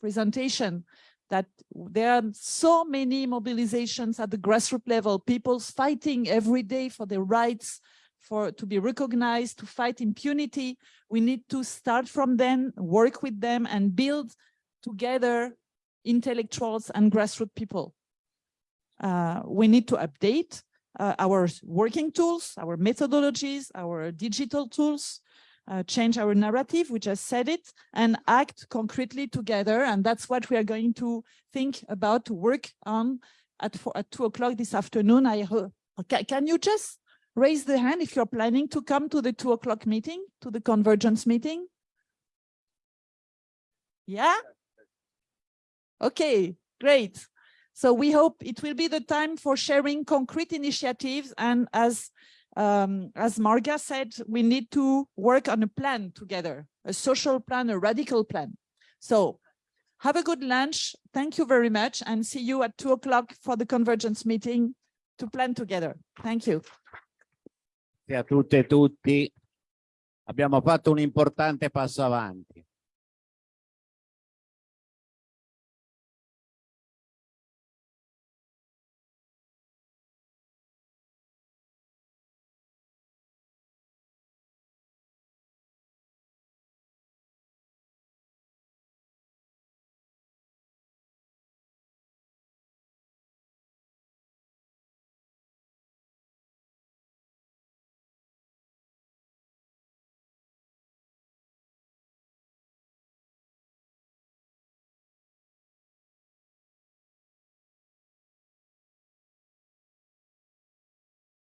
presentation that there are so many mobilizations at the grassroots level, people's fighting every day for their rights, for to be recognized, to fight impunity. We need to start from them, work with them and build together intellectuals and grassroots people. Uh, we need to update uh, our working tools, our methodologies, our digital tools, uh, change our narrative, we just said it, and act concretely together. And that's what we are going to think about to work on at, four, at two o'clock this afternoon. I can you just raise the hand if you're planning to come to the two o'clock meeting, to the convergence meeting? Yeah? Okay, great. So we hope it will be the time for sharing concrete initiatives and as um, as Marga said, we need to work on a plan together, a social plan, a radical plan. So have a good lunch. Thank you very much and see you at two o'clock for the convergence meeting to plan together. Thank you. A tutte e tutti. Abbiamo fatto un importante passo avanti.